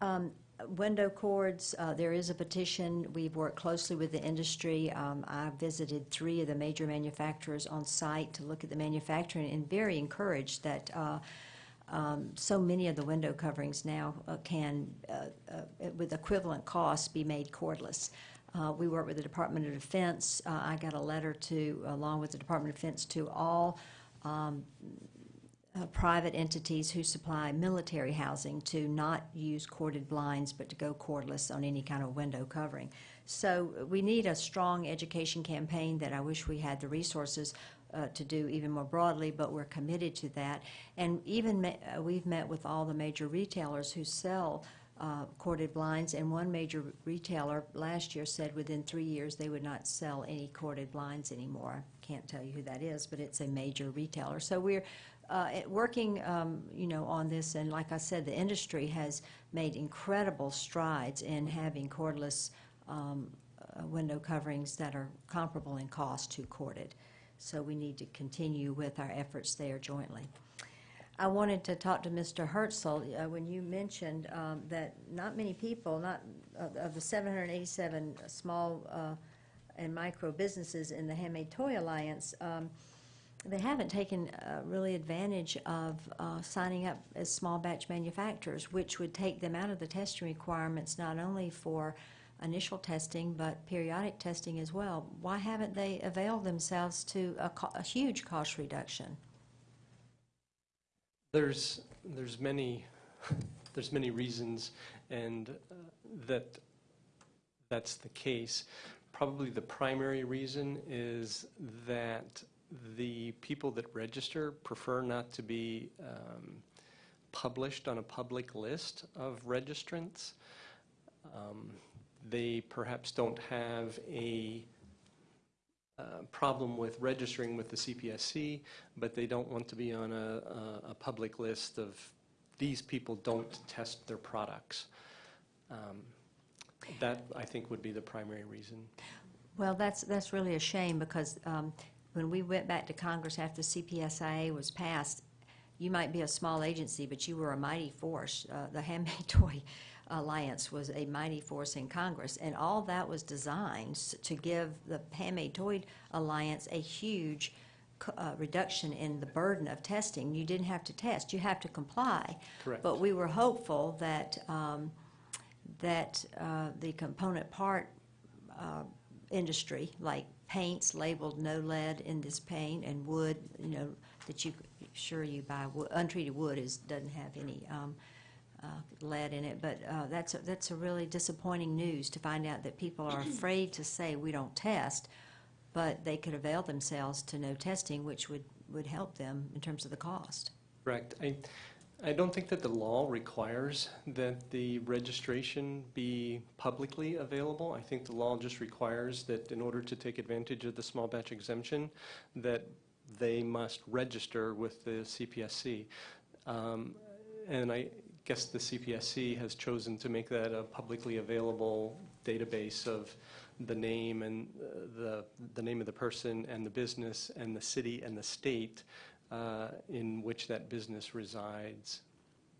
Um, Window cords, uh, there is a petition. We've worked closely with the industry. Um, I visited three of the major manufacturers on site to look at the manufacturing and very encouraged that uh, um, so many of the window coverings now uh, can, uh, uh, with equivalent costs, be made cordless. Uh, We work with the Department of Defense. I got a letter to, along with the Department of Defense, to all um, uh, private entities who supply military housing to not use corded blinds, but to go cordless on any kind of window covering. So uh, we need a strong education campaign that I wish we had the resources uh, to do even more broadly, but we're committed to that. And even, uh, we've met with all the major retailers who sell uh, corded blinds, and one major retailer last year said within three years, they would not sell any corded blinds anymore. I Can't tell you who that is, but it's a major retailer. So we're uh, working, um, you know, on this, and like I said, the industry has made incredible strides in having cordless um, uh, window coverings that are comparable in cost to corded. So we need to continue with our efforts there jointly. I wanted to talk to Mr. Herzl, uh, when you mentioned um, that not many people, not, of of the 787 small uh, and micro businesses in the Handmade Toy Alliance, um, they haven't taken uh, really advantage of uh, signing up as small batch manufacturers, which would take them out of the testing requirements not only for initial testing, but periodic testing as well. Why haven't they availed themselves to a co- a huge cost reduction? There's, there's many, there's many reasons, and uh, that, that's the case. Probably the primary reason is that the people that register prefer not to be um, published on a public list of registrants. Um, They perhaps don't have a uh, problem with registering with the CPSC, but they don't want to be on a, a, a public list of, these people don't test their products. Um, That, I think, would be the primary reason. Well, that's, that's really a shame, because um, when we went back to Congress after CPSIA was passed, you might be a small agency, but you were a mighty force. Uh, The Handmade Toy Alliance was a mighty force in Congress, and all that was designed to give the Handmade Toy Alliance a huge uh, reduction in the burden of testing. You didn't have to test, you have to comply. Correct. But we were hopeful that, um, that uh, the component part uh, industry, like paints labeled no lead in this paint, and wood, you know, that you, sure you buy, wo- untreated wood is, doesn't have any um, uh, lead in it, but uh, that's, a- that's a really disappointing news to find out that people are afraid to say we don't test, but they could avail themselves to no testing, which would, would help them in terms of the cost. Correct. I, I don't think that the law requires that the registration be publicly available. I think the law just requires that in order to take advantage of the small batch exemption, that they must register with the CPSC. Um, And I guess the CPSC has chosen to make that a publicly available database of the name and uh, the, the name of the person and the business and the city and the state uh, in which that business resides.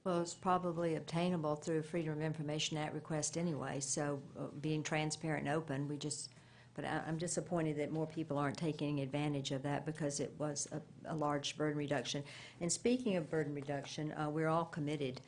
Well, it's probably obtainable through Freedom of Information Act request anyway, so uh, being transparent and open, we just, but I- I'm disappointed that more people aren't taking advantage of that because it was a, a large burden reduction. And speaking of burden reduction, uh, we're all committed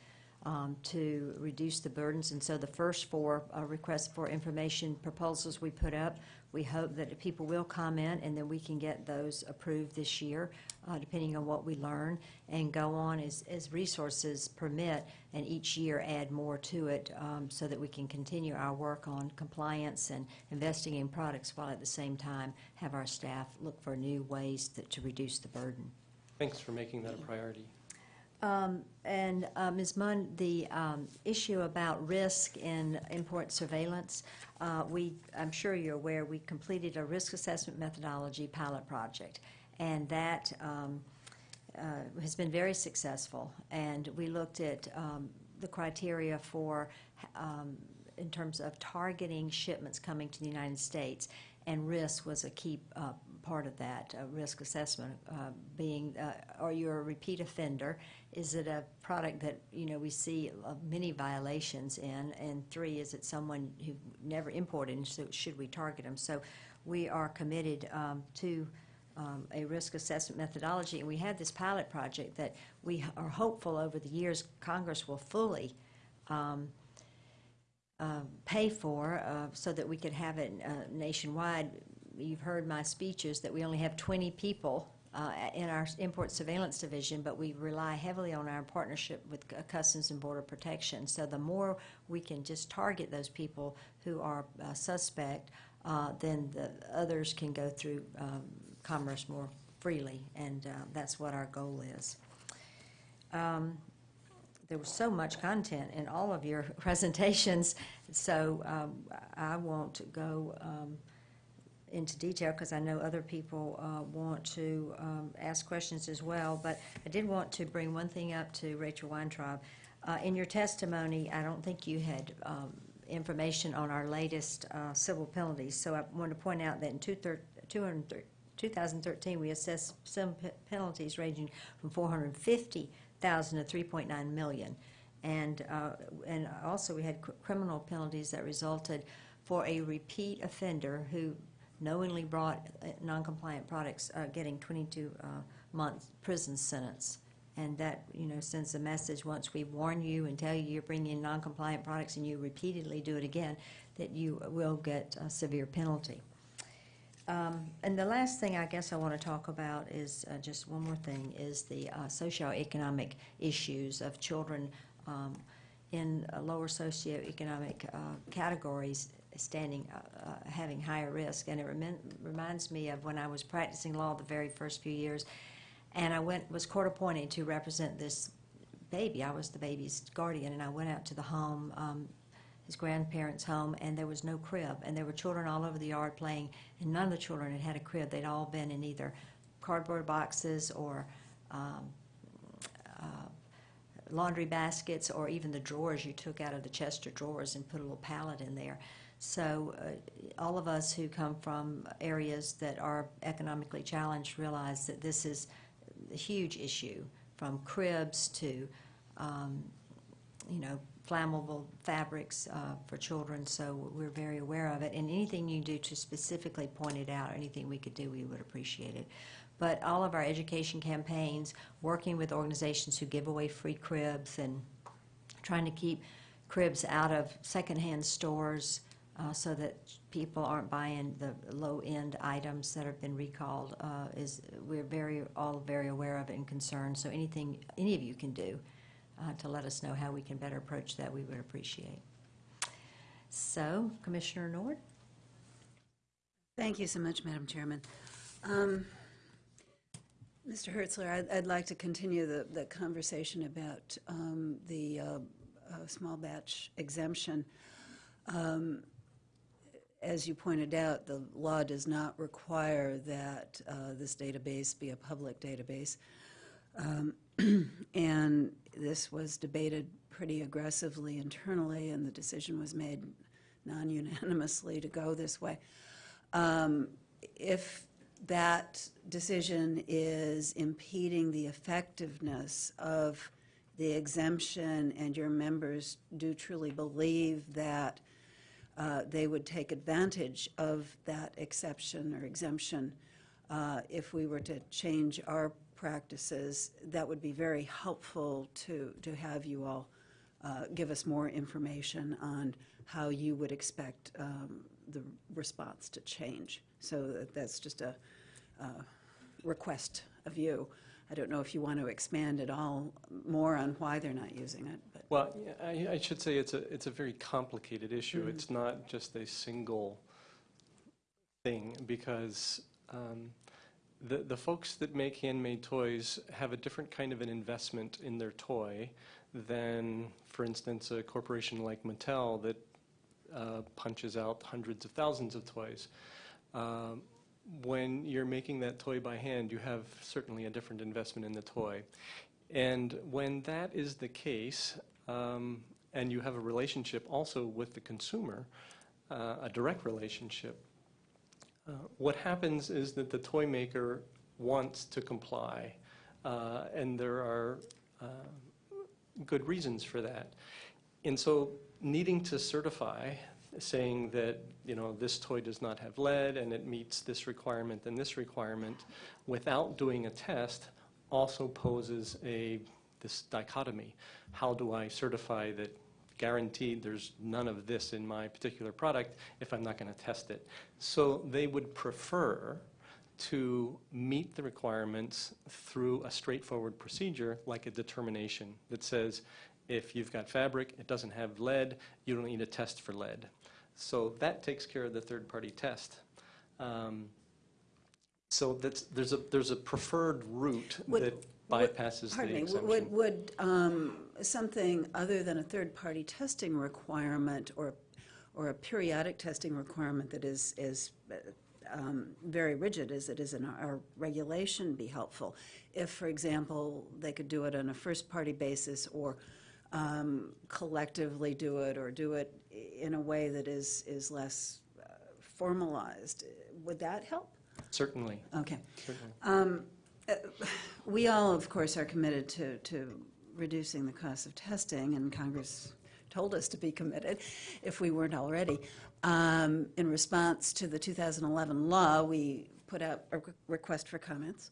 um, to reduce the burdens, and so the first four uh, requests for information proposals we put up, we hope that people will comment, and then we can get those approved this year, uh, depending on what we learn, and go on as, as resources permit, and each year add more to it, um, so that we can continue our work on compliance and investing in products, while at the same time have our staff look for new ways that, to reduce the burden. Thanks for making that a priority. Um, And uh, Ms. Mond, the um, issue about risk in import surveillance, uh, we, I'm sure you're aware, we completed a risk assessment methodology pilot project, and that um, uh, has been very successful. And we looked at um, the criteria for, um, in terms of targeting shipments coming to the United States, and risk was a key uh, part of that, uh, risk assessment, uh, being, uh, are you a repeat offender? Is it a product that, you know, we see uh, many violations in? And three, is it someone who never imported, and so should we target them? So we are committed um, to um, a risk assessment methodology, and we have this pilot project that we are hopeful over the years Congress will fully um, um, pay for uh, so that we could have it uh, nationwide. You've heard my speeches that we only have 20 people uh, in our import surveillance division, but we rely heavily on our partnership with Customs and Border Protection. So the more we can just target those people who are uh, suspect, uh, then the others can go through um, commerce more freely, and uh, that's what our goal is. Um, there was so much content in all of your presentations, so um, I won't go um, into detail because I know other people uh, want to um, ask questions as well. But I did want to bring one thing up to Rachel Weintraub. Uh, In your testimony, I don't think you had um, information on our latest uh, civil penalties. So I want to point out that in two thir- 200 2013, we assessed some pe- penalties ranging from 450,000 to 3.9 million. And, uh, and also, we had cr- criminal penalties that resulted for a repeat offender who knowingly brought uh, non-compliant products, uh, getting 22-month prison sentence. And that, you know, sends a message, once we warn you and tell you you're bringing in non-compliant products and you repeatedly do it again, that you will get a severe penalty. Um, And the last thing I guess I want to talk about is, uh, just one more thing, is the uh, socioeconomic issues of children um, in uh, lower socioeconomic uh, categories standing, uh, uh, having higher risk. And it remin- reminds me of when I was practicing law the very first few years, and I went, was court appointed to represent this baby. I was the baby's guardian, and I went out to the home, um, his grandparents' home, and there was no crib. And there were children all over the yard playing, and none of the children had had a crib. They'd all been in either cardboard boxes or um, uh, laundry baskets, or even the drawers you took out of the chest of drawers and put a little pallet in there. So uh, all of us who come from areas that are economically challenged realize that this is a huge issue, from cribs to, um, you know, flammable fabrics uh, for children, so we're very aware of it. And anything you do to specifically point it out, or anything we could do, we would appreciate it. but all of our education campaigns, working with organizations who give away free cribs and trying to keep cribs out of secondhand stores uh, so that people aren't buying the low-end items that have been recalled uh, is, we're very, all very aware of it and concerned. So anything, any of you can do uh, to let us know how we can better approach that, we would appreciate. So, Commissioner Nord? Thank you so much, Madam Chairman. Um, Mr. Hertzler, I'd, I'd like to continue the, the conversation about um, the uh, uh, small batch exemption. Um, As you pointed out, the law does not require that uh, this database be a public database. Um, And this was debated pretty aggressively internally, and the decision was made non-unanimously to go this way. Um, If that decision is impeding the effectiveness of the exemption, and your members do truly believe that uh, they would take advantage of that exception or exemption, uh, if we were to change our practices, that would be very helpful to, to have you all uh, give us more information on how you would expect um, the response to change. So that's just a uh, request of you. I don't know if you want to expand at all more on why they're not using it, but. Well, I, I should say it's a, it's a very complicated issue. It's not just a single thing, because um, the, the folks that make handmade toys have a different kind of an investment in their toy than, for instance, a corporation like Mattel that uh, punches out hundreds of thousands of toys. Um, when you're making that toy by hand, you have certainly a different investment in the toy. And when that is the case, um, and you have a relationship also with the consumer, uh, a direct relationship, uh, what happens is that the toy maker wants to comply, uh, and there are uh, good reasons for that. And so needing to certify, saying that, you know, this toy does not have lead and it meets this requirement and this requirement, without doing a test, also poses a, this dichotomy. How do I certify that guaranteed there's none of this in my particular product if I'm not going to test it? So they would prefer to meet the requirements through a straightforward procedure like a determination that says if you've got fabric, it doesn't have lead, you don't need a test for lead. So that takes care of the third-party test. Um, So that's, there's a, there's a preferred route Would- that would- bypasses the Pardon me, exemption. would, would um, something other than a third-party testing requirement or, or a periodic testing requirement that is, is um, very rigid as it is in our regulation be helpful? If, for example, they could do it on a first-party basis or um, collectively do it or do it in a way that is, is less uh, formalized, would that help? Certainly, Okay. certainly. Um, uh, We all, of course, are committed to, to reducing the cost of testing, and Congress told us to be committed, if we weren't already. Um, In response to the 2011 law, we put out a re- request for comments.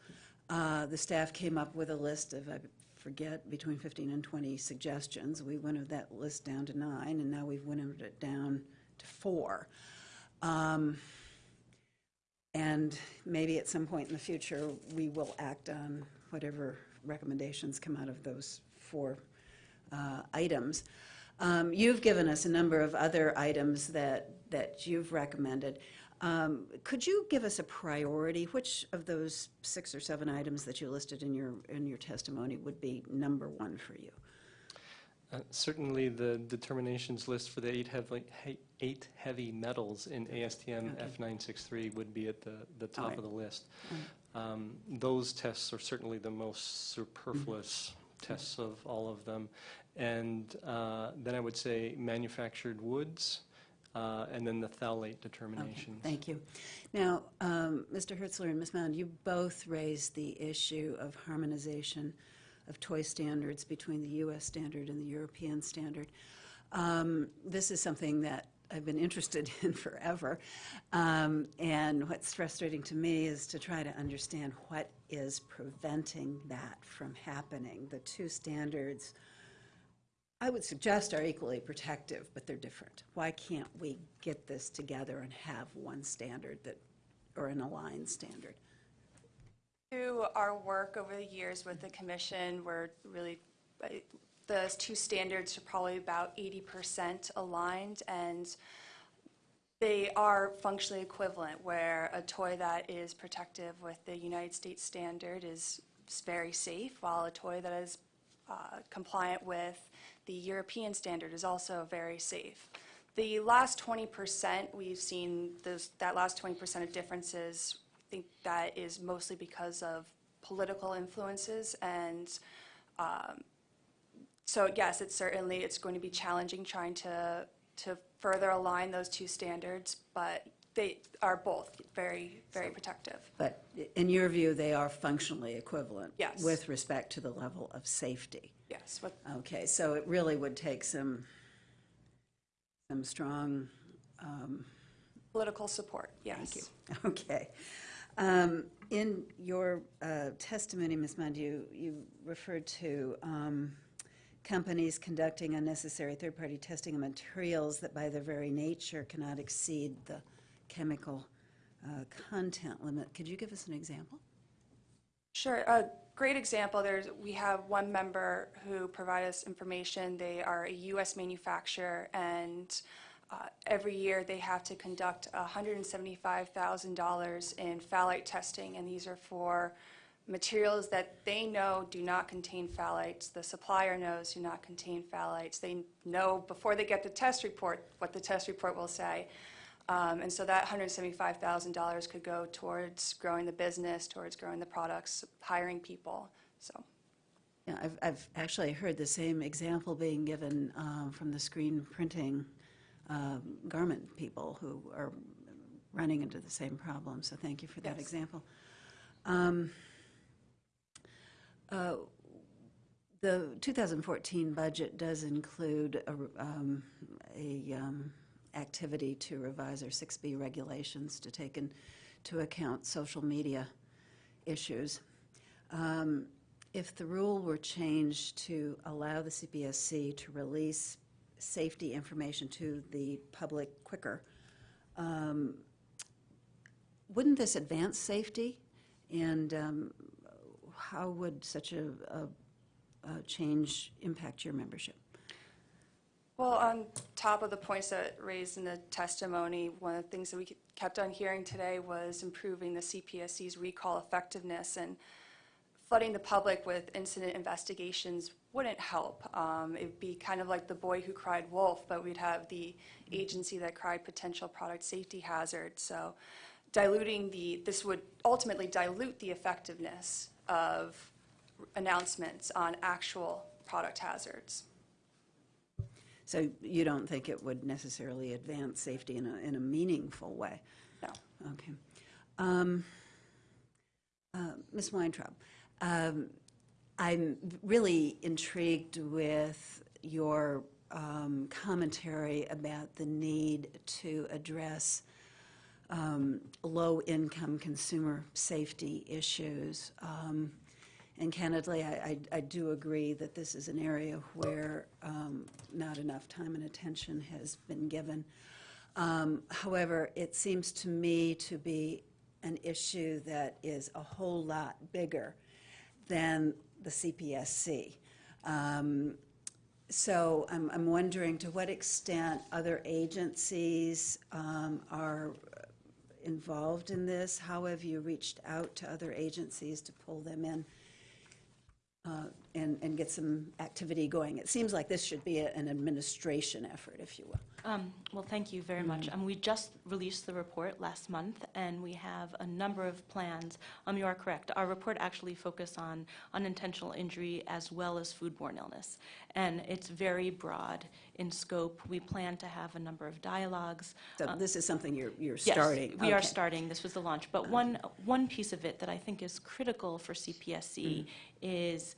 Uh, The staff came up with a list of, I forget, between 15 and 20 suggestions. We winnowed that list down to nine, and now we've winnowed it down to four. Um, and maybe at some point in the future, we will act on whatever recommendations come out of those four uh, items. Um, You've given us a number of other items that, that you've recommended. Um, Could you give us a priority? Which of those six or seven items that you listed in your, in your testimony would be number one for you? Uh, Certainly, the determinations list for the eight heavy, he- eight heavy metals in ASTM Okay. F963 would be at the, the top right. of the list. Um, Those tests are certainly the most superfluous Mm-hmm. tests of all of them. And uh, then I would say manufactured woods, uh, and then the phthalate Okay, determinations. Thank you. Now, um, Mr. Hertzler and Ms. Mond, you both raised the issue of harmonization of toy standards between the U.S. standard and the European standard. Um, This is something that I've been interested in forever. Um, And what's frustrating to me is to try to understand what is preventing that from happening. The two standards, I would suggest are equally protective, but they're different. Why can't we get this together and have one standard that, or an aligned standard? Through our work over the years with the commission, we're really, the two standards are probably about 80% aligned, and they are functionally equivalent, where a toy that is protective with the United States standard is very safe, while a toy that is compliant with the European standard is also very safe. The last 20%, we've seen those, that last 20% of differences, I think that is mostly because of political influences and um, so yes, it's certainly, it's going to be challenging trying to, to further align those two standards, but they are both very, very protective. But in your view, they are functionally equivalent? Yes. With respect to the level of safety? Yes, with Okay, so it really would take some, some strong, um, political support, yes. Thank you. Okay. Um, In your uh, testimony, Ms. Mond, you, you referred to um, companies conducting unnecessary third-party testing of materials that by their very nature cannot exceed the chemical uh, content limit. Could you give us an example? Sure. A great example, there's, we have one member who provided us information. They are a U.S. manufacturer, and uh, every year they have to conduct $175,000 in phthalate testing, and these are for materials that they know do not contain phthalates, the supplier knows do not contain phthalates. They know before they get the test report what the test report will say. Um, And so that $175,000 could go towards growing the business, towards growing the products, hiring people, so. Yeah, I've, I've actually heard the same example being given um, from the screen printing um, garment people who are running into the same problem, so thank you for that Yes. example. Um, uh, The 2014 budget does include a, um, a um, activity to revise our 6B regulations to take into account social media issues. Um, If the rule were changed to allow the CPSC to release safety information to the public quicker, um, wouldn't this advance safety? And um, how would such a, a, a change impact your membership? Well, on top of the points that raised in the testimony, one of the things that we kept on hearing today was improving the CPSC's recall effectiveness, and flooding the public with incident investigations wouldn't help. Um, It'd be kind of like the boy who cried wolf, but we'd have the agency that cried potential product safety hazard. So diluting the, this would ultimately dilute the effectiveness of announcements on actual product hazards. So you don't think it would necessarily advance safety in a, in a meaningful way? No. Okay. Um, uh, Ms. Weintraub, um, I'm really intrigued with your um, commentary about the need to address um, low-income consumer safety issues. Um, And candidly, I, I- I do agree that this is an area where um, not enough time and attention has been given. Um, However, it seems to me to be an issue that is a whole lot bigger than the CPSC. Um, So I'm, I'm wondering to what extent other agencies um, are involved in this? How have you reached out to other agencies to pull them in uh, and, and get some activity going? It seems like this should be a- an administration effort, if you will. Um, Well, thank you very much. Um, We just released the report last month, and we have a number of plans. Um, You are correct. Our report actually focused on unintentional injury as well as foodborne illness, and it's very broad in scope. We plan to have a number of dialogues. So Uh, this is something you're, you're Yes, starting? we are starting. This was the launch. But one, one piece of it that I think is critical for CPSC is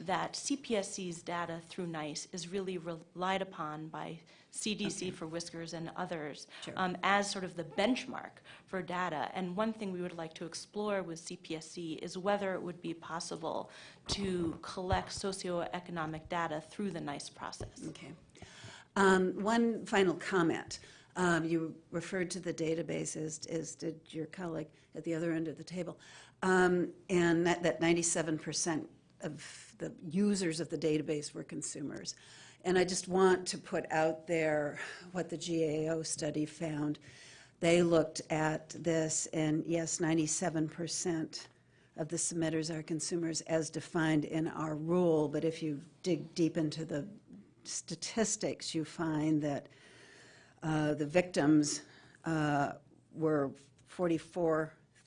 that CPSC's data through NEISS is really relied upon by CDC for WISQARS and others, Sure. um, as sort of the benchmark for data. And one thing we would like to explore with CPSC is whether it would be possible to collect socioeconomic data through the NEISS process. Okay. Um, One final comment. Um, You referred to the database, as as did your colleague at the other end of the table, Um, and that that 97% of the users of the database were consumers. And I just want to put out there what the GAO study found. They looked at this, and yes, 97% of the submitters are consumers as defined in our rule, but if you dig deep into the statistics, you find that uh, the victims uh, were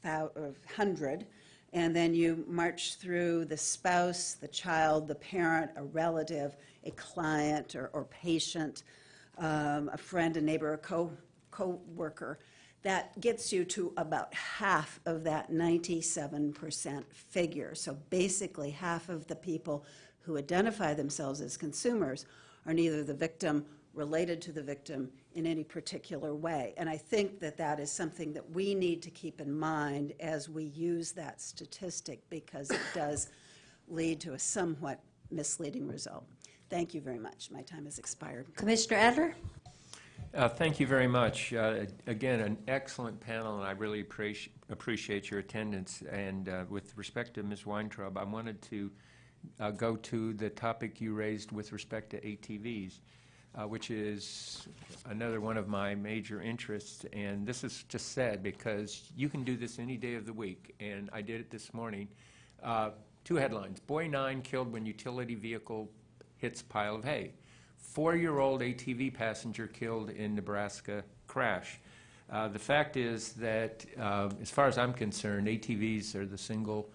4,400, and then you march through the spouse, the child, the parent, a relative, a client or, or patient, um, a friend, a neighbor, a co co-worker. That gets you to about half of that 97% figure. So basically, half of the people who identify themselves as consumers are neither the victim, related to the victim in any particular way. And I think that that is something that we need to keep in mind as we use that statistic because it does lead to a somewhat misleading result. Thank you very much. My time has expired. Commissioner Adler? Uh, Thank you very much. Uh, Again, an excellent panel, and I really appreci- appreciate your attendance. And uh, with respect to Ms. Weintraub, I wanted to uh, go to the topic you raised with respect to ATVs, uh, which is another one of my major interests. And this is just sad because you can do this any day of the week, and I did it this morning. Uh, Two headlines, Boy Nine killed when utility vehicle hits pile of hay. Four-year-old ATV passenger killed in Nebraska crash. Uh, The fact is that, uh, as far as I'm concerned, ATVs are the single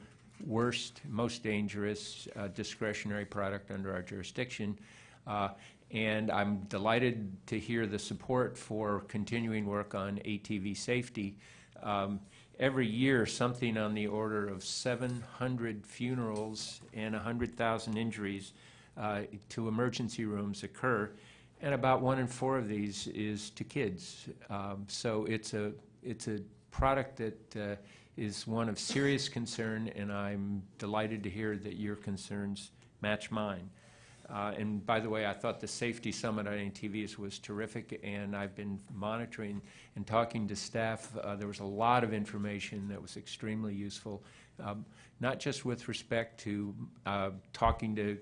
worst, most dangerous uh, discretionary product under our jurisdiction. Uh, And I'm delighted to hear the support for continuing work on ATV safety. Um, Every year, something on the order of 700 funerals and 100,000 injuries uh, to emergency rooms occur, and about one in four of these is to kids. Um, So it's a, it's a product that uh, is one of serious concern, and I'm delighted to hear that your concerns match mine. Uh, And by the way, I thought the Safety Summit on ATVs was terrific, and I've been monitoring and talking to staff. Uh, There was a lot of information that was extremely useful, um, not just with respect to uh, talking to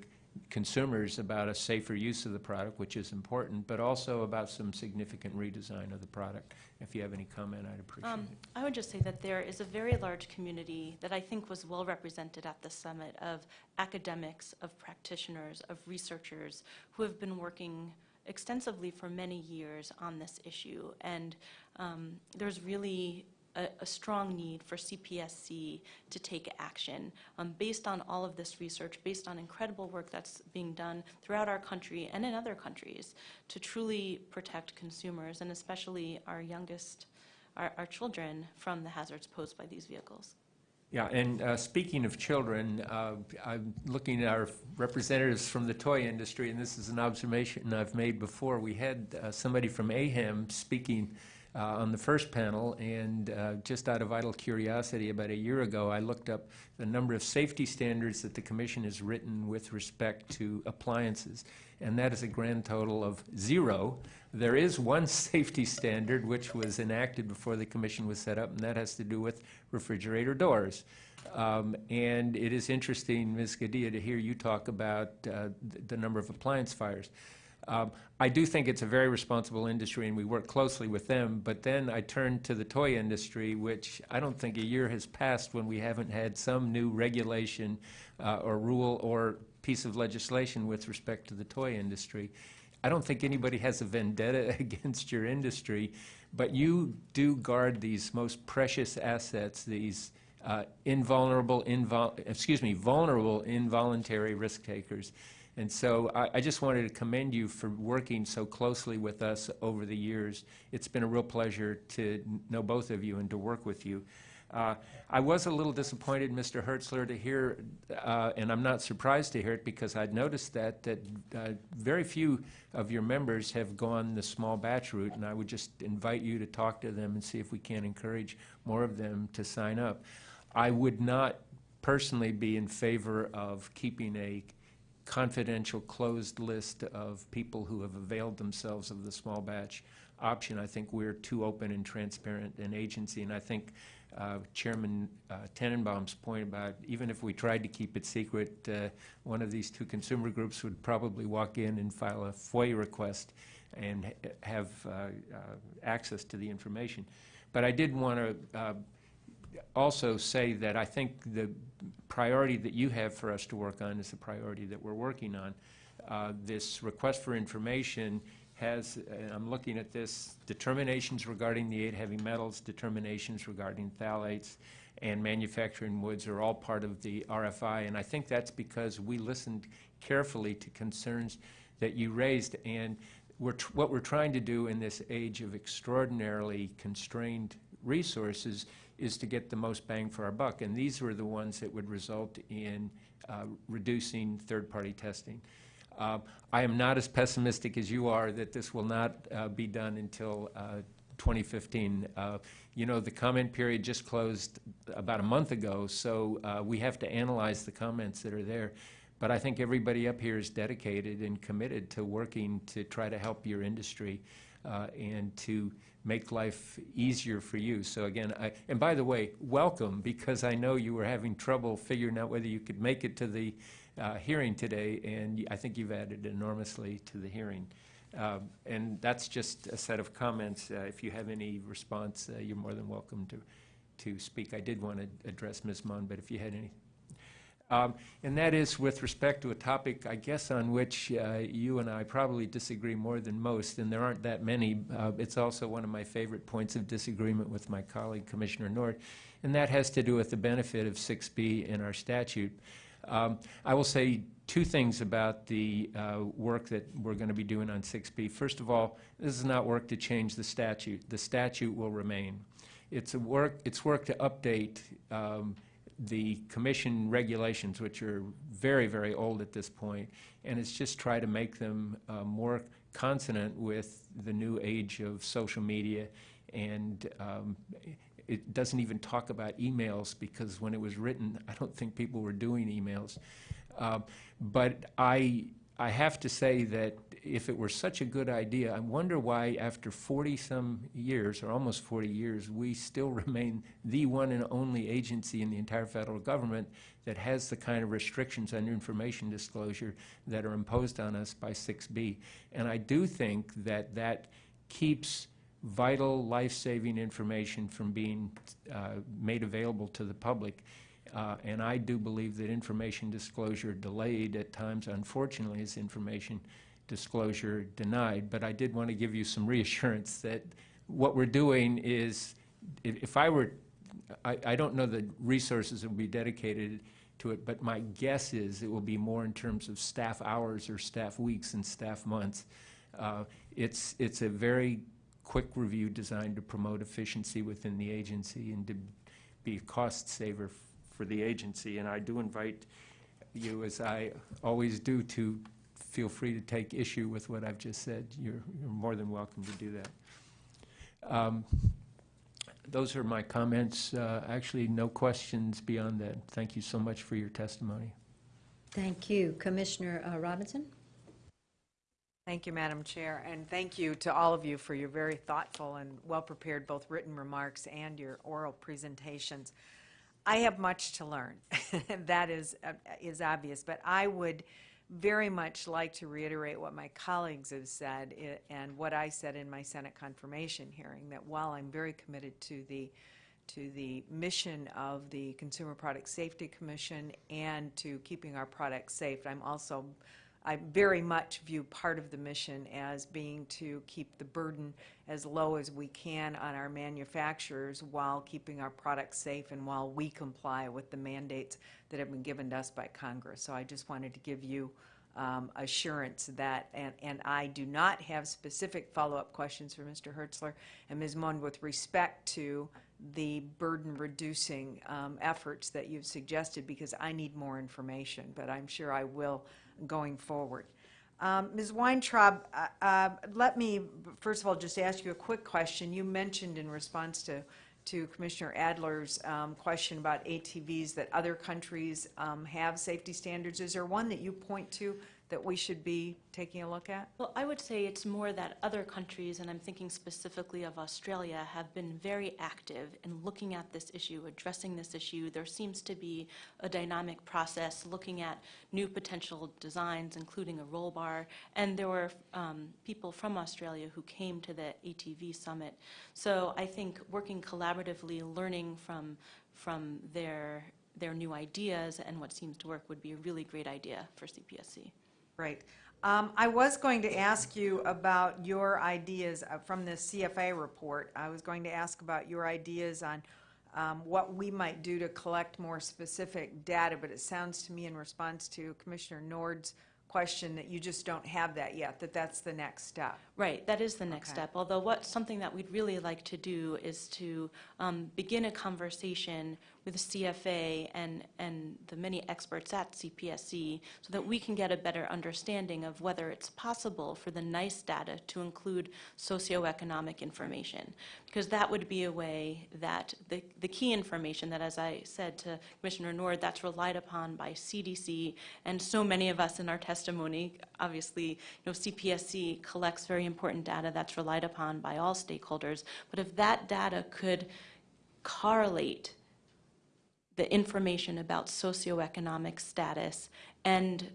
consumers about a safer use of the product, which is important, but also about some significant redesign of the product. If you have any comment, I'd appreciate Um, it. I would just say that there is a very large community that I think was well represented at the summit of academics, of practitioners, of researchers who have been working extensively for many years on this issue. And um, there's really a, a strong need for CPSC to take action um, based on all of this research, based on incredible work that's being done throughout our country and in other countries to truly protect consumers and especially our youngest, our, our children from the hazards posed by these vehicles. Yeah, and uh, speaking of children, uh, I'm looking at our representatives from the toy industry, and this is an observation I've made before. We had uh, somebody from AHAM speaking uh, on the first panel, and uh, just out of idle curiosity, about a year ago, I looked up the number of safety standards that the commission has written with respect to appliances, and that is a grand total of zero. There is one safety standard which was enacted before the commission was set up, and that has to do with refrigerator doors. Um, And it is interesting, Ms. Gadhia, to hear you talk about uh, th- the number of appliance fires. Um, I do think it's a very responsible industry, and we work closely with them, but then I turn to the toy industry, which I don't think a year has passed when we haven't had some new regulation uh, or rule or piece of legislation with respect to the toy industry. I don't think anybody has a vendetta against your industry, but you do guard these most precious assets, these uh, invulnerable, excuse me, vulnerable, involuntary risk takers. And so I, I just wanted to commend you for working so closely with us over the years. It's been a real pleasure to know both of you and to work with you. Uh, I was a little disappointed, Mr. Hertzler, to hear, uh, and I'm not surprised to hear it because I'd noticed that, that uh, very few of your members have gone the small batch route, and I would just invite you to talk to them and see if we can encourage more of them to sign up. I would not personally be in favor of keeping a confidential, closed list of people who have availed themselves of the small batch option. I think we're too open and transparent an agency, and I think uh, Chairman uh, Tenenbaum's point about even if we tried to keep it secret, uh, one of these two consumer groups would probably walk in and file a FOIA request and ha- have uh, uh, access to the information. But I did want to uh, also say that I think the priority that you have for us to work on is the priority that we're working on. Uh, This request for information has, and I'm looking at this, determinations regarding the eight heavy metals, determinations regarding phthalates, and manufacturing woods are all part of the RFI, and I think that's because we listened carefully to concerns that you raised, and we're, what we're trying to do in this age of extraordinarily constrained resources is to get the most bang for our buck, and these were the ones that would result in uh, reducing third-party testing. Uh, I am not as pessimistic as you are that this will not uh, be done until uh, 2015. Uh, You know, the comment period just closed about a month ago, so uh, we have to analyze the comments that are there. But I think everybody up here is dedicated and committed to working to try to help your industry and to make life easier for you. So again, I, and by the way, welcome, because I know you were having trouble figuring out whether you could make it to the uh, hearing today, and I think you've added enormously to the hearing. Um, And that's just a set of comments. Uh, If you have any response, uh, you're more than welcome to, to speak. I did want to address Ms. Mond, but if you had any. Um, And that is with respect to a topic, I guess, on which uh, you and I probably disagree more than most, and there aren't that many. Uh, It's also one of my favorite points of disagreement with my colleague, Commissioner Nord, and that has to do with the benefit of 6B in our statute. Um, I will say two things about the uh, work that we're going to be doing on 6B. First of all, this is not work to change the statute. The statute will remain. It's a work, it's work to update um, the commission regulations, which are very, very old at this point, and it's just try to make them uh, more consonant with the new age of social media and um, it doesn't even talk about emails because when it was written, I don't think people were doing emails. Um, But I, I have to say that if it were such a good idea, I wonder why after 40-some years, or almost 40 years, we still remain the one and only agency in the entire federal government that has the kind of restrictions on information disclosure that are imposed on us by 6B. And I do think that that keeps vital, life-saving information from being uh, made available to the public. Uh, And I do believe that information disclosure delayed at times, unfortunately, is information disclosure denied. But I did want to give you some reassurance that what we're doing is, if if I were, I, I don't know the resources that will be dedicated to it, but my guess is it will be more in terms of staff hours or staff weeks and staff months. Uh, It's, it's a very quick review designed to promote efficiency within the agency and to be a cost saver for the agency. And I do invite you, as I always do, to feel free to take issue with what I've just said. You're, you're more than welcome to do that. Um, Those are my comments. Uh, Actually, no questions beyond that. Thank you so much for your testimony. Thank you. Commissioner uh, Robinson? Thank you, Madam Chair, and thank you to all of you for your very thoughtful and well-prepared both written remarks and your oral presentations. I have much to learn. That is, uh, is obvious, but I would very much like to reiterate what my colleagues have said and what I said in my Senate confirmation hearing, that while I'm very committed to the, to the mission of the Consumer Product Safety Commission and to keeping our products safe, I'm also I very much view part of the mission as being to keep the burden as low as we can on our manufacturers while keeping our products safe and while we comply with the mandates that have been given to us by Congress. So I just wanted to give you um, assurance that, and, and I do not have specific follow-up questions for Mr. Hertzler and Ms. Mond with respect to the burden-reducing um, efforts that you've suggested, because I need more information, but I'm sure I will going forward. Um, Ms. Weintraub, uh, uh, let me, first of all, just ask you a quick question. You mentioned in response to, to Commissioner Adler's um, question about ATVs that other countries um, have safety standards. Is there one that you point to that we should be taking a look at? Well, I would say it's more that other countries, and I'm thinking specifically of Australia, have been very active in looking at this issue, addressing this issue. There seems to be a dynamic process looking at new potential designs, including a roll bar. And there were um, people from Australia who came to the ATV summit. So I think working collaboratively, learning from, from their, their new ideas and what seems to work would be a really great idea for CPSC. Right. Um, I was going to ask you about your ideas uh, from the CFA report. I was going to ask about your ideas on um, what we might do to collect more specific data, but it sounds to me in response to Commissioner Nord's question that you just don't have that yet, that that's the next step. Right, that is the next Okay. step. Although what, something that we'd really like to do is to um, begin a conversation with the CFA and, and the many experts at CPSC so that we can get a better understanding of whether it's possible for the NEISS data to include socioeconomic information. Because that would be a way that the, the key information that, as I said to Commissioner Nord, that's relied upon by CDC and so many of us in our testimony, obviously, you know, CPSC collects very important data that's relied upon by all stakeholders. But if that data could correlate the information about socioeconomic status and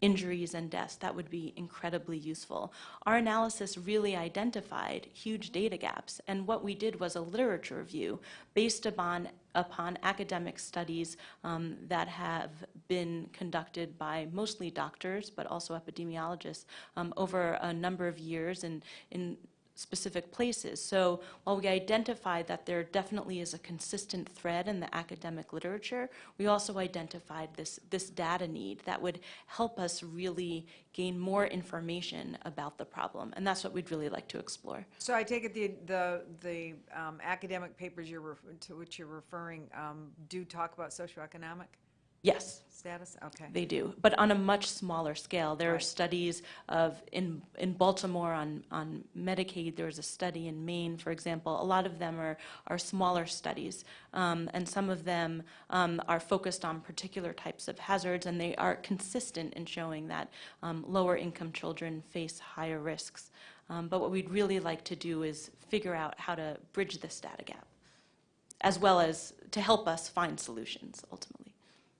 injuries and deaths, that would be incredibly useful. Our analysis really identified huge data gaps, and what we did was a literature review based upon, upon academic studies um, that have been conducted by mostly doctors, but also epidemiologists, um, over a number of years in, in specific places. So while we identified that there definitely is a consistent thread in the academic literature, we also identified this, this data need that would help us really gain more information about the problem. And that's what we'd really like to explore. So I take it the, the, the um, academic papers you're, to which you're referring um, do talk about socioeconomic Yes, status? Okay. They do, but on a much smaller scale. There are Right. studies of, in, in Baltimore on, on Medicaid, there was a study in Maine, for example. A lot of them are, are smaller studies, um, and some of them um, are focused on particular types of hazards, and they are consistent in showing that um, lower income children face higher risks. Um, But what we'd really like to do is figure out how to bridge this data gap, as well as to help us find solutions ultimately.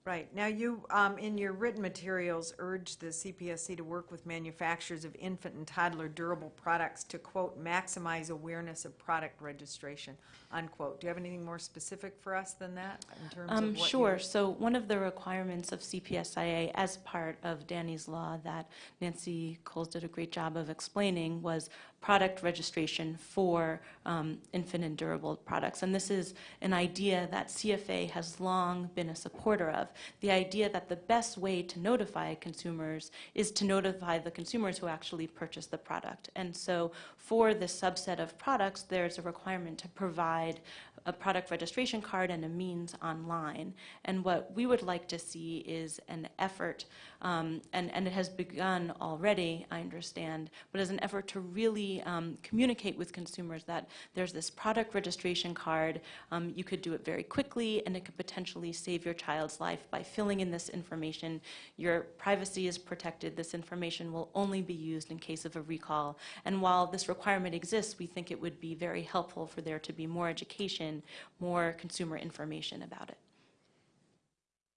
Right. Now, you, um, in your written materials, urge the CPSC to work with manufacturers of infant and toddler durable products to, quote, "maximize awareness of product registration," unquote. Do you have anything more specific for us than that in terms of Um, what Sure. So one of the requirements of CPSIA as part of Danny's Law that Nancy Cowles did a great job of explaining was product registration for um, infant and durable products. And this is an idea that CFA has long been a supporter of. The idea that the best way to notify consumers is to notify the consumers who actually purchase the product. And so for this subset of products, there's a requirement to provide a product registration card and a means online. And what we would like to see is an effort, um, and, and it has begun already, I understand, but as an effort to really um, communicate with consumers that there's this product registration card. Um, you could do it very quickly, and it could potentially save your child's life by filling in this information. Your privacy is protected. This information will only be used in case of a recall. And while this requirement exists, we think it would be very helpful for there to be more education, more consumer information about it.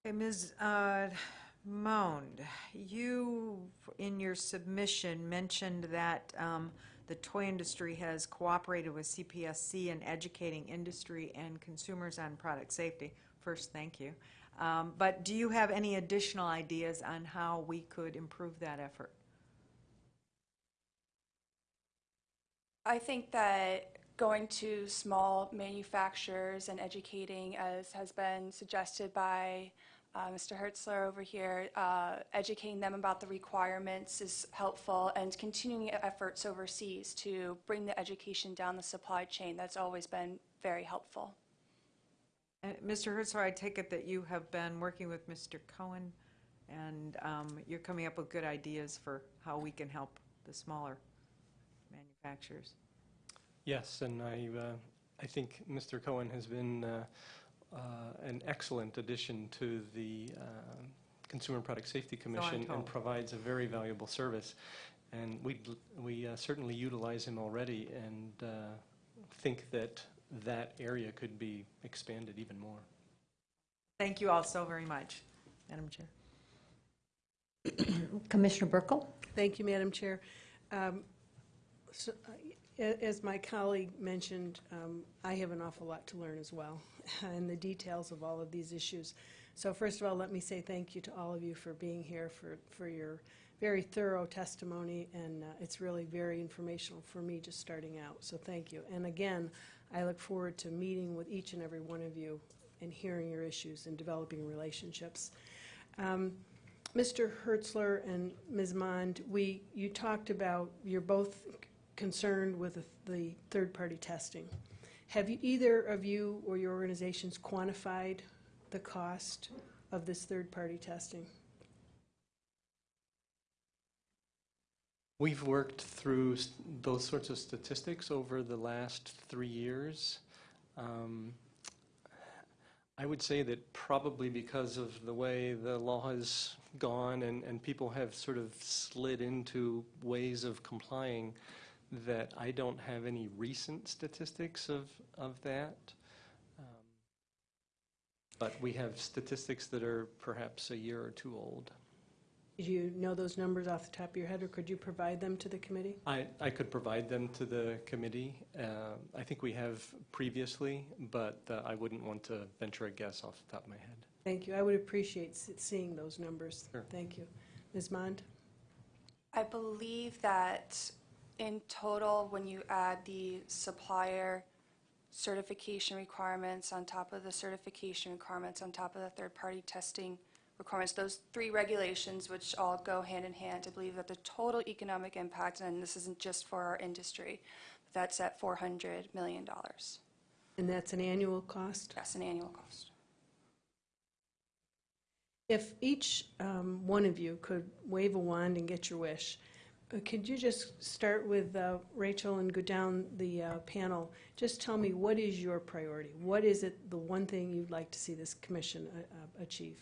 Okay, Ms. uh, Mond, you, in your submission, mentioned that um, the toy industry has cooperated with CPSC in educating industry and consumers on product safety. First, thank you. Um, But do you have any additional ideas on how we could improve that effort? I think that going to small manufacturers and educating, as has been suggested by uh, Mr. Hertzler over here, uh, educating them about the requirements is helpful, and continuing efforts overseas to bring the education down the supply chain, that's always been very helpful. Uh, Mr. Hertzler, I take it that you have been working with Mr. Cohen, and um, you're coming up with good ideas for how we can help the smaller manufacturers. Yes, and I, uh, I think Mr. Cohen has been uh, an excellent addition to the uh, Consumer Product Safety Commission and provides a very valuable service. And we, we uh, certainly utilize him already and uh, think that that area could be expanded even more. Thank you all so very much, Madam Chair. Commissioner Buerkle? Thank you, Madam Chair. Um, so, uh, As my colleague mentioned, um, I have an awful lot to learn as well, and the details of all of these issues. So first of all, let me say thank you to all of you for being here, for, for your very thorough testimony, and uh, it's really very informational for me just starting out, so thank you. And again, I look forward to meeting with each and every one of you and hearing your issues and developing relationships. Um, Mr. Hertzler and Ms. Mond, we, you talked about, you're both concerned with the- third-party testing. Have you, either of you or your organizations quantified the cost of this third-party testing? We've worked through those sorts of statistics over the last three years. Um, I would say that probably because of the way the law has gone and, and people have sort of slid into ways of complying, that I don't have any recent statistics of, of that. Um, But we have statistics that are perhaps a year or two old. Do you know those numbers off the top of your head, or could you provide them to the committee? I, I could provide them to the committee. Uh, I think we have previously, but uh, I wouldn't want to venture a guess off the top of my head. Thank you. I would appreciate seeing those numbers. Sure. Thank you. Ms. Mond? I believe that in total, when you add the supplier certification requirements on top of the certification requirements, on top of the third-party testing requirements, those three regulations, which all go hand in hand, I believe that the total economic impact, and this isn't just for our industry, that's at $400 million. And that's an annual cost? That's an annual cost. If each um, one of you could wave a wand and get your wish, could you just start with uh, Rachel and go down the uh, panel? Just tell me, what is your priority? What is it, the one thing you'd like to see this commission uh, uh, achieve?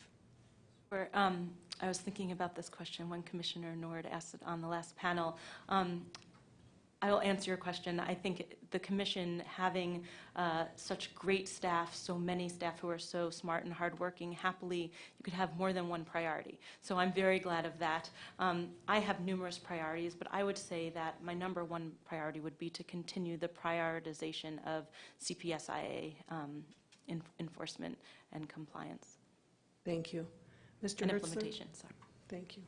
Where, um, I was thinking about this question when Commissioner Nord asked it on the last panel. Um, I will answer your question. I think the commission having uh, such great staff, so many staff who are so smart and hardworking, happily, you could have more than one priority. So I'm very glad of that. Um, I have numerous priorities, but I would say that my number one priority would be to continue the prioritization of CPSIA um, en- enforcement and compliance Thank you. Mr. and Hertzler? implementation. Sorry. Thank you.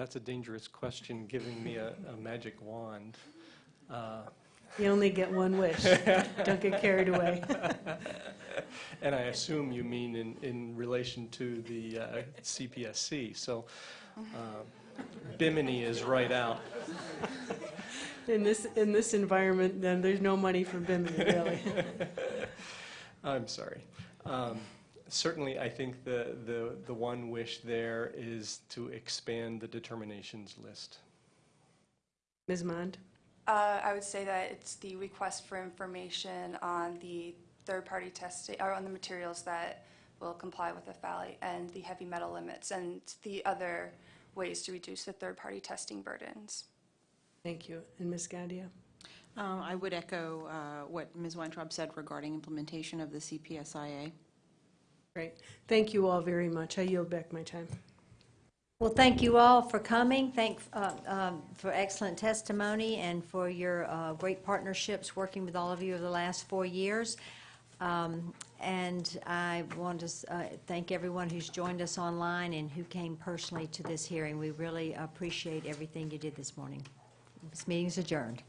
That's a dangerous question, giving me a, a magic wand. Uh, You only get one wish. Don't get carried away. And I assume you mean in, in relation to the uh, CPSC. So uh, Bimini is right out. In this, in this environment, then there's no money for Bimini, really. I'm sorry. Um, Certainly, I think the, the, the one wish there is to expand the determinations list. Ms. Mond? Uh, I would say that it's the request for information on the third-party testing, or on the materials that will comply with the FALI and the heavy metal limits, and the other ways to reduce the third-party testing burdens. Thank you. And Ms. Gadhia? Um, I would echo uh, what Ms. Weintraub said regarding implementation of the CPSIA. Great. Thank you all very much. I yield back my time. Well, thank you all for coming. Thank, uh, um, for excellent testimony and for your uh, great partnerships working with all of you over the last four years. Um, And I want to uh, thank everyone who's joined us online and who came personally to this hearing. We really appreciate everything you did this morning. This meeting is adjourned.